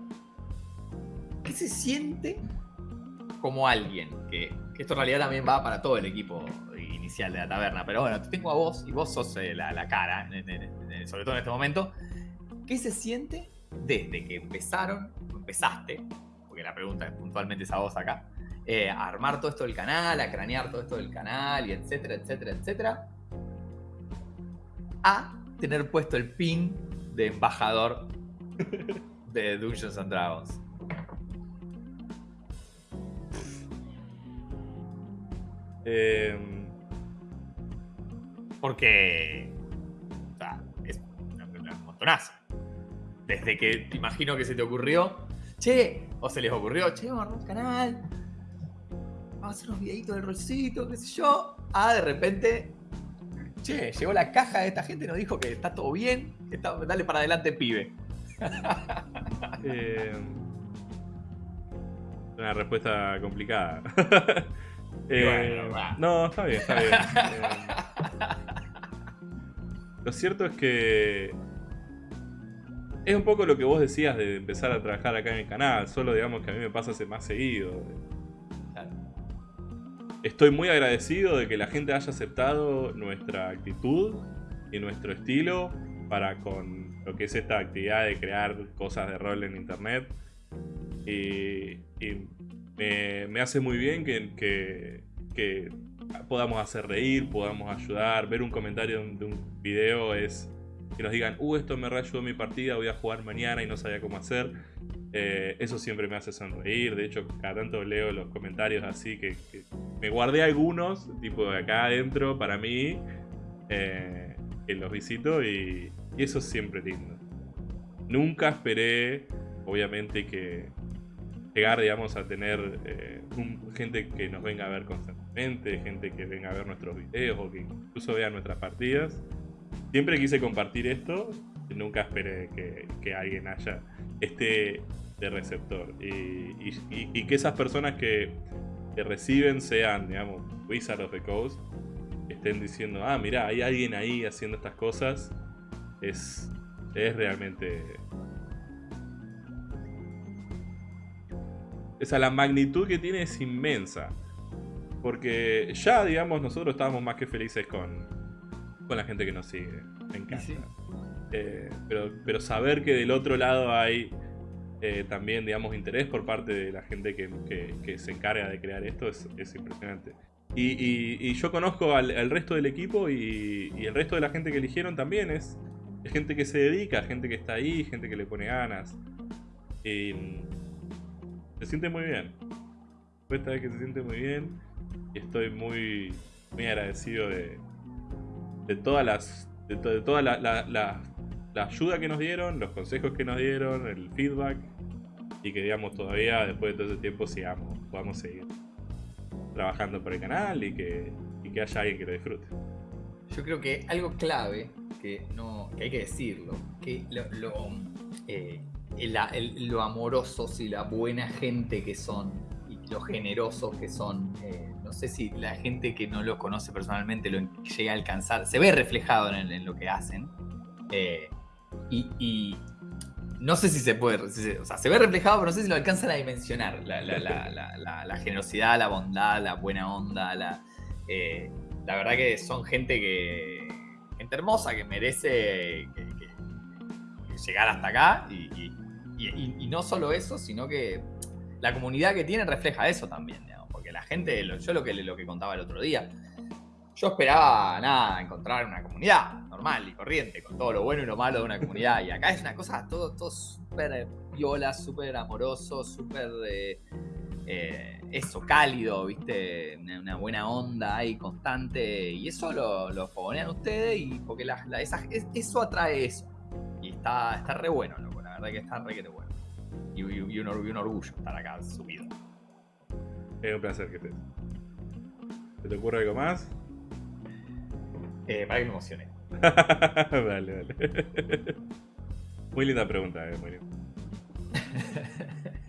Speaker 2: ¿Qué se siente como alguien? Que, que esto en realidad también va para todo el equipo inicial de la taberna, pero bueno, te tengo a vos y vos sos eh, la, la cara, sobre todo en este momento. ¿Qué se siente desde que empezaron, empezaste, porque la pregunta es puntualmente es a vos acá, eh, armar todo esto del canal, a cranear todo esto del canal y etcétera, etcétera, etcétera, a tener puesto el pin de embajador de Dungeons and Dragons.
Speaker 1: Em,
Speaker 2: Porque. O sea, es una- una- un montonazo. Desde que te imagino que se te ocurrió. Che, o se les ocurrió, che, vamos a armar un canal. Vamos a hacer unos videitos del rolcito, qué sé yo. Ah, de repente. Che, llegó la caja de esta gente, nos dijo que está todo bien. que está- dale para adelante, pibe. *laughs*
Speaker 1: em, una respuesta complicada. *laughs* Eh,
Speaker 2: Bueno,
Speaker 1: no, está bien, está bien. *laughs* Em, Lo cierto es que es un poco lo que vos decías de empezar a trabajar acá en el canal, solo digamos que a mí me pasa más seguido.
Speaker 2: Claro.
Speaker 1: Estoy muy agradecido de que la gente haya aceptado nuestra actitud y nuestro estilo para con lo que es esta actividad de crear cosas de rol en internet. Y, y me, me hace muy bien que, que- que podamos hacer reír, podamos ayudar. Ver un comentario de un, de un video es que nos digan, uh, esto me reayudó mi partida, voy a jugar mañana y no sabía cómo hacer. Eh, eso siempre me hace sonreír. De hecho, cada tanto leo los comentarios así que, me guardé algunos, tipo de acá adentro, para mí, eh, que los visito y, eso es siempre lindo. Nunca esperé, obviamente, que llegar, digamos, a tener eh, gente que nos venga a ver constantemente, gente que venga a ver nuestros videos o que incluso vea nuestras partidas. Siempre quise compartir esto nunca esperé que, alguien haya esté de receptor. Y, que esas personas que, que reciben sean, digamos, Wizard of the Coast, estén diciendo, ah, mira, hay alguien ahí haciendo estas cosas, es, es realmente... O sea, la magnitud que tiene es inmensa. Porque ya, digamos, nosotros estábamos más que felices con, con la gente que nos sigue. Me encanta.
Speaker 2: sí.
Speaker 1: Eh, pero, pero saber que del otro lado hay eh, también, digamos, interés por parte de la gente que, que- que se encarga de crear esto es, es impresionante. Y, y- y yo conozco al, al resto del equipo y, y el resto de la gente que eligieron también es, es gente que se dedica, gente que está ahí, gente que le pone ganas. Y mm, se siente muy bien. Esta vez que se siente muy bien y estoy muy, muy agradecido de, de todas las de, to- de toda la, la- ayuda que nos dieron, los consejos que nos dieron, el feedback y que digamos todavía después de todo ese tiempo sigamos, podamos seguir trabajando por el canal y que, y que haya alguien que lo disfrute.
Speaker 2: Yo creo que algo clave que, no, que hay que decirlo, que lo, lo, eh, lo amorosos y la buena gente que son y lo generosos que son, eh, no sé si la gente que no los conoce personalmente lo llega a alcanzar, se ve reflejado en, lo que hacen. eh, y, y no sé si se puede, o sea, se ve reflejado, pero no sé si lo alcanzan a dimensionar. La, generosidad, la bondad, la buena onda, la, eh, la verdad que son gente que. gente hermosa que merece llegar hasta acá. Y, y- y- no solo eso, sino que la comunidad que tienen refleja eso también, Porque la gente, yo lo que, lo que contaba el otro día. yo esperaba, nada, encontrar una comunidad normal y corriente, con todo lo bueno y lo malo de una comunidad. Y acá es una cosa todo, todo súper viola, súper amoroso, súper... Eh, eh, eso, cálido, ¿viste? Una, buena onda ahí constante. Y eso lo, lo fogonean ustedes y porque la, eso atrae eso. Y está, está re bueno, loco. La verdad que está re que te bueno. Y, un, orgullo estar acá subido.
Speaker 1: Es un placer que estés. ¿Se te ocurre algo más?
Speaker 2: Eh, para que me emocione. *laughs*
Speaker 1: dale, dale. *laughs* muy linda pregunta, eh, muy linda. *laughs*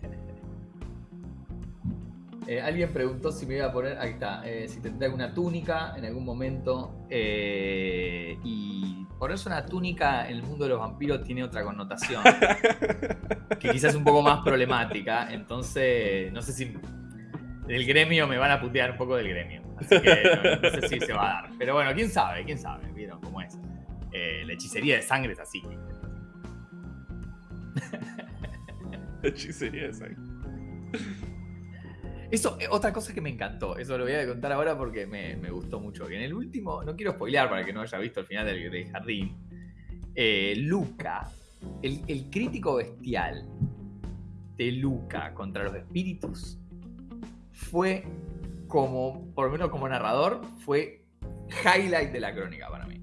Speaker 2: Eh, alguien preguntó si me iba a poner, ahí está, eh, si tendría alguna túnica en algún momento. Eh, y ponerse una túnica en el mundo de los vampiros tiene otra connotación, que quizás es un poco más problemática. Entonces, no sé si del gremio me van a putear un poco del gremio. Así que no, sé si se va a dar. Pero bueno, quién sabe, quién sabe, vieron cómo es. la hechicería de sangre es así. *laughs*
Speaker 1: La hechicería de sangre.
Speaker 2: Eso, eh, otra cosa que me encantó, eso lo voy a contar ahora porque me, gustó mucho. Que en el último, no quiero spoilear para que no haya visto el final del, jardín, eh, Luca, el, crítico bestial de Luca contra los espíritus, fue como, por lo menos como narrador, fue highlight de la crónica para mí.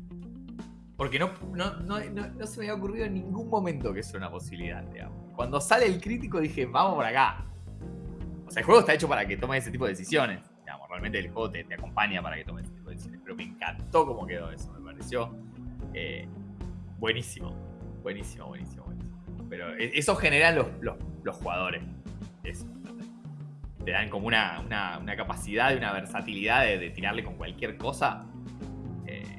Speaker 2: Porque no, no, no, no se me había ocurrido en ningún momento que eso era una posibilidad, digamos. Cuando sale el crítico dije, vamos por acá o sea, el juego está hecho para que tomes ese tipo de decisiones. Digamos, realmente el juego te, acompaña para que tomes ese tipo de decisiones. Pero me encantó cómo quedó eso. Me pareció eh, buenísimo. Buenísimo, buenísimo, buenísimo. Pero e, eso generan los, los, jugadores. Eso. Te dan como una, una, capacidad y una versatilidad de, tirarle con cualquier cosa. Eh,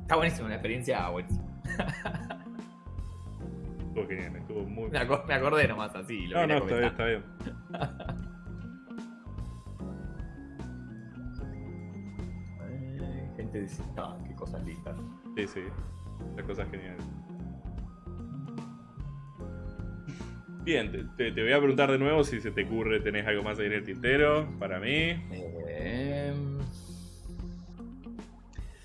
Speaker 2: está buenísimo, una experiencia buenísima.
Speaker 1: Estuvo genial, estuvo muy.
Speaker 2: Me, acordé nomás así.
Speaker 1: no, no, está bien, está *laughs* bien.
Speaker 2: dice, ah, qué cosas lindas.
Speaker 1: Sí, sí, las cosas geniales. Bien, te, voy a preguntar de nuevo si se te ocurre, tenés algo más ahí en el tintero para mí.
Speaker 2: Em,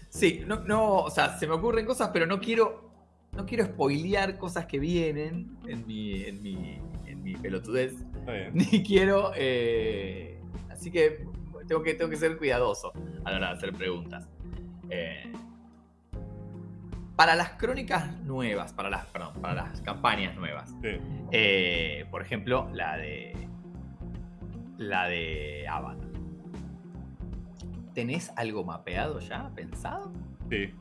Speaker 2: sí, no, no, o sea, se me ocurren cosas, pero no quiero, no quiero spoilear cosas que vienen en mi, en mi, en mi pelotudez. *laughs* Ni quiero, eh, así que tengo que, tengo que ser cuidadoso a la hora de hacer preguntas. Eh, para las crónicas nuevas, para las, perdón, para las campañas nuevas. Eh, por ejemplo, la de. La de Avatar. ¿Tenés algo mapeado ya, pensado?
Speaker 1: Sí.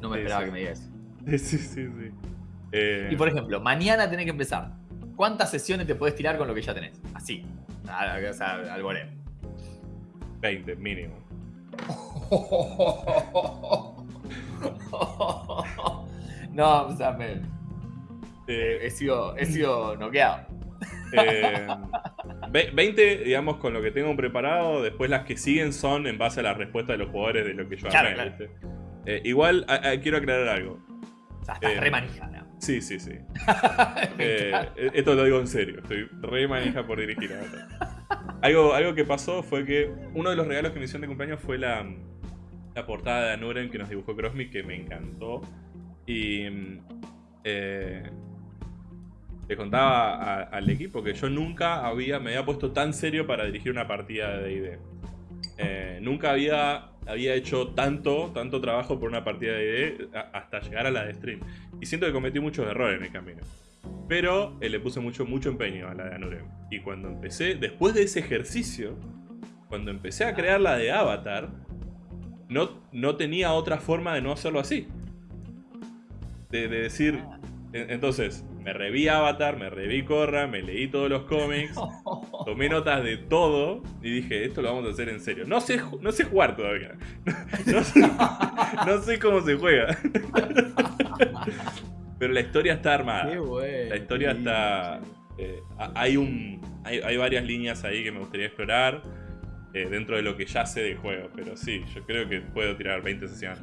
Speaker 2: No me esperaba que me digas.
Speaker 1: Sí, sí, sí.
Speaker 2: Y por ejemplo, mañana tenés que empezar. ¿Cuántas sesiones te puedes tirar con lo que ya tenés? Así. O sea, al
Speaker 1: 20 mínimo. *laughs* *laughs*
Speaker 2: no, o sea, me, eh, he, sido, he sido noqueado.
Speaker 1: 20, eh, digamos, con lo que tengo preparado. Después las que siguen son en base a la respuesta de los jugadores de lo que yo
Speaker 2: claro,
Speaker 1: eh, igual quiero aclarar algo.
Speaker 2: O sea, estás re manija,
Speaker 1: Sí, sí, sí. *laughs* esto lo digo en serio. Estoy re manija por dirigir. Algo, algo que pasó fue que uno de los regalos que me hicieron de cumpleaños fue la, la portada de Anuren que nos dibujó Crossme, que me encantó. Y eh, le contaba al equipo que yo nunca había, me había puesto tan serio para dirigir una partida de D&D. Eh, nunca había, había hecho tanto, tanto trabajo por una partida de D&D hasta llegar a la de stream. Y siento que cometí muchos errores en el camino. Pero eh, le puse mucho, mucho empeño a la de Anurem. Y cuando empecé, después de ese ejercicio, cuando empecé a crear la de Avatar, no, no tenía otra forma de no hacerlo así. De, decir, entonces, me reví Avatar, me reví Korra, me leí todos los cómics, *laughs* tomé notas de todo y dije, esto lo vamos a hacer en serio. No sé, no sé jugar todavía. *laughs* no sé cómo se juega. *laughs* Pero la historia está armada. la historia está. Eh, hay un. Hay, varias líneas ahí que me gustaría explorar. Eh, dentro de lo que ya sé del juego. Pero sí, yo creo que puedo tirar 20 sesiones.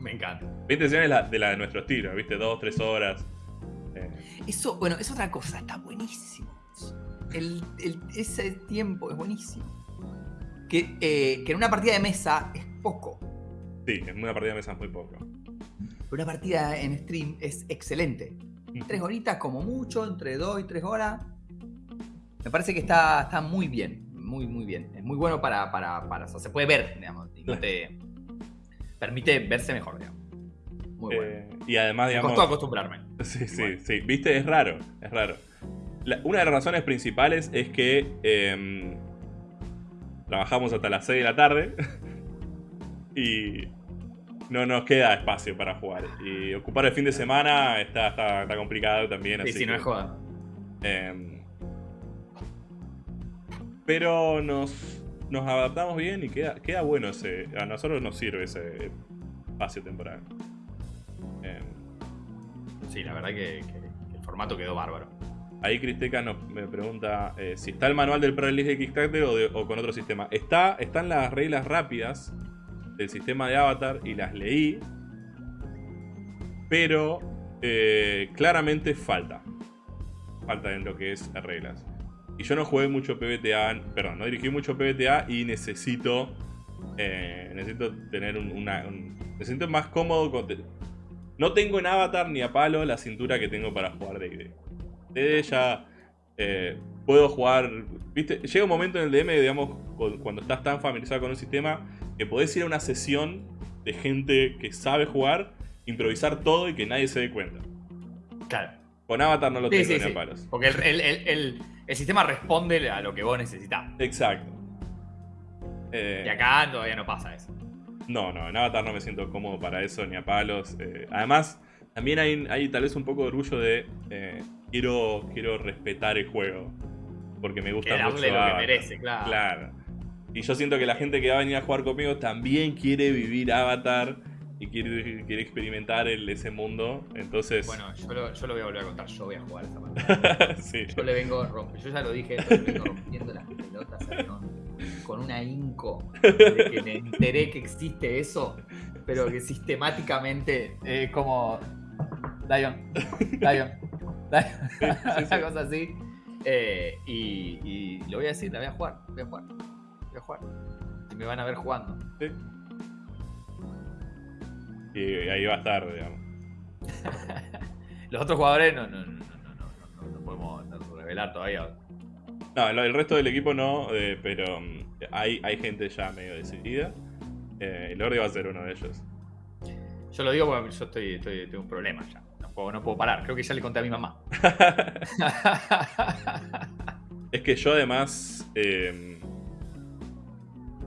Speaker 2: Me encanta.
Speaker 1: 20 sesiones de la de nuestro estilo, ¿viste? 2, 3 horas.
Speaker 2: Eh. Eso, bueno, es otra cosa, está buenísimo. ese tiempo es buenísimo. que, eh, que en una partida de mesa es poco.
Speaker 1: Sí, en una partida de mesa es muy poco.
Speaker 2: Pero una partida en stream es excelente. Tres horitas como mucho, entre dos y tres horas. Me parece que está, está muy bien, muy, muy bien. Es muy bueno para, para, para o sea, se puede ver, digamos, y no te permite verse mejor, digamos. Muy bueno.
Speaker 1: Eh, y además,
Speaker 2: Me
Speaker 1: digamos...
Speaker 2: costó acostumbrarme. *laughs*
Speaker 1: Sí, sí,
Speaker 2: Bueno.
Speaker 1: sí. Viste, es raro, es raro. La- una de las razones principales es que em, trabajamos hasta las 6 de la tarde *laughs* y no nos queda espacio para jugar. Y ocupar el fin de semana está, está, está complicado también.
Speaker 2: Sí,
Speaker 1: así
Speaker 2: sí, no es joda.
Speaker 1: em, pero nos, nos adaptamos bien y queda, queda bueno ese. A nosotros nos sirve ese espacio temporal. Em,
Speaker 2: Sí, la verdad que, que- que el formato quedó bárbaro.
Speaker 1: Ahí Cristeca nos, me pregunta eh, si está el manual del Pro Release de Kickstarter o, de- o con otro sistema. Está, están las reglas rápidas del sistema de Avatar y las leí. Pero eh, claramente falta. Falta en lo que es reglas. Y yo no jugué mucho PBTA, perdón, no dirigí mucho PBTA y necesito eh, necesito tener un, una, un- me siento más cómodo con, no tengo en Avatar ni a palo la cintura que tengo para jugar D&D. D&D ya eh, puedo jugar, viste, llega un momento en el DM, digamos, cu- cuando estás tan familiarizado con un sistema, que podés ir a una sesión de gente que sabe jugar, improvisar todo y que nadie se dé cuenta.
Speaker 2: Claro.
Speaker 1: Con Avatar no lo
Speaker 2: Sí,
Speaker 1: tengo
Speaker 2: sí,
Speaker 1: ni a palos.
Speaker 2: Porque el, el- el- el- sistema responde a lo que vos necesitas.
Speaker 1: Exacto. Eh,
Speaker 2: Y acá todavía no pasa eso.
Speaker 1: No, no, en Avatar no me siento cómodo para eso, ni a palos. eh, además, también hay, hay tal vez un poco de orgullo de eh, quiero, quiero respetar el juego. Porque me gusta
Speaker 2: Que
Speaker 1: mucho
Speaker 2: lo que
Speaker 1: Avatar.
Speaker 2: merece, claro.
Speaker 1: Claro. Y yo siento que la gente que va a venir a jugar conmigo también quiere vivir Avatar y quiere, quiere experimentar el- ese mundo. Entonces,
Speaker 2: Bueno, yo lo, yo lo voy a volver a contar. Yo voy a jugar esa partida. *laughs*
Speaker 1: sí.
Speaker 2: Yo le vengo rompiendo. Yo ya lo dije, le vengo rompiendo las pelotas a con una inco. Desde que me enteré que existe eso, pero que sistemáticamente es como. Lion, Lion, Lion. *laughs* Una cosa así. Eh, y, y lo voy a decir, la voy a jugar, voy a jugar, voy a jugar. Y me van a ver jugando.
Speaker 1: Sí. Y ahí va a estar, digamos. *laughs*
Speaker 2: Los otros jugadores no, no, no, no, no, no, no podemos revelar todavía.
Speaker 1: No, el resto del equipo no, eh, pero mm, hay, hay gente ya medio decidida. Eh, el Lorde va a ser uno de ellos.
Speaker 2: Yo lo digo porque yo estoy, estoy, tengo un problema ya. No puedo, no puedo parar. Creo que ya le conté a mi mamá. *laughs*
Speaker 1: es que yo además. eh,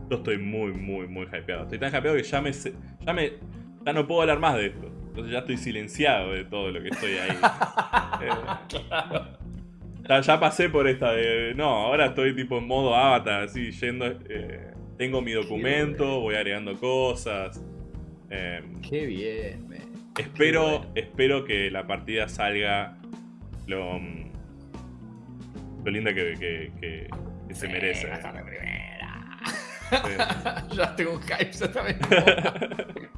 Speaker 1: yo estoy muy, muy, muy hypeado. Estoy tan hypeado que ya me, ya me. Ya no puedo hablar más de esto. Entonces ya estoy silenciado de todo lo que estoy ahí. *laughs* Eh, ya, ya pasé por esta de. No, ahora estoy tipo en modo avatar, así, yendo. eh, tengo mi documento, voy agregando cosas. em,
Speaker 2: Qué bien, me.
Speaker 1: Espero,
Speaker 2: Qué bueno.
Speaker 1: espero que la partida salga lo, mm, lo linda que, que- que- que se merece.
Speaker 2: Va a ser la primera.
Speaker 1: Sí. *laughs*
Speaker 2: ya tengo un hype, también. *laughs*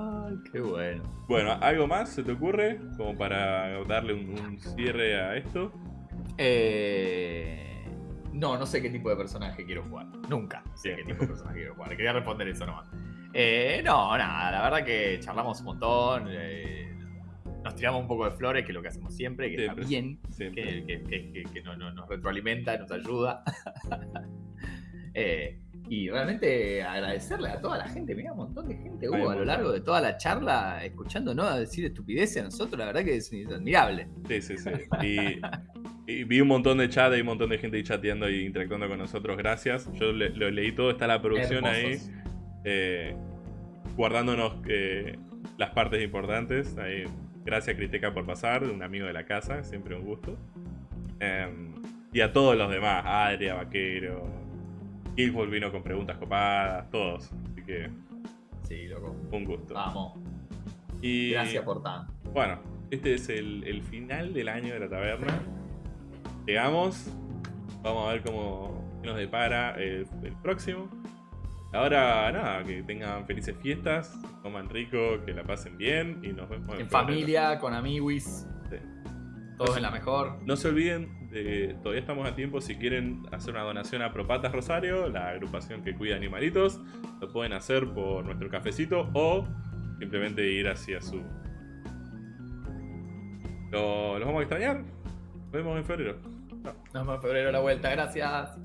Speaker 2: Ay, qué bueno.
Speaker 1: Bueno, ¿algo más se te ocurre? Como para darle un, un cierre a esto.
Speaker 2: Eh, no, no sé qué tipo de personaje quiero jugar. Nunca sé
Speaker 1: Bien.
Speaker 2: qué tipo de personaje quiero jugar. Quería responder eso nomás. Eh, no, nada, la verdad que charlamos un montón. eh, nos tiramos un poco de flores, que es lo que hacemos siempre, que
Speaker 1: Siempre.
Speaker 2: está bien,
Speaker 1: Siempre.
Speaker 2: que, que- que- que- que no- no- nos retroalimenta, nos ayuda. *laughs* Eh, y realmente agradecerle a toda la gente, mira, un montón de gente hubo a lo largo de toda la charla escuchándonos decir estupideces a nosotros, la verdad que es, admirable.
Speaker 1: Sí, sí, sí. Y, y vi un montón de chat, hay un montón de gente ahí chateando y interactuando con nosotros. Gracias. Yo le- lo leí todo, está la producción ahí. Eh, guardándonos eh, las partes importantes. Ahí, gracias Criteca por pasar, un amigo de la casa, siempre un gusto. Em, y a todos los demás, Adria, Vaquero, Killful vino con preguntas copadas, todos. Así que
Speaker 2: Sí, loco.
Speaker 1: un gusto.
Speaker 2: Vamos.
Speaker 1: y
Speaker 2: Gracias por tanto.
Speaker 1: bueno, este es el, el final del año de la taberna. Llegamos. Vamos a ver cómo nos depara el, el próximo. Ahora, nada, que tengan felices fiestas, coman rico, que la pasen bien y nos vemos
Speaker 2: En
Speaker 1: febrero.
Speaker 2: familia, con amiguis.
Speaker 1: Sí.
Speaker 2: Todos en la mejor.
Speaker 1: No se olviden, todavía estamos a tiempo, si quieren hacer una donación a Propatas Rosario, la agrupación que cuida animalitos, lo pueden hacer por nuestro cafecito o simplemente ir hacia su... Lo- ¿Los vamos a extrañar? Nos vemos en febrero.
Speaker 2: Nos vemos en febrero la vuelta. Gracias.